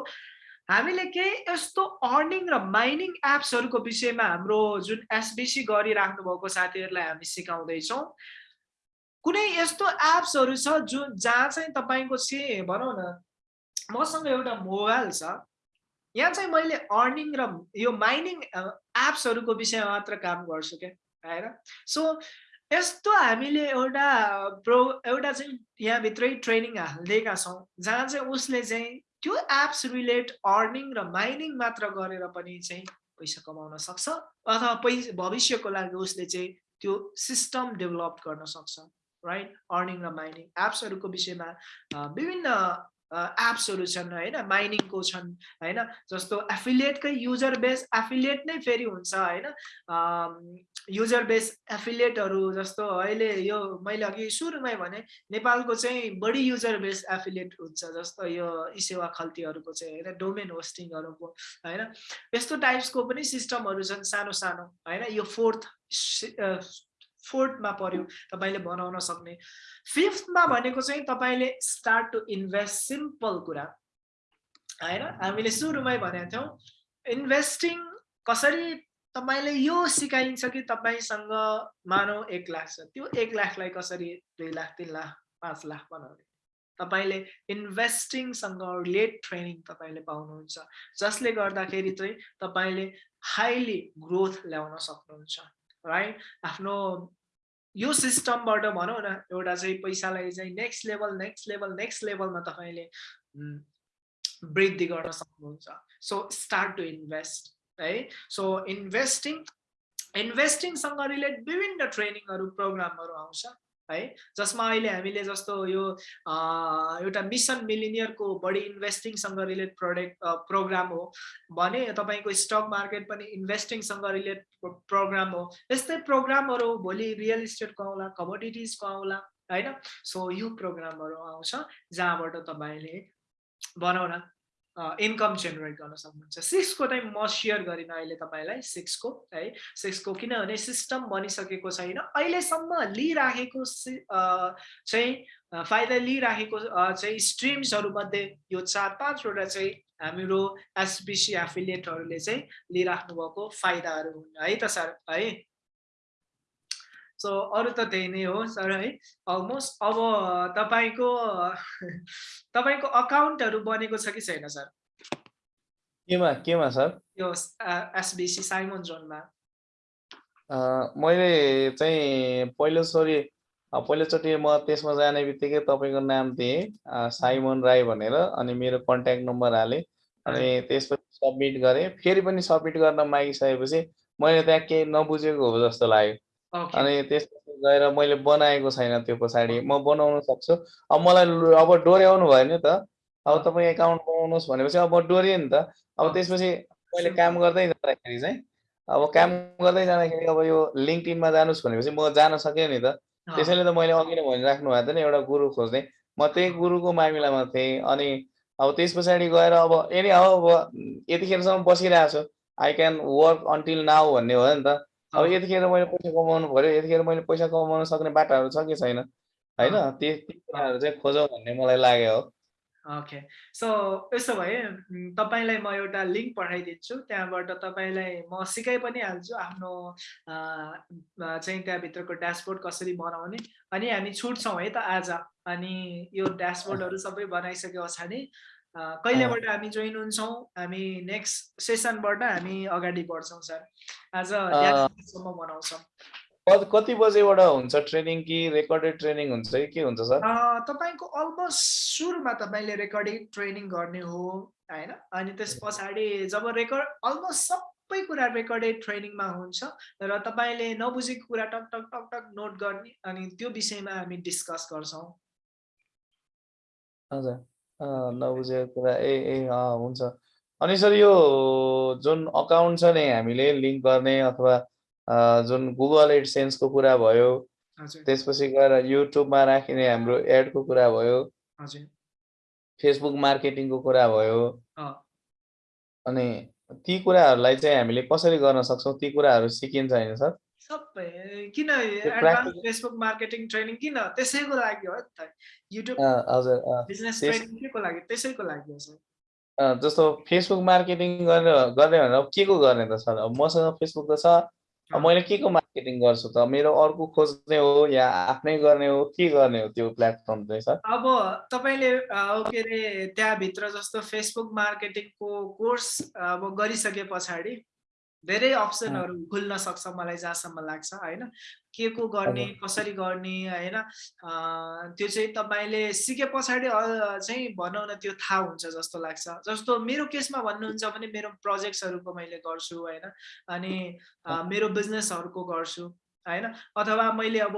हामीले केही यस्तो अर्निङ र माइनिङ एप्सहरूको विषयमा हाम्रो जुन एसबिसी गरिराख्नु भएको साथीहरूलाई हामी सिकाउँदैछौँ। कुनै यस्तो एप्सहरू छ जुन जहाँ चाहिँ तपाईँको चाहिँ भनौँ न मसँग एउटा मोबाइल छ। यहाँ चाहिँ मैले अर्निङ र यो माइनिङ एप्सहरूको विषयमा मात्र काम गर्छु क्या। होइन सो यस्तो हामीले एउटा प्रो एउटा चाहिँ यहाँभित्रै ट्रेनिङ हालिदिएका छौँ जहाँ चाहिँ उसले चाहिँ त्यो एप्स रिलेट अर्निङ र माइनिङ मात्र गरेर पनि चाहिँ पैसा कमाउन सक्छ अथवा पैसा भविष्यको लागि उसले चाहिँ त्यो सिस्टम डेभलप गर्न सक्छ राइट अर्निङ र माइनिङ एप्सहरूको विषयमा विभिन्न एप्सहरू छन् होइन? माइनिङको छन् होइन? जस्तो एफिलिएटकै युजर बेस एफिलिएट नै फेरि हुन्छ होइन? युजर बेस एफिलिएटहरू जस्तो अहिले यो मैले अघि सुरुमै भने नेपालको चाहिँ बढी युजर बेस एफिलिएट हुन्छ जस्तो यो सेवा खल्तीहरूको चाहिँ होइन? डोमेन होस्टिङहरूको होइन? यस्तो टाइप्सको पनि सिस्टमहरू छन् सानो सानो होइन? यो फोर्थ फोर्थमा पर्यो तपाईँले बनाउन सक्ने। फिफ्थमा भनेको चाहिँ तपाईँले स्टार्ट टु इन्भेस्ट सिम्पल कुरा। होइन? हामीले सुरुमै भनेको थियौँ इन्भेस्टिङ कसरी तपाईँले यो सिकाइन्छ कि तपाईँसँग मानौ एक लाख छ? त्यो एक लाखलाई कसरी दुई लाख तिन लाख पाँच लाख बनाउने? तपाईँले इन्भेस्टिङसँग रिलेट ट्रेनिङ तपाईँले पाउनुहुन्छ। जसले गर्दाखेरि चाहिँ तपाईँले हाइली ग्रोथ ल्याउन सक्नुहुन्छ। राइट आफ्नो यो सिस्टमबाट भनौँ न एउटा चाहिँ पैसालाई चाहिँ next level next level next लेभलमा तपाईँले वृद्धि गर्न सक्नुहुन्छ। सो स्टार्ट टु इन्भेस्ट है? सो इन्भेस्टिङ इन्भेस्टिङसँग रिलेट विभिन्न ट्रेनिङहरू प्रोग्रामहरू आउँछ। है? जसमा अहिले हामीले जस्तो यो एउटा मिसन मिलिनियरको बढी इन्भेस्टिङसँग रिलेट प्रोडक्ट प्रोग्राम हो भने तपाईँको स्टक मार्केट पनि इन्भेस्टिङसँग रिलेट प्रोग्राम हो। यस्तै प्रोग्रामहरू भोलि रियल इस्टेटको आउला कमोडिटिजको आउला होइन? सो यो प्रोग्रामहरू आउँछ जहाँबाट तपाईँले बनाउन इन्कम जेनेरेट गर्न सक्नुहुन्छ। सिक्सको चाहिँ म सेयर गरिनँ अहिले तपाईँलाई सिक्सको है। सिक्सको किनभने सिस्टम बनिसकेको छैन। अहिलेसम्म लिइराखेको चाहिँ फाइदा लिइराखेको चाहिँ स्ट्रिम्सहरूमध्ये यो चार पाँचवटा चाहिँ हाम्रो एसबिसी एफिलिएटहरूले चाहिँ लिइराख्नु भएको फाइदाहरू हुन्। है त सर? है? सो अरू त त्यही नै हो सर है। अलमोस्ट अब तपाईँको तपाईँको अकाउन्टहरू बनेको छ कि छैन सर? केमा केमा सर? यो एसबिसी साइमन जोनमा। मैले चाहिँ पहिलोचोटि पहिलोचोटि म त्यसमा जाने बित्तिकै तपाईँको नाम दिएँ साइमन राई भनेर अनि मेरो कन्ट्याक्ट नम्बर हालेँ अनि त्यसपछि सब्मिट गरेँ। फेरि पनि सब्मिट गर्न मागिसकेपछि मैले त्यहाँ केही नबुझेको हो जस्तो लाग्यो। अनि त्यसपछि गएर मैले बनाएको छैन त्यो पछाडि। म बनाउन सक्छु। अब मलाई अब डोर्याउनु भयो नि त। अब तपाईँ एकाउन्ट बनाउनुहोस् भनेपछि अब म डोरिएँ नि त। अब त्यसपछि मैले काम गर्दै जाँदाखेरि चाहिँ अब काम गर्दै जाँदाखेरि अब यो लिङ्कटिनमा जानुहोस् भनेपछि म जान सकेँ नि त। त्यसैले त मैले अघि नै भनिराख्नु भएको थियो नि एउटा गुरु खोज्ने म त्यही गुरुको मामिलामा थिएँ अनि अब त्यस पछाडि गएर अब यदि अब यतिखेरसम्म बसिरहेको छु। I can work until now भन्ने हो नि त। अब यतिखेर मैले पैसा कमाउनु पऱ्यो यतिखेर मैले पैसा कमाउन सक्ने बाटाहरू छ कि छैन? होइन? ती कुराहरू चाहिँ खोजौँ भन्ने मलाई लाग्यो हो। ओके। सो यसो भए तपाईँलाई म एउटा लिङ्क पठाइदिन्छु। त्यहाँबाट तपाईँलाई म सिकाइ पनि हाल्छु आफ्नो चाहिँ त्यहाँभित्रको ड्यासबोर्ड कसरी बनाउने। अनि हामी छुट्छौँ है त आज। अनि यो ड्यासबोर्डहरू सबै बनाइसके पछाडि। कहिलेबाट हामी जोइन हुन्छौँ हामी नेक्स्ट सेसनबाट हामी अगाडि बढ्छौँ सर। आज बनाउँछौँ कति बजेबाट हुन्छ ट्रेनिङ कि रेकर्डेड ट्रेनिङ हुन्छ कि के हुन्छ सर? तपाईँको अलमोस्ट सुरुमा तपाईँले रेकर्डिङ ट्रेनिङ गर्ने हो होइन? अनि त्यस पछाडि जब रेकर्ड अलमोस्ट सबै कुरा रेकर्डेड ट्रेनिङमा हुन्छ र तपाईँले नबुझेको कुरा टक टक टक टक नोट गर्ने अनि त्यो विषयमा हामी डिस्कस गर्छौँ। हजुर। अँ, नबुझेको कुरा ए ए अँ हुन्छ। अनि सर यो जुन अकाउन्ट छ नि हामीले लिङ्क गर्ने अथवा अँ, जुन गुगल एडसेन्सको कुरा भयो हजुर। त्यसपछि गएर युट्युबमा राखिने हाम्रो एडको कुरा भयो हजुर। फेसबुक मार्केटिङको कुरा भयो। अँ, अनि ती कुराहरूलाई चाहिँ हामीले कसरी गर्न सक्छौँ? ती कुराहरू सिकिन्छ होइन सर? सबै किन एडभान्स फेसबुक मार्केटिङ ट्रेनिङ किन? त्यसैको लागि हो त। युट्युब हजुर बिजनेस ट्रेनिङ के को लागि? त्यसैको लागि हो सर। जस्तो फेसबुक मार्केटिङ गर्ने गर्ने भनेर के को गर्ने त सर? अब मसँग फेसबुक त छ। मैले के को मार्केटिङ गर्छु त? मेरो अर्को खोज्ने हो या आफ्नै गर्ने हो? के गर्ने हो त्यो प्लेटफर्म चाहिँ सर? अब तपाईँले के अरे त्यहाँभित्र जस्तो फेसबुक मार्केटिङको कोर्स अब गरिसके पछाडि धेरै अप्सनहरू खुल्न सक्छ मलाई जहाँसम्म लाग्छ होइन? के को गर्ने कसरी गर्ने होइन? त्यो चाहिँ तपाईँले सिके पछाडि चाहिँ भनौँ न त्यो थाहा हुन्छ जस्तो लाग्छ। जस्तो मेरो केसमा भन्नुहुन्छ भने मेरो प्रोजेक्ट्सहरूको मैले गर्छु होइन? अनि मेरो बिजनेसहरूको गर्छु। होइन? अथवा मैले अब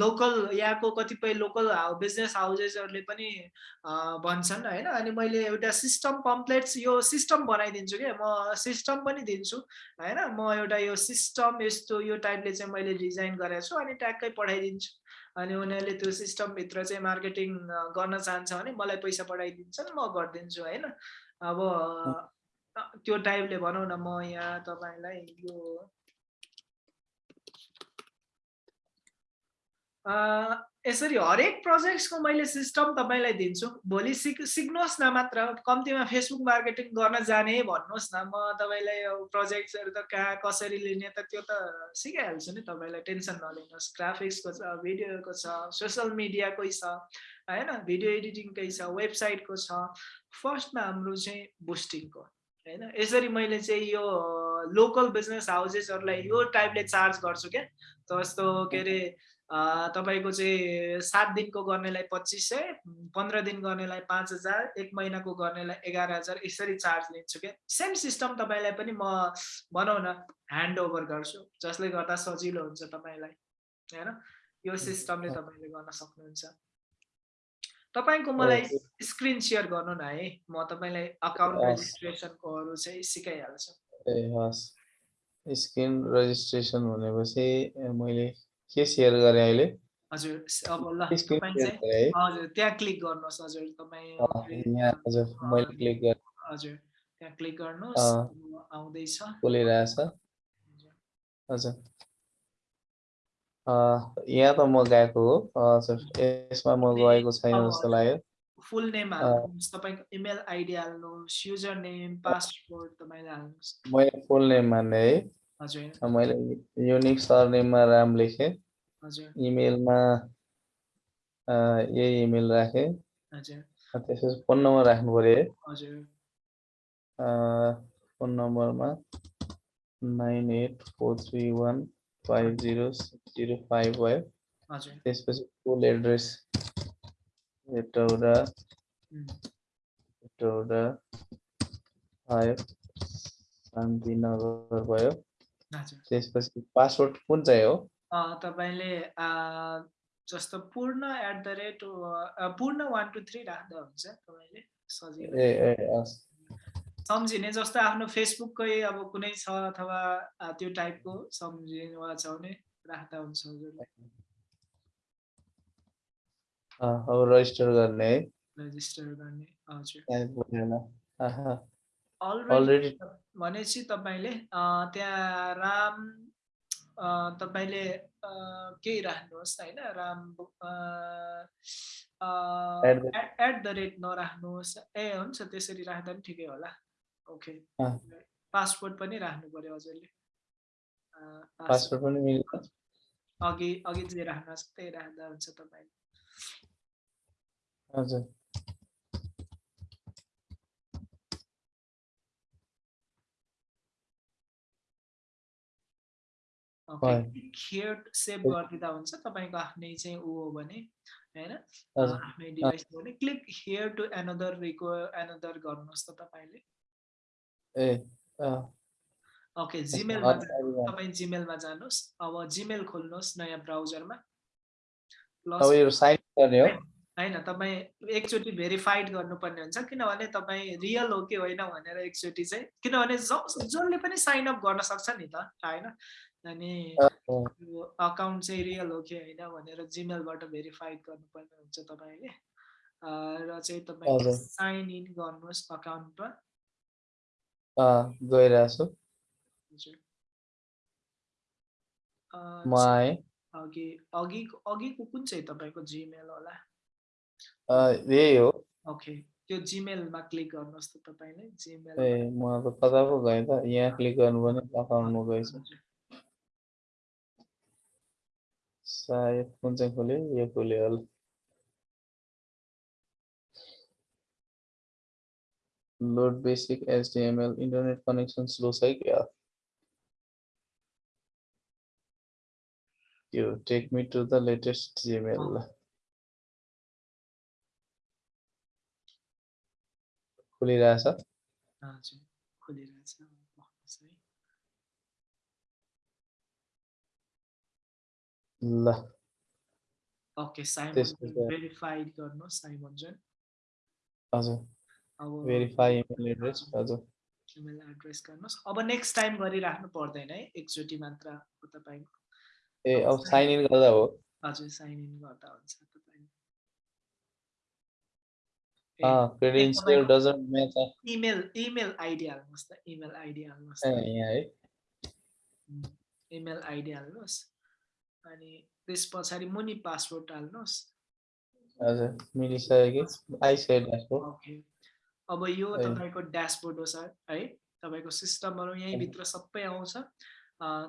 लोकल यहाँको कतिपय लोकल बिजनेस हाउसेसहरूले पनि भन्छन् होइन? अनि मैले एउटा सिस्टम पम्प्लेट्स यो सिस्टम बनाइदिन्छु क्या म सिस्टम पनि दिन्छु होइन? म एउटा यो सिस्टम यस्तो यो टाइपले चाहिँ मैले डिजाइन गरेको छु अनि ट्याक्कै पठाइदिन्छु। अनि उनीहरूले त्यो सिस्टमभित्र चाहिँ मार्केटिङ गर्न चाहन्छ भने मलाई पैसा पठाइदिन्छन् म गरिदिन्छु होइन? अब त्यो टाइपले भनौँ न म यहाँ तपाईँलाई यो यसरी हरेक प्रोजेक्ट्सको मैले सिस्टम तपाईँलाई दिन्छु। भोलि सिक सिक्नुहोस् न मात्र। कम्तीमा फेसबुक मार्केटिङ गर्न जाने भन्नुहोस् न। म तपाईँलाई प्रोजेक्ट्सहरू त कहाँ कसरी लिने त त्यो त सिकाइहाल्छु नि तपाईँलाई। टेन्सन नलिनुहोस्। ग्राफिक्सको छ भिडियोको छ सोसियल मिडियाकै छ होइन? भिडियो एडिटिङकै छ वेबसाइटको छ। फर्स्टमा हाम्रो चाहिँ बुस्टिङको होइन? यसरी मैले चाहिँ यो लोकल बिजनेस हाउसेसहरूलाई यो टाइपले चार्ज गर्छु क्या। जस्तो के अरे तपाईँको चाहिँ सात दिनको गर्नेलाई पच्चिस सय पन्ध्र दिन गर्नेलाई पाँच हजार एक महिनाको गर्नेलाई एघार हजार यसरी चार्ज लिन्छु क्या। सेम सिस्टम तपाईँलाई पनि म भनौँ न ह्यान्ड ओभर गर्छु जसले गर्दा सजिलो हुन्छ तपाईँलाई होइन? यो सिस्टमले तपाईँले गर्न सक्नुहुन्छ। तपाईँको मलाई स्क्रिन सेयर गर्नु न है। म तपाईँलाई अकाउन्ट। रेजिस्ट्रेसनकोहरू चाहिँ सिकाइहाल्छु। ए हस्। स्क्रिन रेजिस्ट्रेसन भनेपछि मैले के सेयर गरेँ अहिले? हजुर अब ल हजुर त्यहाँ क्लिक गर्नुहोस् हजुर तपाईँ हजुर मैले क्लिक गरेँ। हजुर त्यहाँ क्लिक गर्नुहोस् आउँदैछ। खोलिरहेछ हजुर। यहाँ त म गएको हो। हजुर यसमा म गएको छैन जस्तो लाग्यो। फुल नेम हाल्नुहोस् तपाईँको इमेल आइडी हाल्नुहोस् युजर नेम पासवर्ड तपाईँले हाल्नुहोस्। मैले फुल नेम मान्ने है। मैले युनिक सरनेममा राम लेखेँ। इमेलमा यही इमेल राखेँ। त्यसपछि फोन नम्बर राख्नु पऱ्यो है फोन नम्बरमा nine eight four three one five zero six zero five भयो। त्यसपछि फुल एड्रेस उम्, हेटौडा फाइभ शान्तिनगर भयो। त्यसपछि पासवर्ड कुन चाहिँ हो? तपाईँले जस्तो पूर्ण एट द रेट पूर्ण वान टू थ्री राख्दा हुन्छ तपाईँले सजिलो। सम्झिने जस्तो आफ्नो फेसबुककै अब कुनै छ अथवा त्यो टाइपको सम्झिनेवाला छ भने राख्दा हुन्छ हजुर। अँ, अब रजिस्टर गर्ने रेजिस्टर गर्ने हजुर। अलरेडी भनेपछि तपाईँले त्यहाँ राम तपाईँले केही राख्नुहोस् होइन राम एट द रेट नराख्नुहोस्। ए हुन्छ त्यसरी राख्दा पनि ठिकै होला। ओके। पासपोर्ट पनि राख्नु पर्यो हजुरले। पनि अघि अघि जे राख्नु छ त्यही राख्दा हुन्छ तपाईँले। हजुर। ओके। खेड सेभ गरिदिँदा हुन्छ तपाईँको आफ्नै चाहिँ ऊ हो भने होइन? आफ्नै डिभाइस हो भने क्लिक हियर टु एनदर रिको एनदर गर्नुहोस् त तपाईँले। ए ओके जिमेलमा अब तपाईँ जिमेलमा जानुहोस्। अब जिमेल खोल्नुहोस् नयाँ ब्राउजरमा। प्लस यो साइन गर्ने हो? होइन तपाईँ एकचोटि भेरिफाइड गर्नुपर्ने हुन्छ किनभने तपाईँ रियल हो कि होइन भनेर एकचोटि चाहिँ किनभने जसले पनि साइन अप गर्न सक्छ नि त होइन? अनि यो अकाउन्ट चाहिँ रियल हो कि होइन भनेर जिमेलबाट भेरिफाइड गर्नुपर्ने हुन्छ तपाईँले। र चाहिँ तपाईँ हजुर। साइन इन गर्नुहोस् अकाउन्टमा गइरहेको छु। अघि अघिको अघिको कुन चाहिँ तपाईँको जिमेल होला? यही हो। ओके त्यो जिमेलमा क्लिक गर्नुहोस् त तपाईँले। जिमेल ए म त कता पो गएँ त। यहाँ क्लिक गर्नुपर्ने अकाउन्टमा गएछु। सायद कुन चाहिँ खोल्यो यो खोल्यो होला load basic HTML internet connection slow छ क्या त्यो take me to the latest Gmail खोलिरहेछ हजुर खोलिरहेछ ल। ओके साइमन भेरिफाइड गर्नुहोस् साइमन हजुर। अब भेरिफाई इमेल एड्रेस हजुर। इमेल एड्रेस गर्नुहोस्। अब नेक्स्ट टाइम गरिराख्नु पर्दैन है एकचोटि मात्र हो तपाईँको। ए अब साइन इन गर्दा हो? हजुर साइन इन गर्दा हुन्छ तपाईँले क्रेडेन्सियल तपाईँको- doesn't match email email ID हाल्नुहोस् त इमेल आइडी हाल्नुहोस् ए त यहाँ है। इमेल आइडी हाल्नुहोस्। अनि त्यस पछाडि मुनि पासवर्ड हाल्नुहोस् हजुर मिलिसक्यो कि आइसक्यो ड्यासबोर्ड ओके। अब यो। तपाईँको ड्यासबोर्ड हो सर है। तपाईँको सिस्टमहरू यहीँभित्र सबै आउँछ।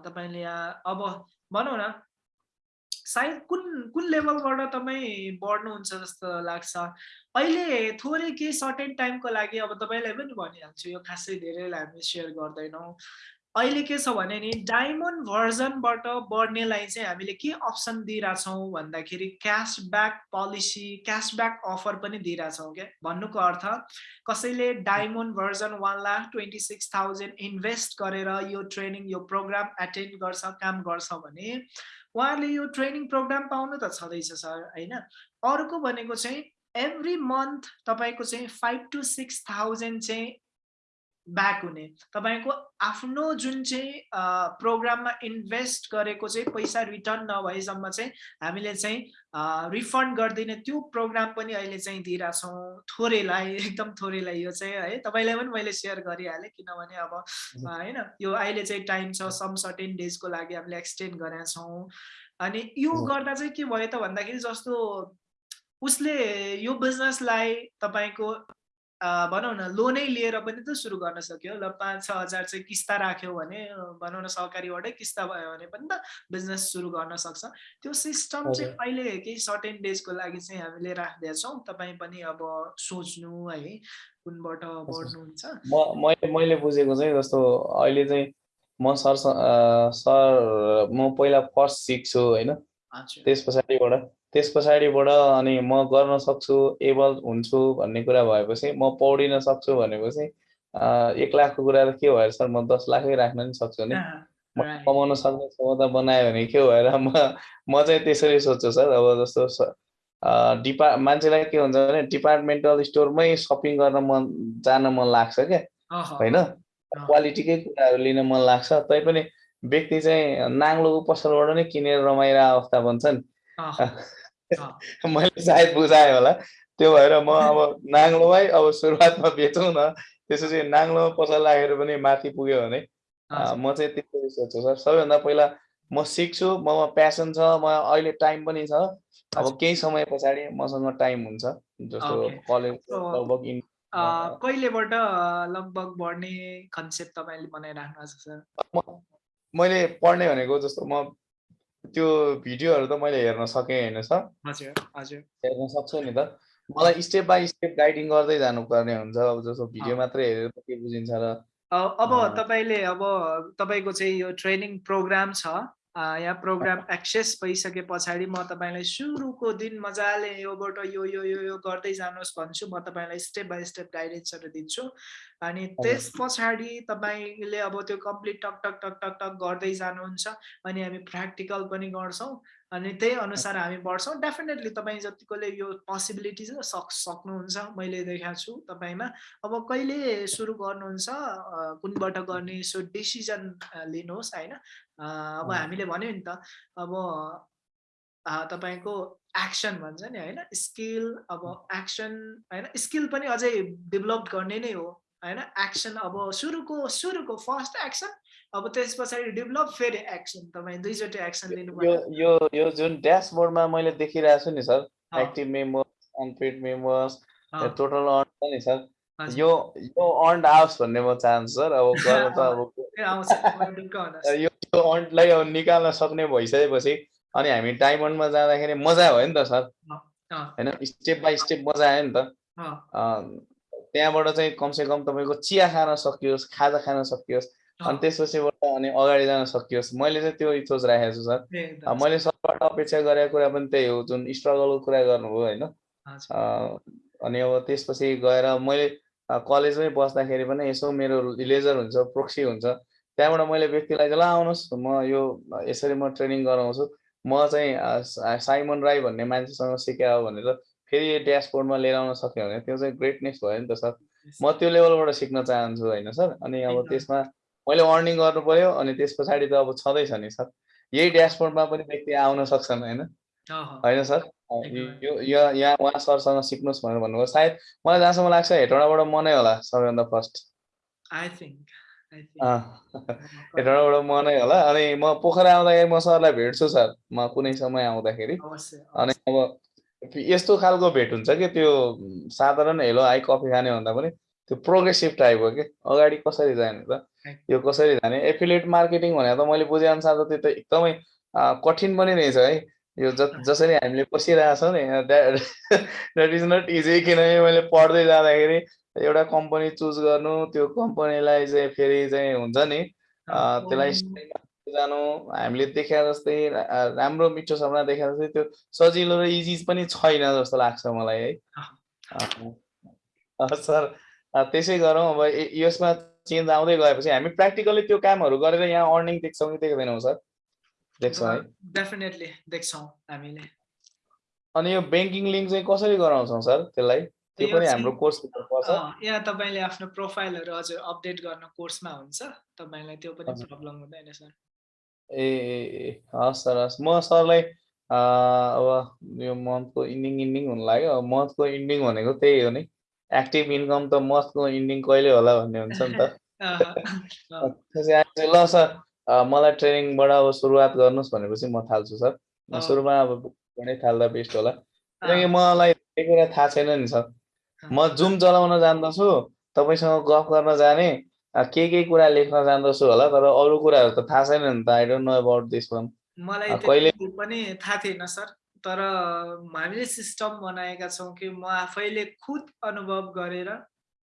तपाईँले यहाँ अब भनौँ न सायद कुन कुन लेभलबाट तपाईँ बढ्नुहुन्छ जस्तो लाग्छ? अहिले थोरै केही सर्टेन टाइमको लागि अब तपाईँलाई पनि भनिहाल्छु यो खासै धेरैलाई हामी सेयर गर्दैनौँ। अहिले के छ भने नि डायमन्ड भर्जनबाट बढ्नेलाई चाहिँ हामीले के अप्सन दिइरहेछौँ भन्दाखेरि क्यासब्याक पोलिसी क्यासब्याक अफर पनि दिइरहेछौँ क्या भन्नुको अर्थ कसैले diamond version one lakh twenty six thousand invest गरेर यो ट्रेनिङ यो प्रोग्राम एटेन्ड गर्छ काम गर्छ भने उहाँले यो ट्रेनिङ प्रोग्राम पाउनु त छँदैछ सर होइन? अर्को भनेको चाहिँ एभ्री मन्थ तपाईँको चाहिँ फाइभ टु सिक्स थाउजन्ड चाहिँ ब्याक हुने। तपाईँको आफ्नो जुन चाहिँ प्रोग्राममा इन्भेस्ट गरेको चाहिँ पैसा रिटर्न नभएसम्म चाहिँ हामीले चाहिँ रिफन्ड गरिदिने। त्यो प्रोग्राम पनि अहिले चाहिँ दिइरहेछौँ थोरैलाई एकदम थोरैलाई यो चाहिँ है। तपाईँलाई पनि मैले सेयर गरिहालेँ किनभने अब होइन यो अहिले चाहिँ टाइम छ सम सर्टेन डेजको लागि हामीले एक्सटेन्ड गरेका छौँ अनि यो। गर्दा चाहिँ के भयो त भन्दाखेरि जस्तो उसले यो बिजनेसलाई तपाईँको भनौँ न लोनै लिएर पनि त सुरु गर्न सक्यो। ल पाँच छ हजार चाहिँ किस्ता राख्यो भने भनौँ न सहकारीबाटै किस्ता भयो भने पनि त बिजनेस सुरु गर्न सक्छ। त्यो सिस्टम चाहिँ। अहिले केही सर्टेन डेजको लागि चाहिँ हामीले राख्दैछौँ। तपाईँ पनि अब सोच्नु है कुनबाट बढ्नुहुन्छ। म मैले बुझेको चाहिँ जस्तो अहिले चाहिँ म सर सर म पहिला फर्स्ट सिक्छु होइन? त्यस पछाडिबाट त्यस पछाडिबाट अनि म गर्न सक्छु एबल हुन्छु भन्ने कुरा भएपछि म पौडिन सक्छु भनेपछि एक लाखको कुरा त के भएर सर म दस लाखै राख्न नि सक्छु नि। म. कमाउन सक्ने क्षमता बनायो भने के भएर म म चाहिँ त्यसरी सोध्छु सर अब जस्तो डिपा मान्छेलाई के हुन्छ भने डिपार्टमेन्टल स्टोरमै सपिङ गर्न मन जान मन लाग्छ क्या। होइन? क्वालिटीकै कुराहरू लिन मन लाग्छ। तैपनि व्यक्ति चाहिँ नाङ्लोको पसलबाट नै किनेर रमाइरहेको अवस्था बन्छ नि अह, अह, मैले सायद बुझाएँ होला। त्यो भएर म अब नाङ्लोमै अब सुरुवातमा बेचौँ न। त्यसपछि नाङ्लोमा पसल लागेर पनि माथि पुग्यो भने म चाहिँ त्यसरी सोध्छु सर। सबैभन्दा पहिला म सिक्छु ममा प्यासन छ म अहिले टाइम पनि छ। अब। केही समय पछाडि मसँग टाइम हुन्छ जस्तो. कलेज लगभग कहिलेबाट लगभग बढ्ने कन्सेप्ट तपाईँले बनाइराख्नु भएको छ सर? मैले पढ्ने भनेको जस्तो म त्यो भिडियोहरू त मैले हेर्न सकेँ होइन सर हजुर हजुर हेर्न सक्छु नि त मलाई स्टेप बाई स्टेप गाइडिङ गर्दै जानुपर्ने हुन्छ अब जस्तो भिडियो। मात्रै हेरेर के बुझिन्छ र अब। तपाईँले अब तपाईँको चाहिँ यो ट्रेनिङ प्रोग्राम छ यहाँ प्रोग्राम एक्सेस भइसके पछाडि म तपाईँलाई सुरुको दिन मजाले योबाट यो यो यो यो गर्दै जानुहोस् भन्छु। म तपाईँलाई स्टेप बाई स्टेप गाइडेन्सहरू दिन्छु। अनि त्यस पछाडि तपाईँले अब त्यो कम्प्लिट टक टक टक टक टक गर्दै जानुहुन्छ। अनि हामी प्र्याक्टिकल पनि गर्छौँ। अनि त्यही अनुसार हामी बढ्छौँ। डेफिनेटली तपाईँ जतिकोले यो पोसिबिलिटिज सक् सक्नुहुन्छ मैले देखाएको छु तपाईँमा। अब कहिले सुरु गर्नुहुन्छ कुनबाट गर्ने सो डिसिजन लिनुहोस् होइन? अब। हामीले भन्यो नि त अब तपाईँको एक्सन भन्छ नि होइन? स्किल अब एक्सन होइन? स्किल पनि अझै डेभलप गर्ने नै हो होइन? एक्सन अब सुरुको सुरुको फर्स्ट एक्सन अब त्यस पछाडि डेभलप फेरि एक्सन तपाईँ दुईचोटि एक्सन लिनु यो यो यो जुन ड्यासबोर्डमा मैले देखिरहेको छु नि sir active members unpaid members total earn छ नि सर। यो यो अर्न आओस् भन्ने म चाहन्छु सर अब गर्न त अब यो यो अर्नलाई अब निकाल्न सक्ने भइसकेपछि अनि हामी डायमन्डमा जाँदाखेरि मजा भयो नि त सर। होइन स्टेप बाई स्टेप मजा आयो नि त। त्यहाँबाट चाहिँ कमसेकम तपाईँको चिया खान सकियोस् खाजा खान सकियोस् अनि त्यसपछिबाट अनि अगाडि जान सकियोस् मैले चाहिँ त्यो इचोज राखेको छु सर। मैले सरबाट अपेक्षा गरेको कुरा पनि त्यही हो जुन स्ट्रगलको कुरा गर्नुभयो होइन? अनि अब त्यसपछि गएर मैले कलेजमै बस्दाखेरि पनि यसो मेरो लेजर हुन्छ प्रोक्सी हुन्छ। त्यहाँबाट मैले व्यक्तिलाई चाहिँ ल आउनुहोस् म यो यसरी म ट्रेनिङ गराउँछु। म चाहिँ साइमन राई भन्ने मान्छेसँग सिकायो भनेर फेरि ड्यासबोर्डमा लिएर आउन सक्यो भने त्यो चाहिँ ग्रेटनेस भयो नि त सर। म त्यो लेभलबाट सिक्न चाहन्छु होइन सर? अनि अब। त्यसमा मैले अर्निङ गर्नु पर्यो अनि त्यस पछाडि त अब छँदैछ नि सर। यही ड्यासबोर्डमा पनि व्यक्ति आउन सक्छन् होइन? होइन सर। यो यहाँ उहाँ सरसँग सिक्नुहोस् भनेर भन्नुभयो। सायद मलाई जहाँसम्म लाग्छ हेटौँडाबाट म नै होला सबैभन्दा फर्स्ट think. हेटौँडाबाट म नै होला। अनि म पोखरा आउँदाखेरि म सरलाई भेट्छु सर म कुनै समय आउँदाखेरि। अनि। अब यस्तो खालको भेट हुन्छ कि त्यो साधारण हेलो हाई कफी खाने भन्दा पनि त्यो प्रोग्रेसिभ टाइप हो कि? अगाडि कसरी जाने त? यो कसरी जाने? एफिलिएट मार्केटिङ भनेर त मैले बुझेअनुसार त त्यो त एकदमै कठिन पनि रहेछ है। यो ज जसरी हामीले बसिरहेछौँ नि द्याट इज नट इजी किनभने मैले पढ्दै जाँदाखेरि एउटा कम्पनी चुज गर्नु त्यो कम्पनीलाई चाहिँ फेरि चाहिँ हुन्छ नि। त्यसलाई स्टाइलमा जानु हामीले देखे जस्तै राम्रो मिठो सपना देखे जस्तै त्यो सजिलो र इजी पनि छैन जस्तो लाग्छ मलाई है। सर त्यसै गरौँ अब यसमा चेन्ज आउँदै गएपछि हामी प्र्याक्टिकली त्यो कामहरू गरेर यहाँ अर्निङ देख्छौँ कि देख्दैनौँ सर? देख्छौँ है। डेफिनेटली देख्छौँ हामीले। अनि यो ब्याङ्किङ लिङ्क चाहिँ कसरी गराउँछौँ सर? त्यसलाई? त्यो पनि हाम्रो कोर्स पर्छ। यहाँ तपाईँले आफ्नो प्रोफाइलहरू हजुर अपडेट गर्न कोर्समा हुन्छ। तपाईँलाई त्यो पनि। प्रब्लम हुँदैन सर। ए हस् सर हस्। म सरलाई अब यो मन्थको इन्डिङ इन्डिङ हुनु लाग्यो। मन्थको इन्डिङ भनेको त्यही हो नि। एक्टिभ इन्कम त मन्थको इन्डिङ कहिले होला भन्ने हुन्छ नि त। ल सर मलाई ट्रेनिङबाट अब सुरुवात गर्नुहोस् भनेपछि म थाल्छु सर। सुरुमा अब बाटै थाल्दा बेस्ट होला। किनकि मलाई धेरै कुरा थाहा छैन नि सर। म जुम चलाउन जान्दछु तपाईँसँग गफ गर्न जाने के के कुरा लेख्न जान्दछु होला तर अरू कुराहरू त थाहा छैन नि त। I don't know about this one मलाई कहिले- पनि थाहा थिएन सर। तर हामीले सिस्टम बनाएका छौँ कि म आफैले खुद अनुभव गरेर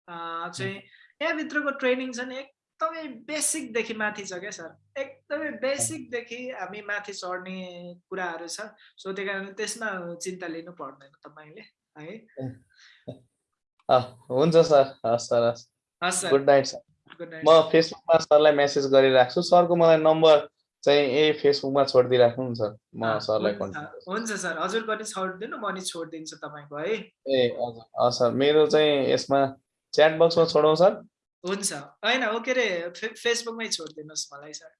चाहिँ यहाँभित्रको ट्रेनिङ छ नि एकदमै बेसिकदेखि माथि छ क्या सर। एकदमै बेसिकदेखि हामी माथि चढ्ने कुराहरू छ। सो त्यही कारण त्यसमा चिन्ता लिनु पर्दैन तपाईँले है। हुन्छ सर। हस् सर हस्। Good night sir. म फेसबुकमा सरलाई मेसेज गरिराख्छु। सरको मलाई नम्बर चाहिँ ए फेसबुकमा छोडिदिइराख्नु नि सर म सरलाई हुन्छ कन्ट्याक्ट सर, हुन्छ सर। हजुरको नि छोडिदिनु म नि छोडिदिन्छु तपाईँको है। ए हजुर। सर मेरो चाहिँ यसमा च्याट बक्समा छोडौँ सर। हुन्छ। होइन हो के अरे फेसबुकमै छोडिदिनुहोस् मलाई सर।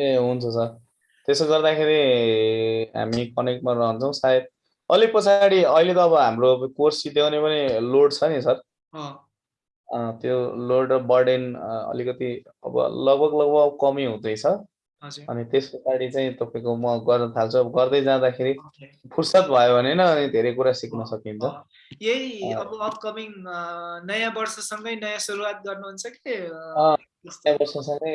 ए हुन्छ सर। त्यसो गर्दाखेरि हामी कनेक्टमा रहन्छौँ सायद। अलिक पछाडि अहिले त अब हाम्रो कोर्स सिध्याउने पनि लोड छ नि सर। त्यो लोड र बर्डेन अलिकति अब लगभग लगभग कमी हुँदैछ। हजुर अनि त्यस पछाडि चाहिँ तपाईँको म गर्न थाल्छु। अब गर्दै जाँदाखेरि फुर्सद भयो भने न अनि धेरै कुरा सिक्न सकिन्छ। यही। अब अपकमिङ नयाँ वर्षसँगै नयाँ सुरुवात गर्नुहुन्छ कि? नयाँ वर्षसँगै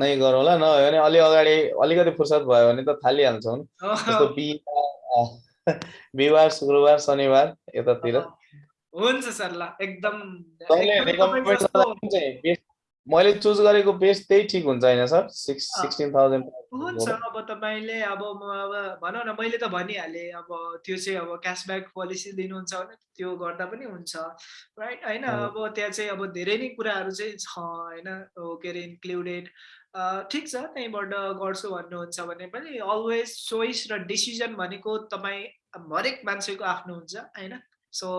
नै गरौँला नभए भने अलि अगाडि अलिकति फुर्सद भयो भने त थालिहाल्छौँ। जस्तो बिहिबार बिहिबार शुक्रबार शनिबार यतातिर। हुन्छ सर ल एकदम मैले चुज गरेको बेस त्यही ठिक हुन्छ होइन सर? सिक्स अँ। सिक्सटिन थाउजन्ड हुन्छ अब तपाईँले अब म अब भनौँ न मैले त भनिहालेँ अब त्यो चाहिँ अब क्यासब्याक पोलिसी दिनुहुन्छ भने त्यो गर्दा पनि हुन्छ राइट होइन। अब त्यहाँ चाहिँ अब धेरै नै कुराहरू चाहिँ छ होइन? के अरे इन्क्लुडेड ठिक छ त्यहीँबाट गर्छु भन्नुहुन्छ भने पनि अलवेज चोइस र डिसिजन भनेको तपाईँ हरेक मान्छेको आफ्नो हुन्छ होइन? सो.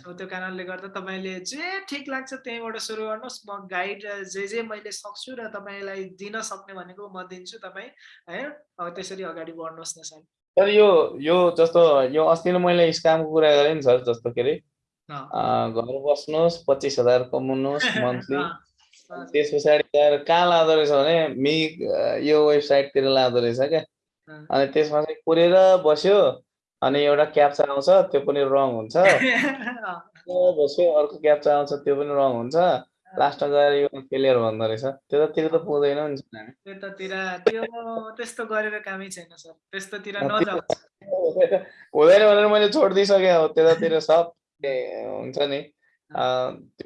सो त्यो कारणले गर्दा तपाईँले जे ठिक लाग्छ त्यहीँबाट सुरु गर्नुहोस्। म गाइड जे जे मैले सक्छु र तपाईँलाई दिन सक्ने भनेको म दिन्छु तपाईँ होइन अब त्यसरी अगाडि बढ्नुहोस् न सर। सर यो यो जस्तो यो अस्ति नै मैले स्क्यामको कुरा गरेँ नि सर जस्तो के अरे घर बस्नुहोस् पच्चिस हजार कमाउनुहोस् मन्थली। त्यस पछाडि गएर कहाँ लाँदो रहेछ भने मि यो वेबसाइटतिर लाँदो रहेछ क्या। अनि त्यसमा चाहिँ कुरेर बस्यो। अनि एउटा क्याप्चा आउँछ त्यो पनि रङ हुन्छ। अर्को क्याप्चा आउँछ त्यो पनि रङ हुन्छ। लास्टमा गएर यो फेलियर भन्दो रहेछ। त्यतातिर त पुग्दैन नि सर। त्यतातिर त्यो त्यस्तो गरेर कामै छैन सर। त्यस्तोतिर हुँदैन भनेर मैले छोडिदिइसकेँ अब। त्यतातिर सब हुन्छ नि?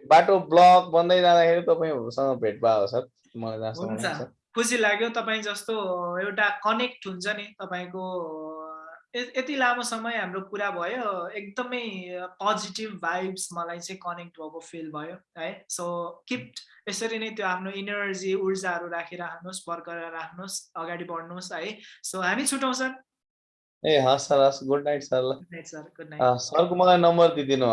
बाटो ब्लक बन्दै जाँदाखेरि तपाईँहरूसँग भेट भयो सर। मलाई खुसी लाग्यो। तपाईँ जस्तो एउटा कनेक्ट हुन्छ नि तपाईँको यति लामो समय हाम्रो कुरा भयो एकदमै पोजिटिभ भाइब्स मलाई चाहिँ कनेक्ट भएको फिल भयो है? सो किप यसरी नै त्यो आफ्नो इनर्जी ऊर्जाहरू राखिराख्नुहोस् बरकरार राख्नुहोस् अगाडि बढ्नुहोस् है? सो हामी छुटौँ सर ए हस् सर हस् good night sir. Good night sir good night सरको मलाई नम्बर दिइदिनु